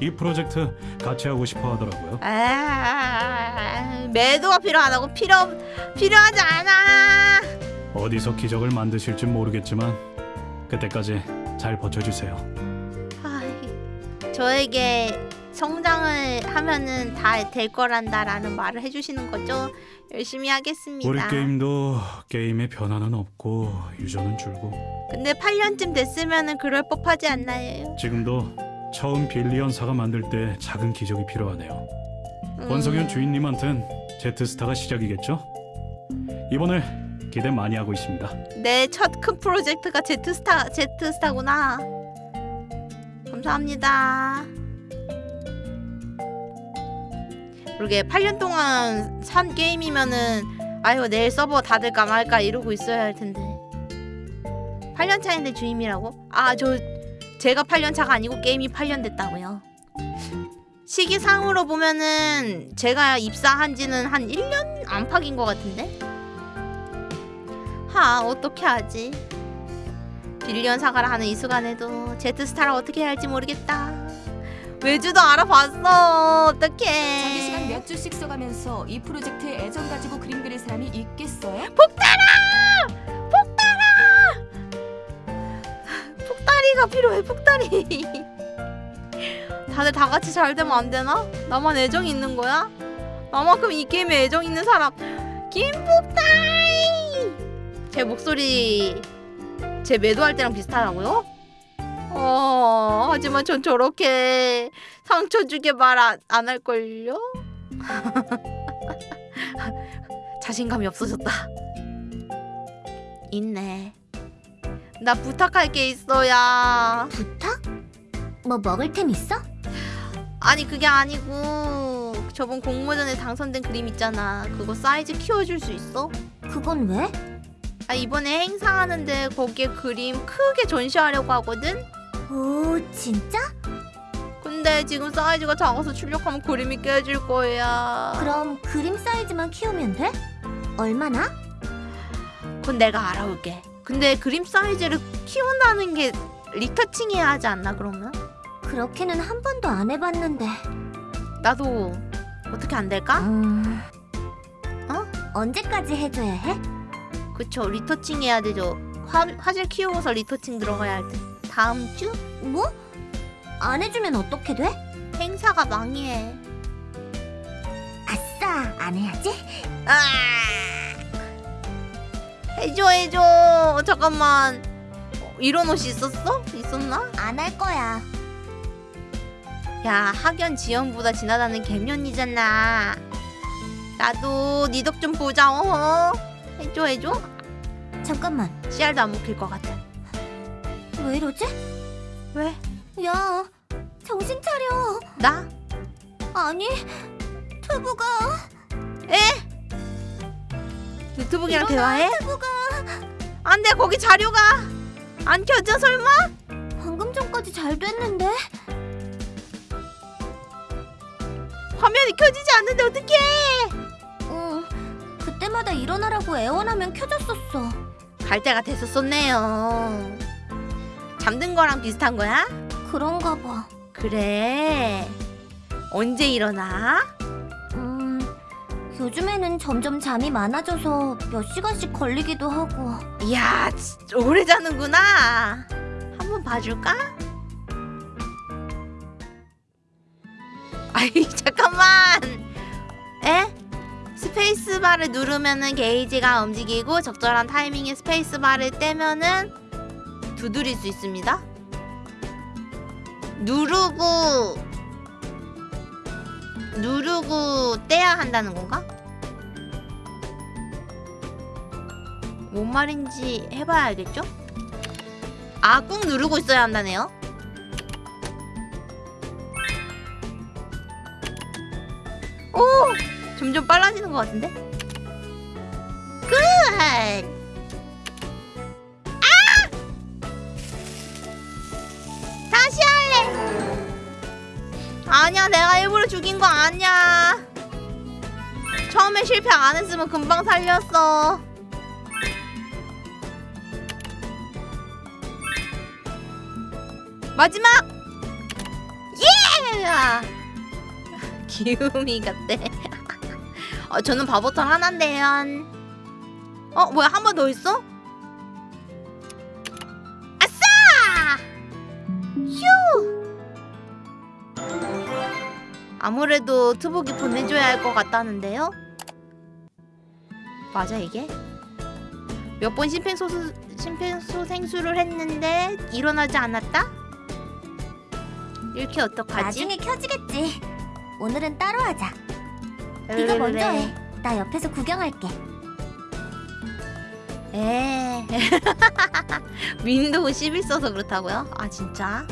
Speaker 6: 이 프로젝트 같이 하고 싶어 하더라고요.
Speaker 1: 아, 매도가 필요하다고 필요 필요하지 않아.
Speaker 6: 어디서 기적을 만드실지 모르겠지만 그때까지 잘 버텨주세요.
Speaker 1: 아이, 저에게 성장을 하면은 다 될 거란다라는 말을 해주시는 거죠. 열심히 하겠습니다.
Speaker 6: 우리 게임도 게임의 변화는 없고 유저는 줄고
Speaker 1: 근데 8년쯤 됐으면은 그럴 법하지 않나요?
Speaker 6: 지금도 처음 빌리언사가 만들 때 작은 기적이 필요하네요.
Speaker 1: 음,
Speaker 6: 권성현 주인님한텐 제트스타가 시작이겠죠? 이번을 기대 많이 하고 있습니다.
Speaker 1: 내 첫 큰 프로젝트가 제트스타 제트스타구나. 감사합니다. 그러게 8년 동안 산 게임이면은 아유 내일 서버 닫을까 말까 이러고 있어야 할 텐데. 8년 차인데 주임이라고? 아 저 제가 8년 차가 아니고 게임이 8년 됐다고요. 시기상으로 보면은 제가 입사한 지는 한 1년 안팎인 것 같은데. 하 어떻게 하지? 빌리언 사과를 하는 이 순간에도 제트스타를 어떻게 해야 할지 모르겠다. 외주도 알아봤어. 어떡해.
Speaker 7: 자기 시간 몇 주씩 써가면서 이 프로젝트에 애정 가지고 그림 그릴 사람이 있겠어요?
Speaker 1: 폭다리가 필요해. 폭다리. 다들 다 같이 잘 되면 안 되나? 나만 애정 있는 거야? 나만큼 이 게임에 애정 있는 사람 김폭다리. 제 목소리 제 매도할 때랑 비슷하다고요? 어 하지만 전 저렇게 상처 주게 말 안 할걸요? (laughs) 자신감이 없어졌다. 있네. 나 부탁할 게 있어야.
Speaker 3: 부탁? 뭐 먹을 템 있어?
Speaker 1: 아니 그게 아니고 저번 공모전에 당선된 그림 있잖아. 그거 사이즈 키워줄 수 있어?
Speaker 3: 그건 왜?
Speaker 1: 아 이번에 행사하는데 거기에 그림 크게 전시하려고 하거든.
Speaker 3: 오, 진짜?
Speaker 1: 근데 지금 사이즈가 작아서 출력하면 그림이 깨질 거야.
Speaker 3: 그럼 그림 사이즈만 키우면 돼? 얼마나?
Speaker 1: 그건 내가 알아올게. 근데 그림 사이즈를 키운다는 게 리터칭해야 하지 않나 그러면?
Speaker 3: 그렇게는 한 번도 안 해봤는데.
Speaker 1: 나도 어떻게 안 될까?
Speaker 3: 음...
Speaker 1: 어?
Speaker 3: 언제까지 해줘야 해?
Speaker 1: 그쵸 리터칭 해야 되죠. 화, 화질 키우고서 리터칭 들어가야 할 때. 다음 주
Speaker 3: 뭐? 안 해주면 어떻게 돼?
Speaker 1: 행사가 망해.
Speaker 3: 아싸, 안 해야지?
Speaker 1: 아! 해줘 해줘. 잠깐만. 어, 이런 옷이 있었어? 있었나?
Speaker 3: 안 할 거야.
Speaker 1: 야 학연 지연보다 지나다는 개면이잖아. 나도 니 덕 좀 보자. 어? 해줘 해줘.
Speaker 3: 잠깐만,
Speaker 1: 씨알도 안 먹힐 것 같아.
Speaker 3: 왜 이러지?
Speaker 1: 왜?
Speaker 3: 야, 정신 차려.
Speaker 1: 나?
Speaker 3: 아니, 투부가
Speaker 1: 노트북이랑
Speaker 3: 일어나,
Speaker 1: 대화해?
Speaker 3: 투부가
Speaker 1: 안 돼 거기 자료가 안 켜져 설마?
Speaker 3: 방금 전까지 잘 됐는데.
Speaker 1: 화면이 켜지지 않는데 어떡해
Speaker 3: 응. 그때마다 일어나라고 애원하면 켜졌었어.
Speaker 1: 갈 때가 됐었었네요 잠든 거랑 비슷한 거야?
Speaker 3: 그런가 봐.
Speaker 1: 그래 언제 일어나?
Speaker 3: 음, 요즘에는 점점 잠이 많아져서 몇 시간씩 걸리기도 하고.
Speaker 1: 이야 오래 자는구나 한번 봐줄까? 아이 (laughs) 잠깐만 에? space bar를 누르면은 게이지가 움직이고 적절한 타이밍에 space bar를 떼면은 두드릴 수 있습니다 누르고 누르고 떼야 한다는 건가? 뭔 말인지 해봐야 알겠죠? 아, 꾹 누르고 있어야 한다네요. 오! 점점 빨라지는 것 같은데? Good! 아니야, 내가 일부러 죽인 거 아니야. 처음에 실패 안 했으면 금방 살렸어. 마지막! 예! (laughs) 기우미 같대. (laughs) 어, 저는 바보털 하나인데요. 어, 뭐야, 한 번 더 있어? 아무래도 투복이 보내줘야 할 것 같다는데요? 맞아, 이게? 몇 번 심폐소수, 심폐소생술을 했는데 일어나지 않았다? 이렇게 어떡하지?
Speaker 3: 나중에 켜지겠지. 오늘은 따로 하자. 네가 먼저 해. 나 옆에서 구경할게.
Speaker 1: 에 (laughs) 윈도우 11 써서 그렇다고요? 아 진짜?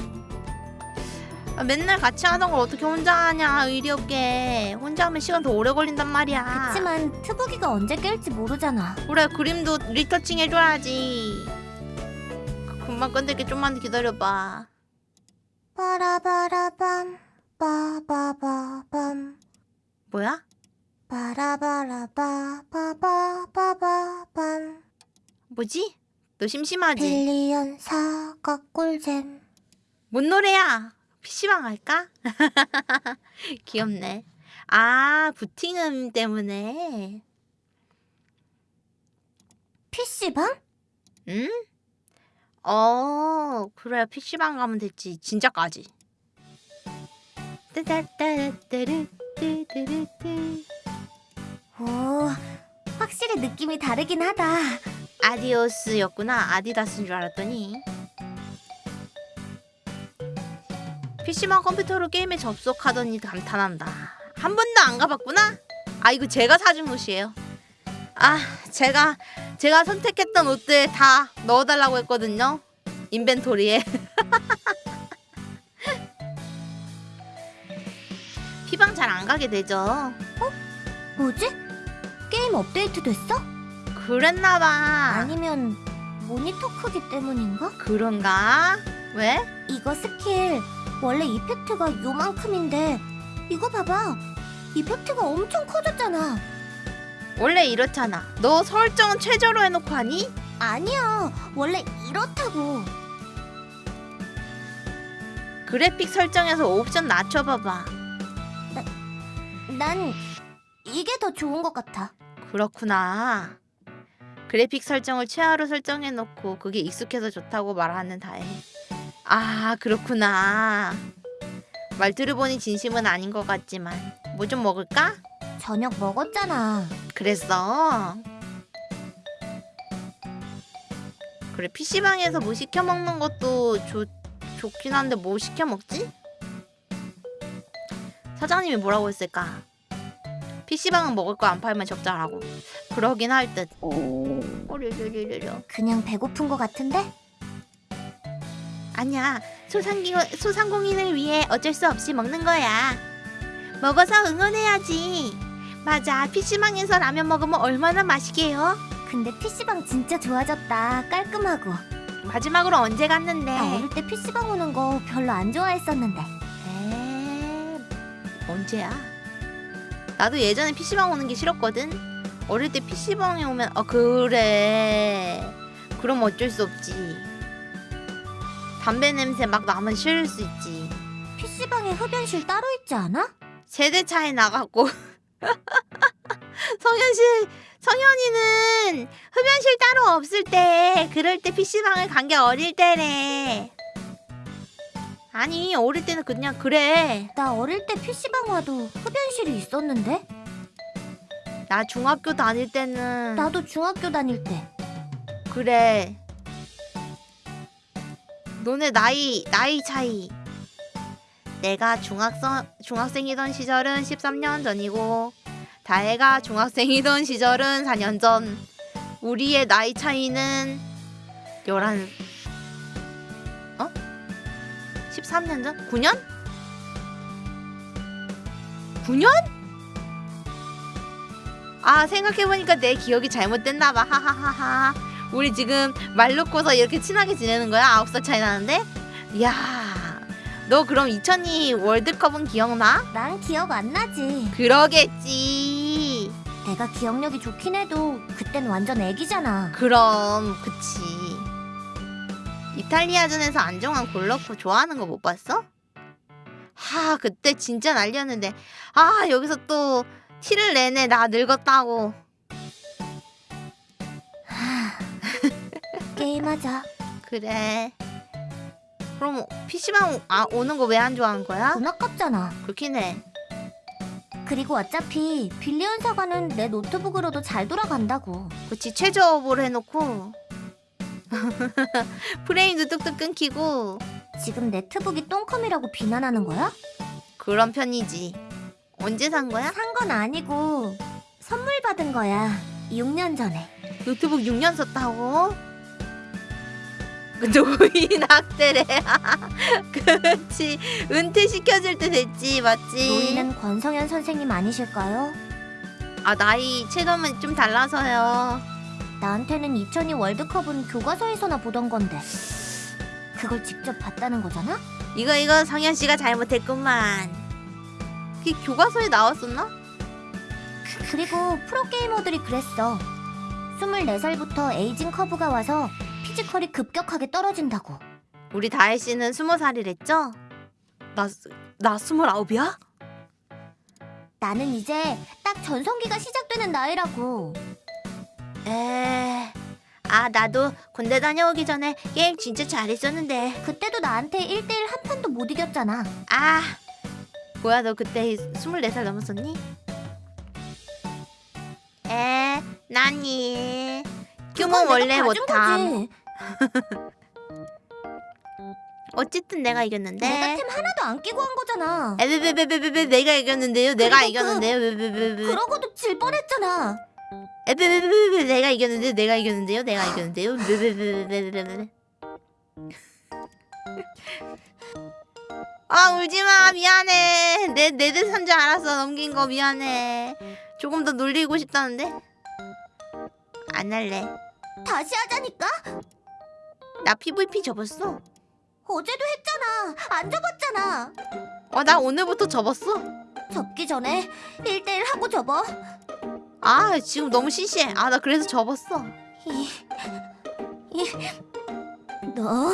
Speaker 1: 아, 맨날 같이 하던 걸 어떻게 혼자 하냐 의리 없게 혼자 하면 시간 더 오래 걸린단 말이야
Speaker 3: 그치만 트부기가 언제 깰지 모르잖아.
Speaker 1: 그래 그림도 retouching 해줘야지 금방 끝낼게 좀만 기다려봐
Speaker 2: 빠라바라밤 빠바바밤
Speaker 1: 뭐야?
Speaker 2: 빠라바라바 빠바바밤
Speaker 1: 뭐지? 너 심심하지?
Speaker 2: 빌리언 사과 꿀잼
Speaker 1: 뭔 노래야? PC방 할까? (laughs) 귀엽네. 아, 부팅음 때문에.
Speaker 3: PC방?
Speaker 1: 응? 어, 그래. PC방 가면 됐지. 진짜까지.
Speaker 3: 오, 확실히 느낌이 다르긴 하다.
Speaker 1: 아디오스였구나. 아디다스인 줄 알았더니. PC방 컴퓨터로 게임에 접속하더니 감탄한다. 한 번도 안 가봤구나? 아 이거 제가 사준 옷이에요. 아 제가 제가 선택했던 옷들 다 넣어달라고 했거든요. inventory에. (laughs) 피방 잘 안 가게 되죠.
Speaker 3: 뭐지? 게임 업데이트 됐어?
Speaker 1: 그랬나봐.
Speaker 3: 아니면 모니터 크기 때문인가?
Speaker 1: 그런가? 왜?
Speaker 3: 이거 스킬 원래 이펙트가 요만큼인데 이거 봐봐 이펙트가 엄청 커졌잖아
Speaker 1: 원래 이렇잖아. 너 설정은 최저로 해놓고 하니?
Speaker 3: 아니야 원래 이렇다고
Speaker 1: 그래픽 설정에서 옵션 낮춰봐봐.
Speaker 3: 난 이게 더 좋은 것 같아
Speaker 1: 그렇구나. 그래픽 설정을 최하로 설정해놓고 그게 익숙해서 좋다고 말하는 다행. 아 그렇구나. 말 들어보니 진심은 아닌 것 같지만 뭐 좀 먹을까?
Speaker 3: 저녁 먹었잖아
Speaker 1: 그랬어. 그래 PC방에서 뭐 시켜 먹는 것도 좋, 좋긴 한데 뭐 시켜 먹지? 사장님이 뭐라고 했을까? PC방은 먹을 거 안 팔면 적자라고. 그러긴 할 듯. 오려려려려.
Speaker 3: 그냥 배고픈 것 같은데?
Speaker 1: 아니야. 소상기, 소상공인을 위해 어쩔 수 없이 먹는 거야. 먹어서 응원해야지. 맞아, PC방에서 라면 먹으면 얼마나 맛있게요?
Speaker 3: 근데 PC방 진짜 좋아졌다. 깔끔하고.
Speaker 1: 마지막으로 언제 갔는데?
Speaker 3: 나 어릴 때 PC방 오는 거 별로 안 좋아했었는데.
Speaker 1: 에 언제야? 나도 예전에 PC방 오는 게 싫었거든. 어릴 때 PC방에 오면 어 그래. 그럼 어쩔 수 없지. 담배 냄새 막 나면 싫을 수 있지.
Speaker 3: PC방에 흡연실 따로 있지 않아?
Speaker 1: 세대 차이 나갖고 (laughs) 성현씨 성현이는 흡연실 따로 없을 때 그럴 때 PC방을 간 게 어릴 때래. 아니 어릴 때는 그냥 그래.
Speaker 3: 나 어릴 때 PC방 와도 흡연실이 있었는데?
Speaker 1: 나 중학교 다닐 때는
Speaker 3: 나도 중학교 다닐 때.
Speaker 1: 그래. 너네 나이 나이 차이. 내가 중학생 중학생이던 시절은 13년 전이고 다혜가 중학생이던 시절은 4년 전. 우리의 나이 차이는 11 어? 13년 전? 9년? 9년? 아 생각해보니까 내 기억이 잘못됐나봐 하하하하 우리 지금 말 놓고서 이렇게 친하게 지내는 거야? 아홉 살 차이 나는데? 이야 너 그럼 2002 월드컵은 기억나?
Speaker 3: 난 기억 안 나지.
Speaker 1: 그러겠지
Speaker 3: 내가 기억력이 좋긴 해도 그땐 완전 애기잖아.
Speaker 1: 그럼 그치 이탈리아전에서 안정환 골 넣고 좋아하는 거 못 봤어? 하 그때 진짜 난리였는데 아 여기서 또 티를 내네 나 늙었다고
Speaker 3: 게임하자.
Speaker 1: 그래 그럼 PC방 아, 오는 거 왜 안 좋아하는 거야?
Speaker 3: 돈 아깝잖아.
Speaker 1: 그렇긴 해
Speaker 3: 그리고 어차피 빌리언 사과는 내 노트북으로도 잘 돌아간다고.
Speaker 1: 그치 최저업을 해놓고 (laughs) 프레임도 뚝뚝 끊기고
Speaker 3: 지금 네트북이 똥컴이라고 비난하는 거야?
Speaker 1: 그런 편이지 언제 산 거야?
Speaker 3: 산 건 아니고 선물 받은 거야. 6년 전에.
Speaker 1: 노트북 6년 썼다고? 그 노인 학대래 (laughs) 그렇지 은퇴시켜줄 때 됐지 맞지?
Speaker 3: 노인은 권성현 선생님 아니실까요?
Speaker 1: 아 나이 체감은 좀 달라서요
Speaker 3: 나한테는 2002 월드컵은 교과서에서나 보던 건데. 그걸 직접 봤다는 거잖아?
Speaker 1: 이거 이거 성현 씨가 잘못했구만 그게 교과서에 나왔었나?
Speaker 3: 그리고 프로게이머들이 그랬어. 24살부터 aging curve가 와서 physical이 급격하게 떨어진다고.
Speaker 1: 우리 다혜 씨는 스무 살이랬죠? 나, 나 스물아홉이야?
Speaker 3: 나는 이제 딱 전성기가 시작되는 나이라고.
Speaker 1: 에... 아 나도 군대 다녀오기 전에 게임 진짜 잘했었는데
Speaker 3: 그때도 나한테 1대1 한 판도 못 이겼잖아.
Speaker 1: 아 뭐야 너 그때 24살 넘었었니? 에 나니 규모 원래 못함
Speaker 3: 거지.
Speaker 1: 어쨌든 내가 이겼는데
Speaker 3: 내가 템 하나도 안 끼고 한 거잖아.
Speaker 1: 에베베베베베 내가 이겼는데요 내가
Speaker 3: 그-
Speaker 1: 이겼는데요 베베베베
Speaker 3: 그러고도 질 뻔했잖아.
Speaker 1: 에베베베베 내가 이겼는데요 내가 이겼는데요 내가 이겼는데요 베베베베베베 아 울지마 미안해 내 내들 산줄 알았어 넘긴 거 미안해 조금 더 놀리고 싶다는데 안 할래
Speaker 3: 다시 하자니까?
Speaker 1: 나 PVP 접었어.
Speaker 3: 어제도 했잖아. 안 접었잖아.
Speaker 1: 어나 오늘부터 접었어.
Speaker 3: 접기 전에 1대1 하고 접어.
Speaker 1: 아 지금 너무 시시해. 아 나 그래서 접었어.
Speaker 3: 이, 이, 너,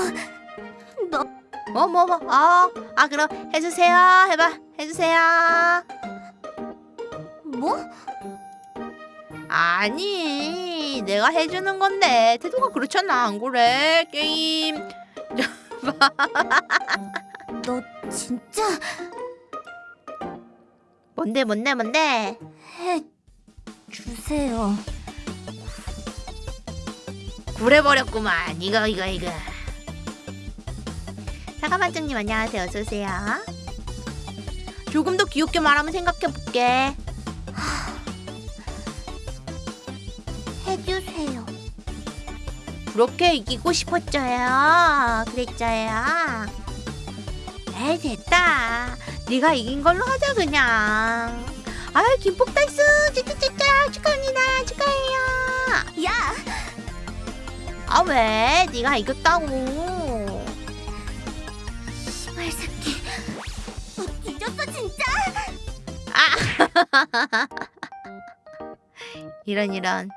Speaker 3: 너.
Speaker 1: 뭐뭐 뭐 아 아 그럼 해주세요. 해봐. 해주세요.
Speaker 3: 뭐?
Speaker 1: 아니 내가 해주는 건데. 태도가 그렇잖아. 안 그래? 게임. (laughs)
Speaker 3: 너 진짜.
Speaker 1: 뭔데 뭔데 뭔데?
Speaker 3: 해 주세요.
Speaker 1: 구려버렸구만. 이거 이거 이거. 사과반장님 안녕하세요. 어서오세요. 조금 더 귀엽게 말하면 생각해볼게
Speaker 3: 해주세요.
Speaker 1: 그렇게 이기고 싶었죠요 그랬죠요 에이 됐다. 네가 이긴 걸로 하자 그냥. 아유 김폭 달수 찌찌찌짜 축하합니다 축하해요.
Speaker 3: 야,
Speaker 1: 아 왜? 네가 이겼다고.
Speaker 3: 말 새끼. 너 뒤졌어 진짜. (laughs)
Speaker 1: 이런 이런.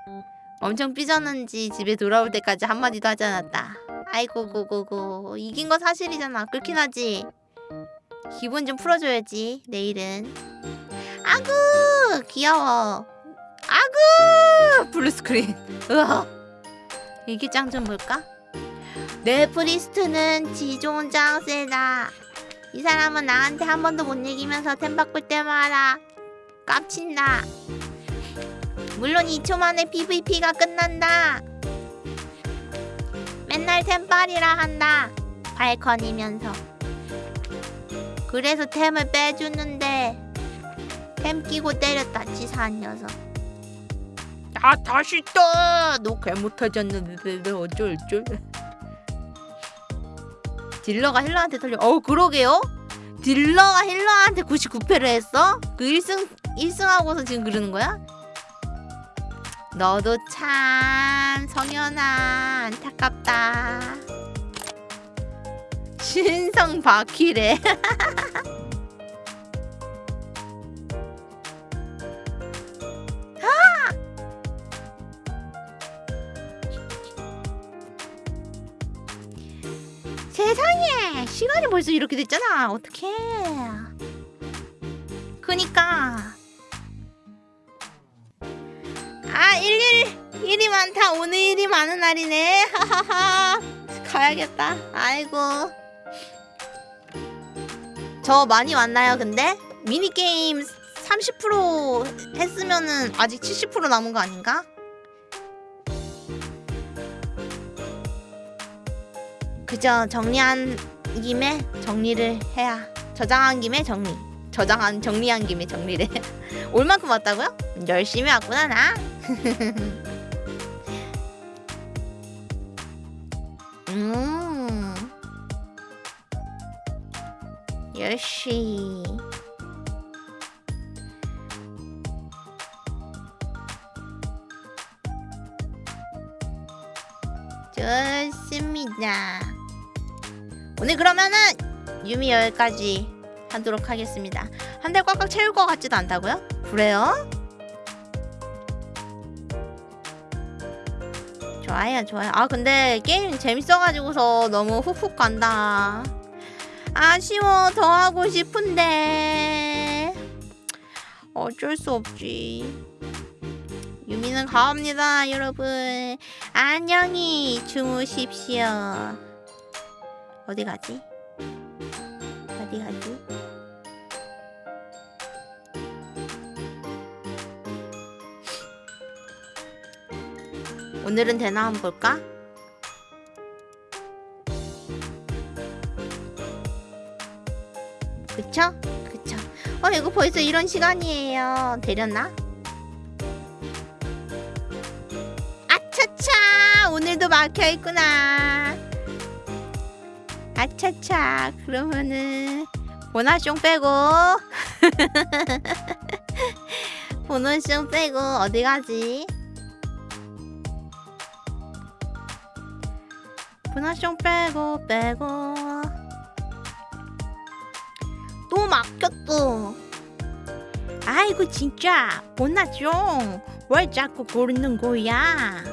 Speaker 1: 엄청 삐졌는지 집에 돌아올 때까지 한마디도 하지 않았다. 아이고 고고고 이긴 거 사실이잖아. 그렇긴 하지. 기분 좀 풀어줘야지 내일은. 아구 귀여워. 아구 blue screen. 으아. (laughs) 짱좀 볼까? 내 priest는 지존 짱 세다. 이 사람은 나한테 한 번도 못 이기면서 템 바꿀 때마다 깝친다. 물론 2초 만에 PVP가 끝난다. 맨날 템빨이라 한다. 발컨이면서. 그래서 템을 빼주는데 템 끼고 때렸다 치사한 녀석. 아 다시 떠! 너 어쩔 줄. 딜러가 힐러한테 털려. 어 그러게요. 딜러가 힐러한테 99패를 했어? 그 1승 1승하고서 지금 그러는 거야? 너도 참 성현아 안타깝다. 신성 바퀴래. 아! 세상에 시간이 벌써 이렇게 됐잖아. 어떡해. 그니까 아, 일일 일이 많다. 오늘 일이 많은 날이네. 하하하. 가야겠다. 아이고. 저 많이 왔나요, 근데? 미니 게임 30% 했으면은 아직 70% 남은 거 아닌가? 그저 정리한 김에 정리를 해야. 저장한 김에 정리. 저장한 정리한 김에 정리를. (laughs) 올 만큼 왔다고요? 열심히 왔구나 나. 음. 역시. 좋습니다. 오늘 그러면은 유미 여기까지 하도록 하겠습니다. 한 달 꽉꽉 채울 것 같지도 않다고요? 그래요? 좋아요 좋아요. 아 근데 게임 재밌어가지고서 너무 훅훅 간다. 아쉬워 더 하고 싶은데. 어쩔 수 없지. 유미는 가옵니다 여러분. 안녕히 주무십시오. 어디 가지? 어디 가지? 오늘은 되나 한번 볼까? 그쵸? 그쵸. 어, 이거 벌써 이런 시간이에요. 되렸나? 아차차! 오늘도 막혀있구나. 아차차. 그러면은, 보나숑 빼고. (laughs) 보너숑 빼고, 어디 가지? 분화숑 빼고 빼고. 또 막혔어 아이고 진짜. 보나숑 왜 자꾸 고르는 거야?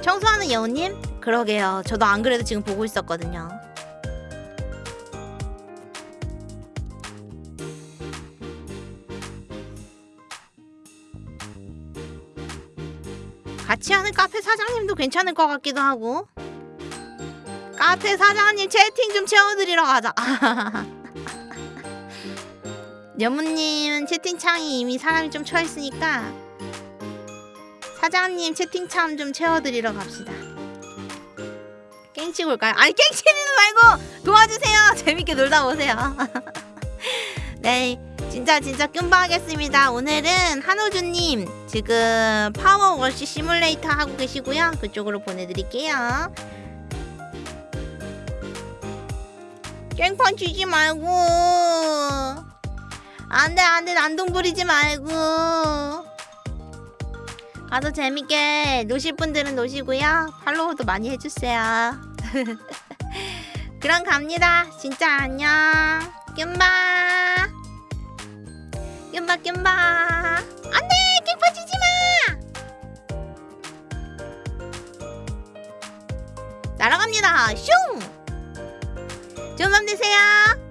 Speaker 1: 청소하는 여우님? 그러게요. 저도 안 그래도 지금 보고 있었거든요 같이 하는 카페 사장님도 괜찮을 것 같기도 하고. 카페 사장님 채팅 좀 채워드리러 가자. (laughs) 여무님 채팅창이 이미 사람이 좀 쳐있으니까 사장님 채팅창 좀 채워드리러 갑시다. 깽치고 올까요? 아니 깽치는 말고 도와주세요. (laughs) 재밌게 놀다 오세요. (laughs) 네 진짜 진짜 끔방하겠습니다. 오늘은 한호주님 지금 파워워시 시뮬레이터 하고 계시고요. 그쪽으로 보내드릴게요. 깽판 치지 말고. 안돼 안돼. 난동 부리지 말고. 가서 재밌게 노실 분들은 노시고요. 팔로우도 많이 해주세요. (laughs) 그럼 갑니다. 진짜 안녕. 뀨바 뀨바 뀨바. 안돼 깽판 치지 마. 날아갑니다. 슝. 좋은 밤 되세요